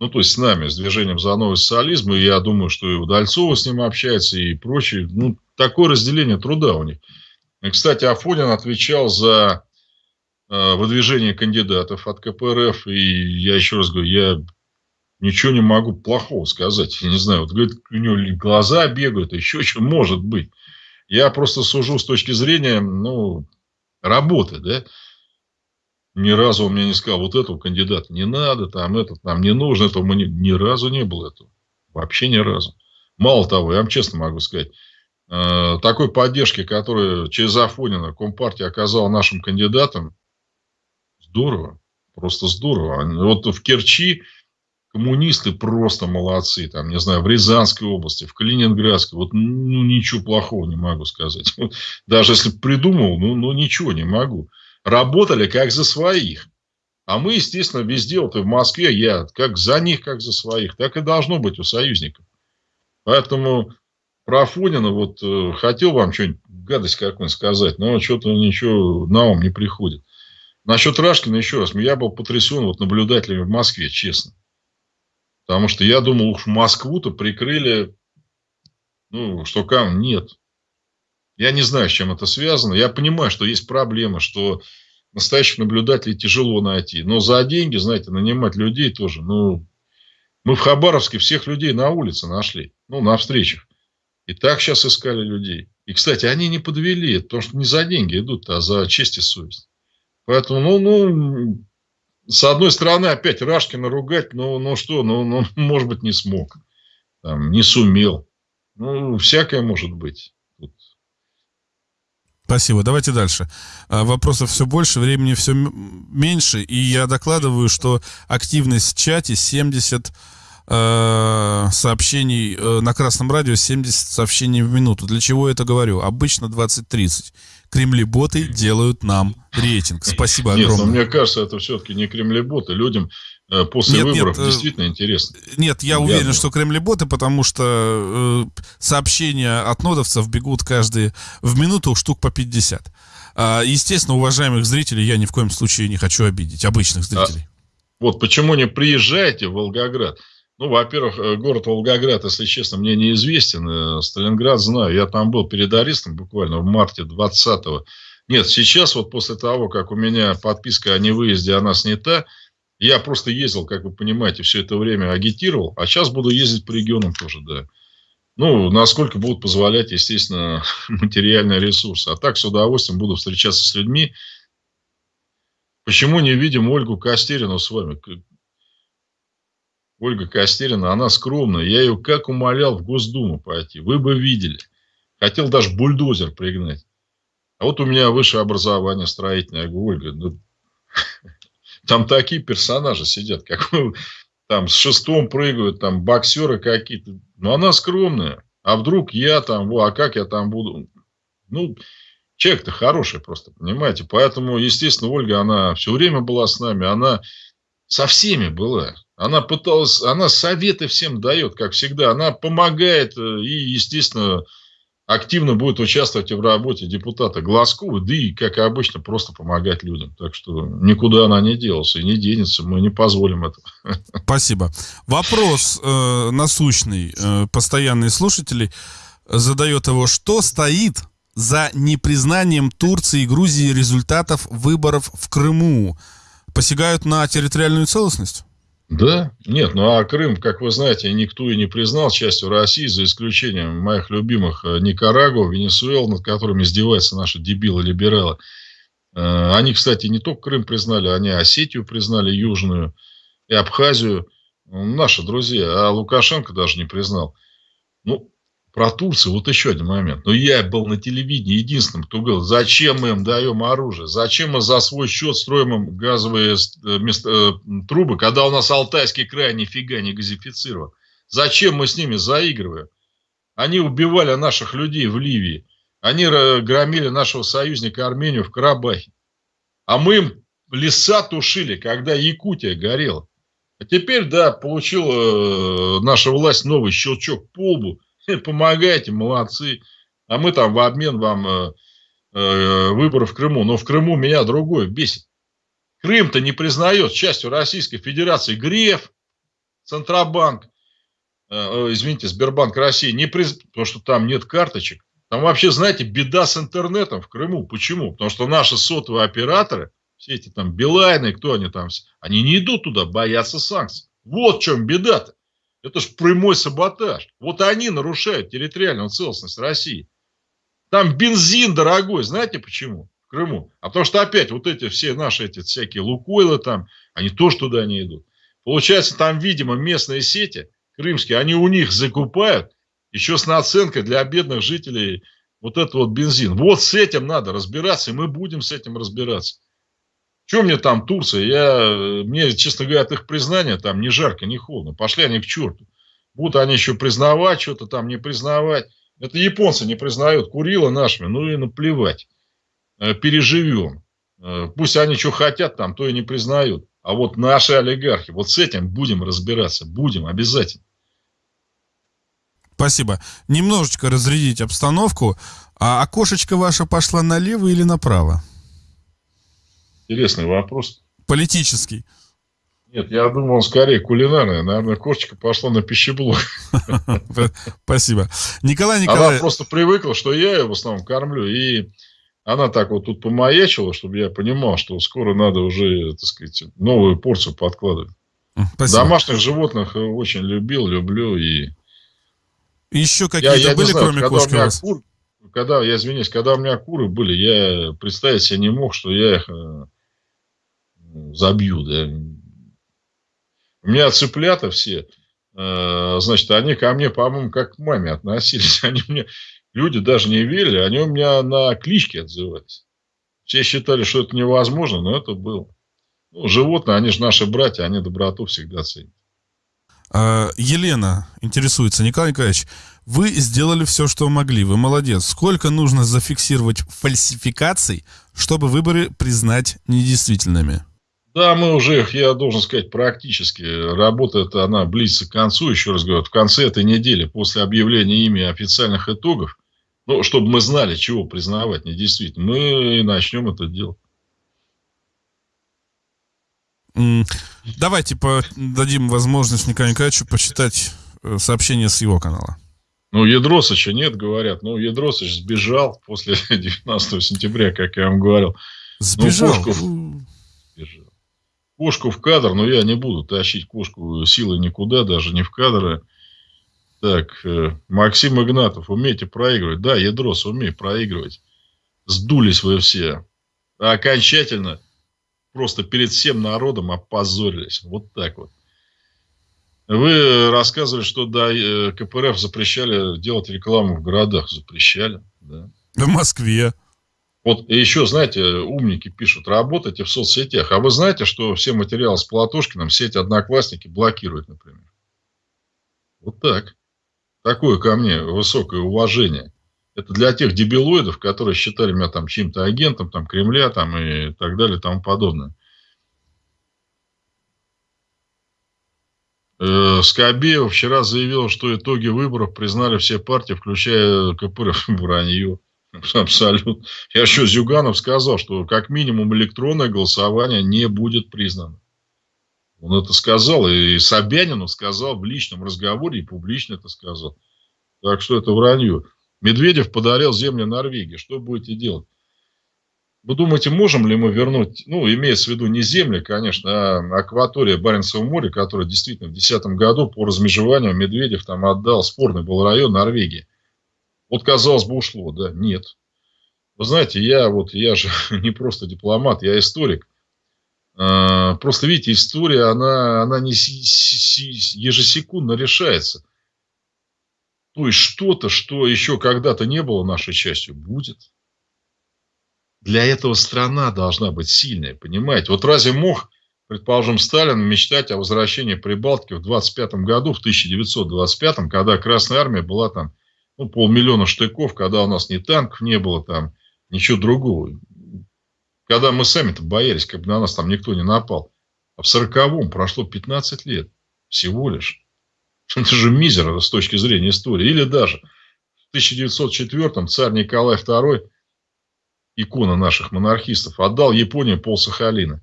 S1: Ну, то есть с нами, с движением за новый социализм. И я думаю, что и Удальцова с ним общается, и прочее. Ну, такое разделение труда у них. И, кстати, Афонин отвечал за э, выдвижение кандидатов от КПРФ. И я еще раз говорю, я ничего не могу плохого сказать. Я не знаю, вот говорит, у него глаза бегают, еще что может быть. Я просто сужу с точки зрения, ну, работы, да ни разу он мне не сказал, вот этого кандидата не надо, там этот нам не нужно, этого мы ни, ни разу не было этого. Вообще ни разу. Мало того, я вам честно могу сказать, э, такой поддержки, которую через Афонина Компартия оказала нашим кандидатам, здорово, просто здорово. Вот в Керчи коммунисты просто молодцы, там, не знаю, в Рязанской области, в Калининградской, вот, ну, ничего плохого не могу сказать. Даже если придумал, ну, ну, ничего не могу работали как за своих. А мы, естественно, везде, вот и в Москве, я как за них, как за своих. Так и должно быть у союзников. Поэтому про Афонина вот э, хотел вам что-нибудь, гадость какую-нибудь сказать, но что-то ничего на ум не приходит. Насчет Рашкина еще раз. Я был потрясен вот наблюдателями в Москве, честно. Потому что я думал, уж Москву-то прикрыли, ну, что кам нет. Я не знаю, с чем это связано. Я понимаю, что есть проблема, что настоящих наблюдателей тяжело найти. Но за деньги, знаете, нанимать людей тоже. Ну, мы в Хабаровске всех людей на улице нашли. Ну, на встречах. И так сейчас искали людей. И, кстати, они не подвели, потому что не за деньги идут, а за честь и совесть. Поэтому, ну, ну, с одной стороны, опять Рашкина ругать, ну, ну что, ну, ну, может быть, не смог, там, не сумел. Ну, всякое может быть.
S2: Спасибо. Давайте дальше. А, вопросов все больше, времени все меньше, и я докладываю, что активность в чате 70 э, сообщений э, на Красном радио, 70 сообщений в минуту. Для чего я это говорю? Обычно 20-30. Кремли-боты делают нам рейтинг. Спасибо огромное. Нет,
S1: но мне кажется, это все-таки не кремли-боты. Людям после нет, выборов нет, э, действительно интересно.
S2: Нет, я Явно. уверен, что кремлеботы, потому что э, сообщения от нодовцев бегут каждые в минуту штук по 50. А, естественно, уважаемых зрителей я ни в коем случае не хочу обидеть, обычных а зрителей. А,
S1: вот почему не приезжаете в Волгоград? Ну, во-первых, э, город Волгоград, если честно, мне неизвестен. Сталинград знаю. Я там был перед арестом буквально в марте 20-го. Нет, сейчас вот после того, как у меня подписка о невыезде, она снята, Я просто ездил, как вы понимаете, все это время агитировал, а сейчас буду ездить по регионам тоже, да. Ну, насколько будут позволять, естественно, материальные ресурсы. А так с удовольствием буду встречаться с людьми. Почему не видим Ольгу Костерину с вами? Ольга Костерина, она скромная. Я ее как умолял в Госдуму пойти. Вы бы видели. Хотел даже бульдозер пригнать. А вот у меня высшее образование строительное. Я говорю, Ольга, ну, там такие персонажи сидят, как там с шестом прыгают, там боксеры какие-то. Но она скромная. А вдруг я там, а как я там буду? Ну, человек-то хороший просто, понимаете. Поэтому, естественно, Ольга, она все время была с нами. Она со всеми была. Она пыталась, она советы всем дает, как всегда. Она помогает э, и, естественно, активно будет участвовать в работе депутата Глазкова, да и, как обычно, просто помогать людям. Так что никуда она не делась и не денется, мы не позволим этого.
S2: Спасибо. Вопрос э, насущный. Э, постоянные слушатели задает его, что стоит за непризнанием Турции и Грузии результатов выборов в Крыму? Посягают на территориальную целостность?
S1: Да, нет, ну а Крым, как вы знаете, никто и не признал частью России, за исключением моих любимых э, Никарагуа, Венесуэл, над которыми издеваются наши дебилы-либералы. Э, они, кстати, не только Крым признали, они Осетию признали, Южную и Абхазию. Наши друзья, а Лукашенко даже не признал. Ну, про Турцию, вот еще один момент. Но ну, я был на телевидении единственным, кто говорил, зачем мы им даем оружие, зачем мы за свой счет строим им газовые э, мест, э, трубы, когда у нас Алтайский край нифига не газифицирован. Зачем мы с ними заигрываем? Они убивали наших людей в Ливии. Они громили нашего союзника Армению в Карабахе. А мы им леса тушили, когда Якутия горела. А теперь, да, получила э, наша власть новый щелчок по лбу – помогайте, молодцы. А мы там в обмен вам э, э, выборы в Крыму. Но в Крыму меня другое бесит. Крым-то не признает частью Российской Федерации. Греф, Центробанк, э, э, извините, Сбербанк России, не приз... потому что там нет карточек. Там вообще, знаете, беда с интернетом в Крыму. Почему? Потому что наши сотовые операторы, все эти там Билайны, кто они там, они не идут туда, боятся санкций. Вот в чем беда-то. Это же прямой саботаж. Вот они нарушают территориальную целостность России. Там бензин дорогой. Знаете почему? В Крыму. А потому что опять вот эти все наши эти всякие лукойлы там, они тоже туда не идут. Получается, там, видимо, местные сети крымские, они у них закупают еще с наценкой для бедных жителей вот этот вот бензин. Вот с этим надо разбираться, и мы будем с этим разбираться. Что мне там Турция? Я, мне, честно говоря, от их признания там ни жарко, ни холодно. Пошли они к черту. Будут они еще признавать, что-то там не признавать. Это японцы не признают Курила нашими, ну и наплевать. Э, переживем. Э, пусть они что хотят там, то и не признают. А вот наши олигархи, вот с этим будем разбираться. Будем, обязательно.
S2: Спасибо. Немножечко разрядить обстановку. А окошечко ваше пошла налево или направо?
S1: Интересный вопрос.
S2: Политический.
S1: Нет, я думал, он скорее кулинарный. Наверное, кошечка пошла на пищеблок.
S2: Спасибо. Николай Николаевич.
S1: Она просто привыкла, что я ее в основном кормлю. И она так вот тут помаячила, чтобы я понимал, что скоро надо уже, так сказать, новую порцию подкладывать. Спасибо. Домашних животных очень любил, люблю. И
S2: еще какие-то я, я были, знаю, кроме кошки у вас?
S1: Кур, когда, я извиняюсь, когда у меня куры были, я представить себе не мог, что я их э, забью, да. У меня цыплята все, э, значит, они ко мне, по-моему, как к маме относились. Они мне, люди даже не верили, они у меня на кличке отзывались. Все считали, что это невозможно, но это было. Ну, животные, они же наши братья, они доброту всегда ценят.
S2: А, Елена интересуется, Николай Николаевич, вы сделали все, что могли, вы молодец. Сколько нужно зафиксировать фальсификаций, чтобы выборы признать недействительными?
S1: Да, мы уже я должен сказать, практически. Работа эта, она близится к концу, еще раз говорю, в конце этой недели, после объявления ими официальных итогов, ну, чтобы мы знали, чего признавать недействительно, мы начнем это делать.
S2: Давайте дадим возможность Николаю Николаевичу почитать э, сообщение с его канала.
S1: Ну, Ядросыча нет, говорят. Ну, Ядросыч сбежал после 19 сентября, как я вам говорил.
S2: Сбежал?
S1: Ну, Пушков... кошку в кадр, но я не буду тащить кошку силой никуда, даже не в кадры. Так, э, Максим Игнатов, умеете проигрывать? Да, Ядрос, умею проигрывать. Сдулись вы все. Окончательно просто перед всем народом опозорились. Вот так вот. Вы рассказывали, что да, э, КПРФ запрещали делать рекламу в городах. Запрещали, да.
S2: В Москве.
S1: Вот еще, знаете, умники пишут, работайте в соцсетях. А вы знаете, что все материалы с Платошкиным сеть Одноклассники блокирует, например? Вот так. Такое ко мне высокое уважение. Это для тех дебилоидов, которые считали меня там чьим-то агентом, там, Кремля, там, и так далее, и тому подобное. Э, Скобеев вчера заявил, что итоги выборов признали все партии, включая КПРФ, вранье. Абсолютно. Я еще Зюганов сказал, что как минимум электронное голосование не будет признано. Он это сказал, и Собянину сказал в личном разговоре, и публично это сказал. Так что это вранье. Медведев подарил землю Норвегии. Что будете делать? Вы думаете, можем ли мы вернуть, ну, имеется в виду не земли, конечно, а акватория Баренцева моря, которая действительно в 2010 году по размежеванию Медведев там отдал, спорный был район Норвегии. Вот, казалось бы, ушло, да? Нет. Вы знаете, я вот, я же не просто дипломат, я историк. А, просто, видите, история, она, она не ежесекундно решается. То есть, что-то, что еще когда-то не было нашей частью, будет. Для этого страна должна быть сильная, понимаете? Вот разве мог, предположим, Сталин мечтать о возвращении Прибалтики в 25 году, в 1925, когда Красная Армия была там ну, полмиллиона штыков, когда у нас ни танков не было там, ничего другого. Когда мы сами-то боялись, как бы на нас там никто не напал. А в сороковом прошло 15 лет. Всего лишь. Это же мизер с точки зрения истории. Или даже в 1904-м царь Николай II, икона наших монархистов, отдал Японии пол Сахалина.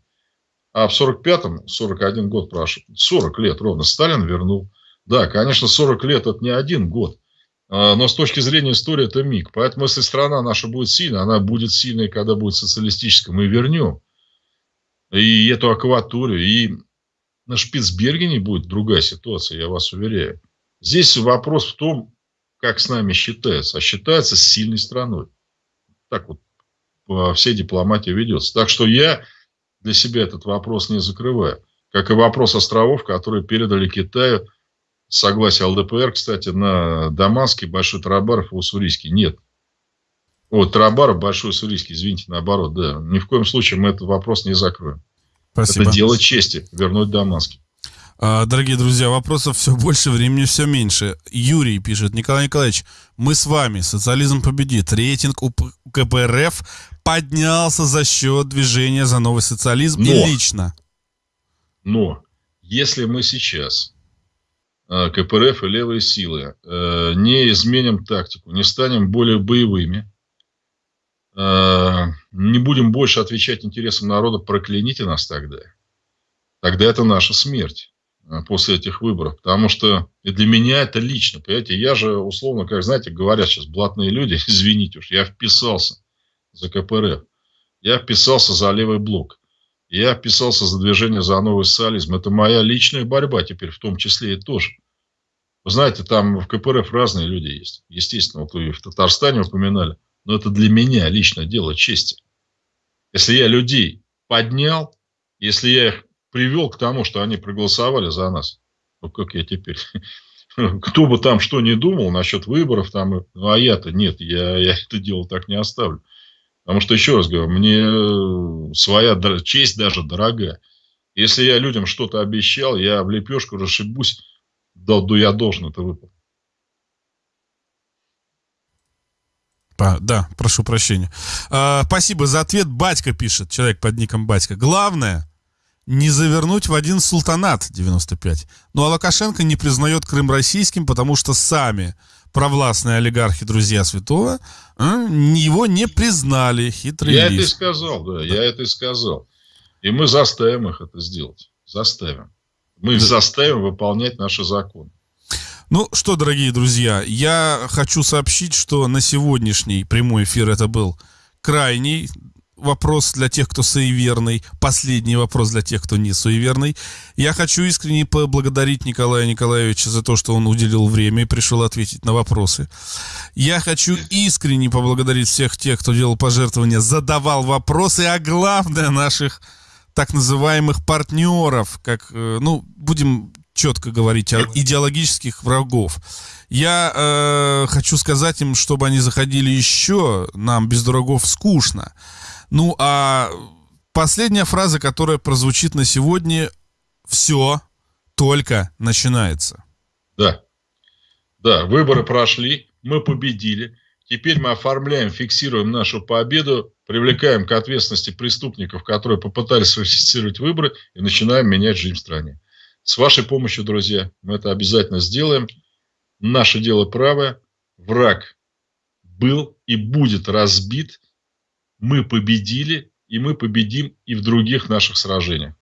S1: А в 45-м, 41 год прошел, 40 лет ровно, Сталин вернул. Да, конечно, 40 лет это не один год. А, но с точки зрения истории это миг. Поэтому если страна наша будет сильна, она будет сильной, когда будет социалистическая. Мы вернем и эту акваторию, и на Шпицбергене будет другая ситуация, я вас уверяю. Здесь вопрос в том, как с нами считается. А считается сильной страной. Так вот по всей дипломатии ведется. Так что я для себя этот вопрос не закрываю. Как и вопрос островов, которые передали Китаю – согласие ЛДПР, кстати, на Даманский, Большой Тарабаров и Уссурийский. Нет. Вот, Тарабаров, Большой Уссурийский, извините, наоборот, да. Ни в коем случае мы этот вопрос не закроем. Спасибо. Это дело чести, вернуть Даманский.
S2: А, дорогие друзья, вопросов все больше, времени все меньше. Юрий пишет, Николай Николаевич, мы с вами, социализм победит. Рейтинг у КПРФ поднялся за счет движения за новый социализм но, и лично.
S1: Но, если мы сейчас КПРФ и левые силы, э, не изменим тактику, не станем более боевыми, э, не будем больше отвечать интересам народа, прокляните нас тогда. Тогда это наша смерть после этих выборов. Потому что и для меня это лично. Понимаете, я же условно, как знаете, говорят сейчас блатные люди, извините уж, я вписался за КПРФ. Я вписался за левый блок. Я вписался за движение за новый социализм. Это моя личная борьба теперь в том числе и тоже. Вы знаете, там в КПРФ разные люди есть. Естественно, вот вы в Татарстане упоминали. Но это для меня лично дело чести. Если я людей поднял, если я их привел к тому, что они проголосовали за нас, ну как я теперь... Кто бы там что ни думал насчет выборов, там, ну, а я-то нет, я, я это дело так не оставлю. Потому что, еще раз говорю, мне своя честь даже дорогая. Если я людям что-то обещал, я в лепешку расшибусь да, да я должен это выполнить.
S2: Да, прошу прощения. А, спасибо за ответ. Батька пишет, человек под ником Батька. Главное, не завернуть в один султанат 95. Ну а Лукашенко не признает Крым российским, потому что сами провластные олигархи, друзья святого, а, его не признали. Хитрый
S1: Я лис. это и сказал, да, да, я это и сказал. И мы заставим их это сделать. Заставим. Мы их заставим выполнять наши законы.
S2: Ну что, дорогие друзья, я хочу сообщить, что на сегодняшний прямой эфир это был крайний вопрос для тех, кто суеверный, последний вопрос для тех, кто не суеверный. Я хочу искренне поблагодарить Николая Николаевича за то, что он уделил время и пришел ответить на вопросы. Я хочу искренне поблагодарить всех тех, кто делал пожертвования, задавал вопросы, а главное наших так называемых партнеров, как, э, ну, будем четко говорить, идеологических врагов. Я э, хочу сказать им, чтобы они заходили еще, нам без дураков скучно. Ну, а последняя фраза, которая прозвучит на сегодня, все только начинается.
S1: Да, да, выборы прошли, мы победили. Теперь мы оформляем, фиксируем нашу победу, привлекаем к ответственности преступников, которые попытались фальсифицировать выборы, и начинаем менять жизнь в стране. С вашей помощью, друзья, мы это обязательно сделаем. Наше дело правое. Враг был и будет разбит. Мы победили, и мы победим и в других наших сражениях.